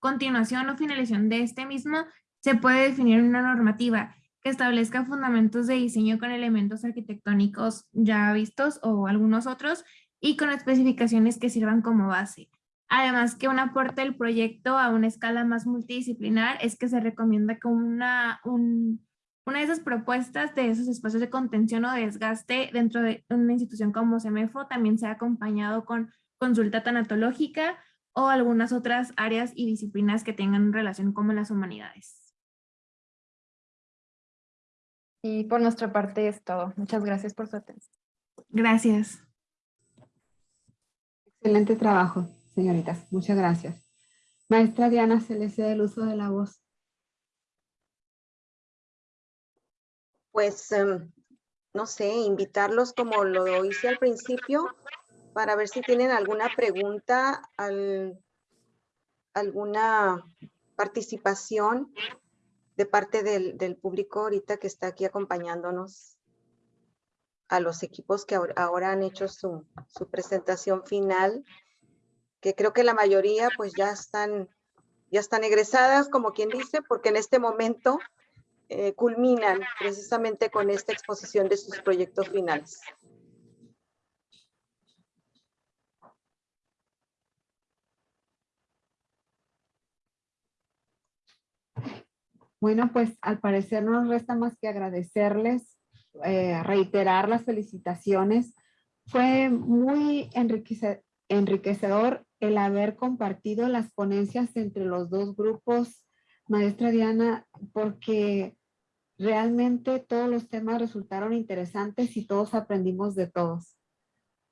continuación o finalización de este mismo se puede definir una normativa que establezca fundamentos de diseño con elementos arquitectónicos ya vistos o algunos otros y con especificaciones que sirvan como base. Además que un aporte del proyecto a una escala más multidisciplinar es que se recomienda que una, un, Una de esas propuestas de esos espacios de contención o desgaste dentro de una institución como CEMEFO también se ha acompañado con consulta tanatológica o algunas otras áreas y disciplinas que tengan relación con las humanidades. Y por nuestra parte es todo. Muchas gracias por su atención. Gracias. Excelente trabajo, señoritas. Muchas gracias. Maestra Diana, se le cede el uso de la voz. Pues, em, no sé, invitarlos como lo hice al principio para ver si tienen alguna pregunta, alguna participación de parte del, público ahorita que está aquí acompañándonos a los equipos que ahora, han hecho su, su, presentación final, que creo que la mayoría pues ya están, ya están egresadas, como quien dice, porque en este momento eh, culminan precisamente con esta exposición de sus proyectos finales. Bueno, pues al parecer no nos resta más que agradecerles, eh, reiterar las felicitaciones. Fue muy enriquecedor el haber compartido las ponencias entre los dos grupos, maestra Diana, porque realmente todos los temas resultaron interesantes y todos aprendimos de todos.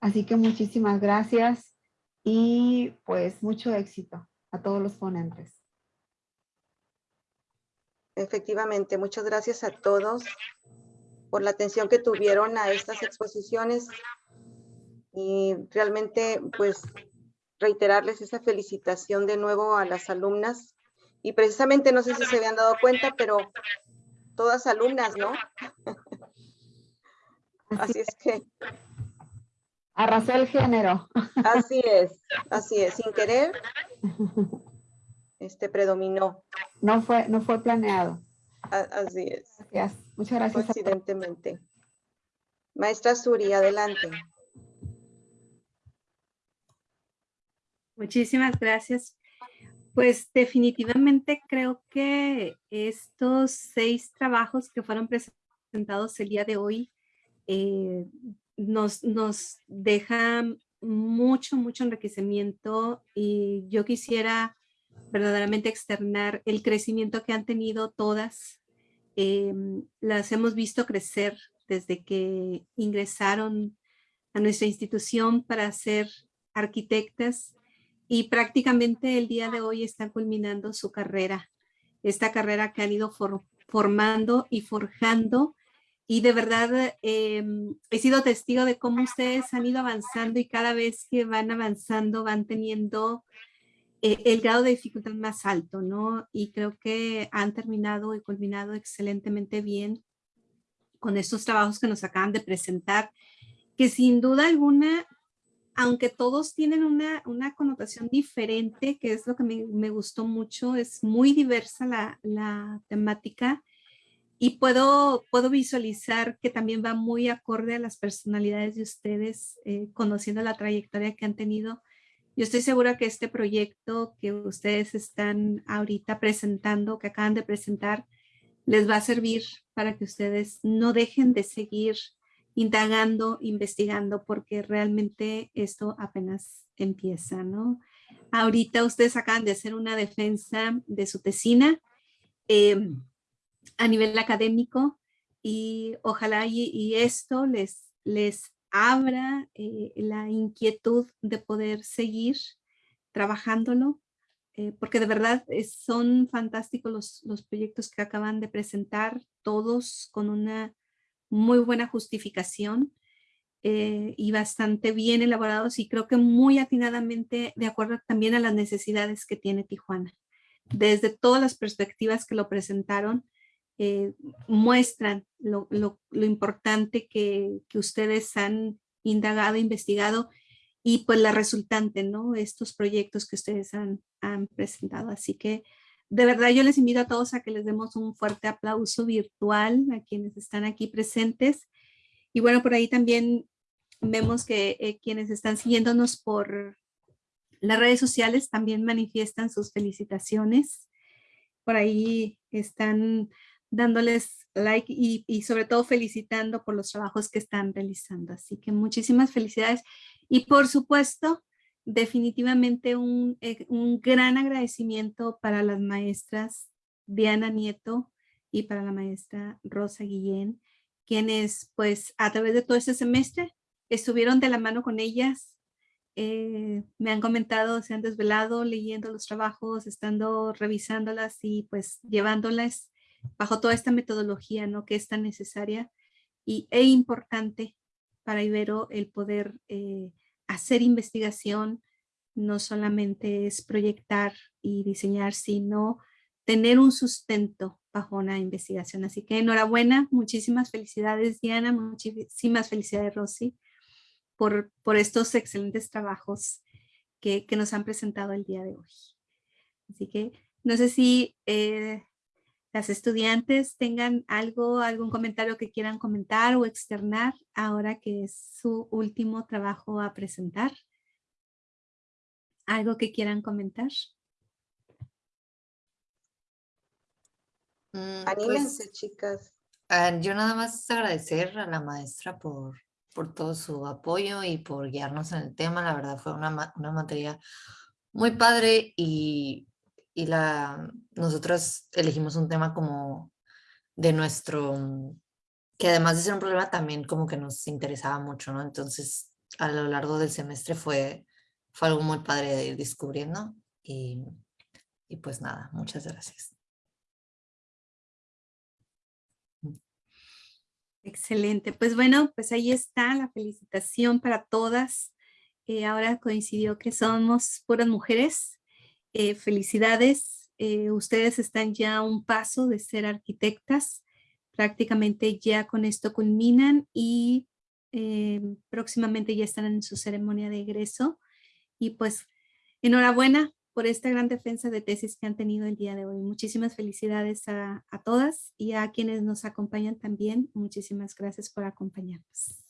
Así que muchísimas gracias y pues mucho éxito a todos los ponentes. Efectivamente, muchas gracias a todos por la atención que tuvieron a estas exposiciones y realmente pues reiterarles esa felicitación de nuevo a las alumnas y precisamente no sé si se habían dado cuenta, pero todas alumnas, ¿no? Así es que... Arrasó el género. Así es, así es, sin querer, este predominó. No fue, no fue planeado. así es. Gracias. Muchas gracias. Coincidentemente. Maestra Suri, adelante. Muchísimas gracias. Pues definitivamente creo que estos seis trabajos que fueron presentados el día de hoy eh, nos, nos dejan mucho, mucho enriquecimiento y yo quisiera verdaderamente externar el crecimiento que han tenido todas. Em, las hemos visto crecer desde que ingresaron a nuestra institución para ser arquitectas y prácticamente el día de hoy están culminando su carrera. Esta carrera que han ido formando y forjando y de verdad em, he sido testigo de cómo ustedes han ido avanzando y cada vez que van avanzando van teniendo eh, el grado de dificultad más alto, ¿no? Y creo que han terminado y culminado excelentemente bien con estos trabajos que nos acaban de presentar, que sin duda alguna, aunque todos tienen una, una connotación diferente, que es lo que me, me gustó mucho, es muy diversa la, la, temática y puedo, puedo visualizar que también va muy acorde a las personalidades de ustedes, eh, conociendo la trayectoria que han tenido. Yo estoy segura que este proyecto que ustedes están ahorita presentando, que acaban de presentar, les va a servir para que ustedes no dejen de seguir indagando, investigando, porque realmente esto apenas empieza, ¿no? Ahorita ustedes acaban de hacer una defensa de su tesina em, a nivel académico y ojalá y, esto les, les abra eh, la inquietud de poder seguir trabajándolo, eh, porque de verdad son fantásticos los, los proyectos que acaban de presentar, todos con una muy buena justificación eh, y bastante bien elaborados y creo que muy atinadamente de acuerdo también a las necesidades que tiene Tijuana. Desde todas las perspectivas que lo presentaron, eh, muestran lo, importante que, ustedes han indagado, investigado y pues la resultante, ¿no? Estos proyectos que ustedes han, han presentado. Así que de verdad yo les invito a todos a que les demos un fuerte aplauso virtual a quienes están aquí presentes. Y bueno, por ahí también vemos que eh, quienes están siguiéndonos por las redes sociales también manifiestan sus felicitaciones. Por ahí están dándoles like y, y, sobre todo felicitando por los trabajos que están realizando. Así que muchísimas felicidades. Y por supuesto, definitivamente un, eh, un gran agradecimiento para las maestras Diana Nieto y para la maestra Rosa Guillén, quienes pues a través de todo este semestre estuvieron de la mano con ellas, eh, me han comentado, se han desvelado leyendo los trabajos, estando revisándolas y pues llevándolas bajo toda esta metodología ¿no? que es tan necesaria y, e importante para Ibero el poder eh, hacer investigación, no solamente es proyectar y diseñar, sino tener un sustento bajo una investigación. Así que enhorabuena, muchísimas felicidades Diana, muchísimas felicidades Rosy por, por estos excelentes trabajos que, que, nos han presentado el día de hoy. Así que no sé si eh, las estudiantes tengan algo, algún comentario que quieran comentar o externar ahora que es su último trabajo a presentar. ¿Algo que quieran comentar? Mm, Anímense, pues, chicas. Uh, yo nada más agradecer a la maestra por, por todo su apoyo y por guiarnos en el tema. La verdad fue una, una materia muy padre y, y la, nosotros elegimos un tema como de nuestro, que además de ser un problema también como que nos interesaba mucho, ¿no? Entonces a lo largo del semestre fue, fue algo muy padre de ir descubriendo y, y pues nada, muchas gracias. Excelente. Pues bueno, pues ahí está la felicitación para todas. Eh, ahora coincidió que somos puras mujeres. Eh, felicidades. Eh, ustedes están ya a un paso de ser arquitectas. Prácticamente ya con esto culminan y próximamente ya están en su ceremonia de egreso. Y pues enhorabuena por esta gran defensa de tesis que han tenido el día de hoy. Muchísimas felicidades a, a todas y a quienes nos acompañan también. Muchísimas gracias por acompañarnos.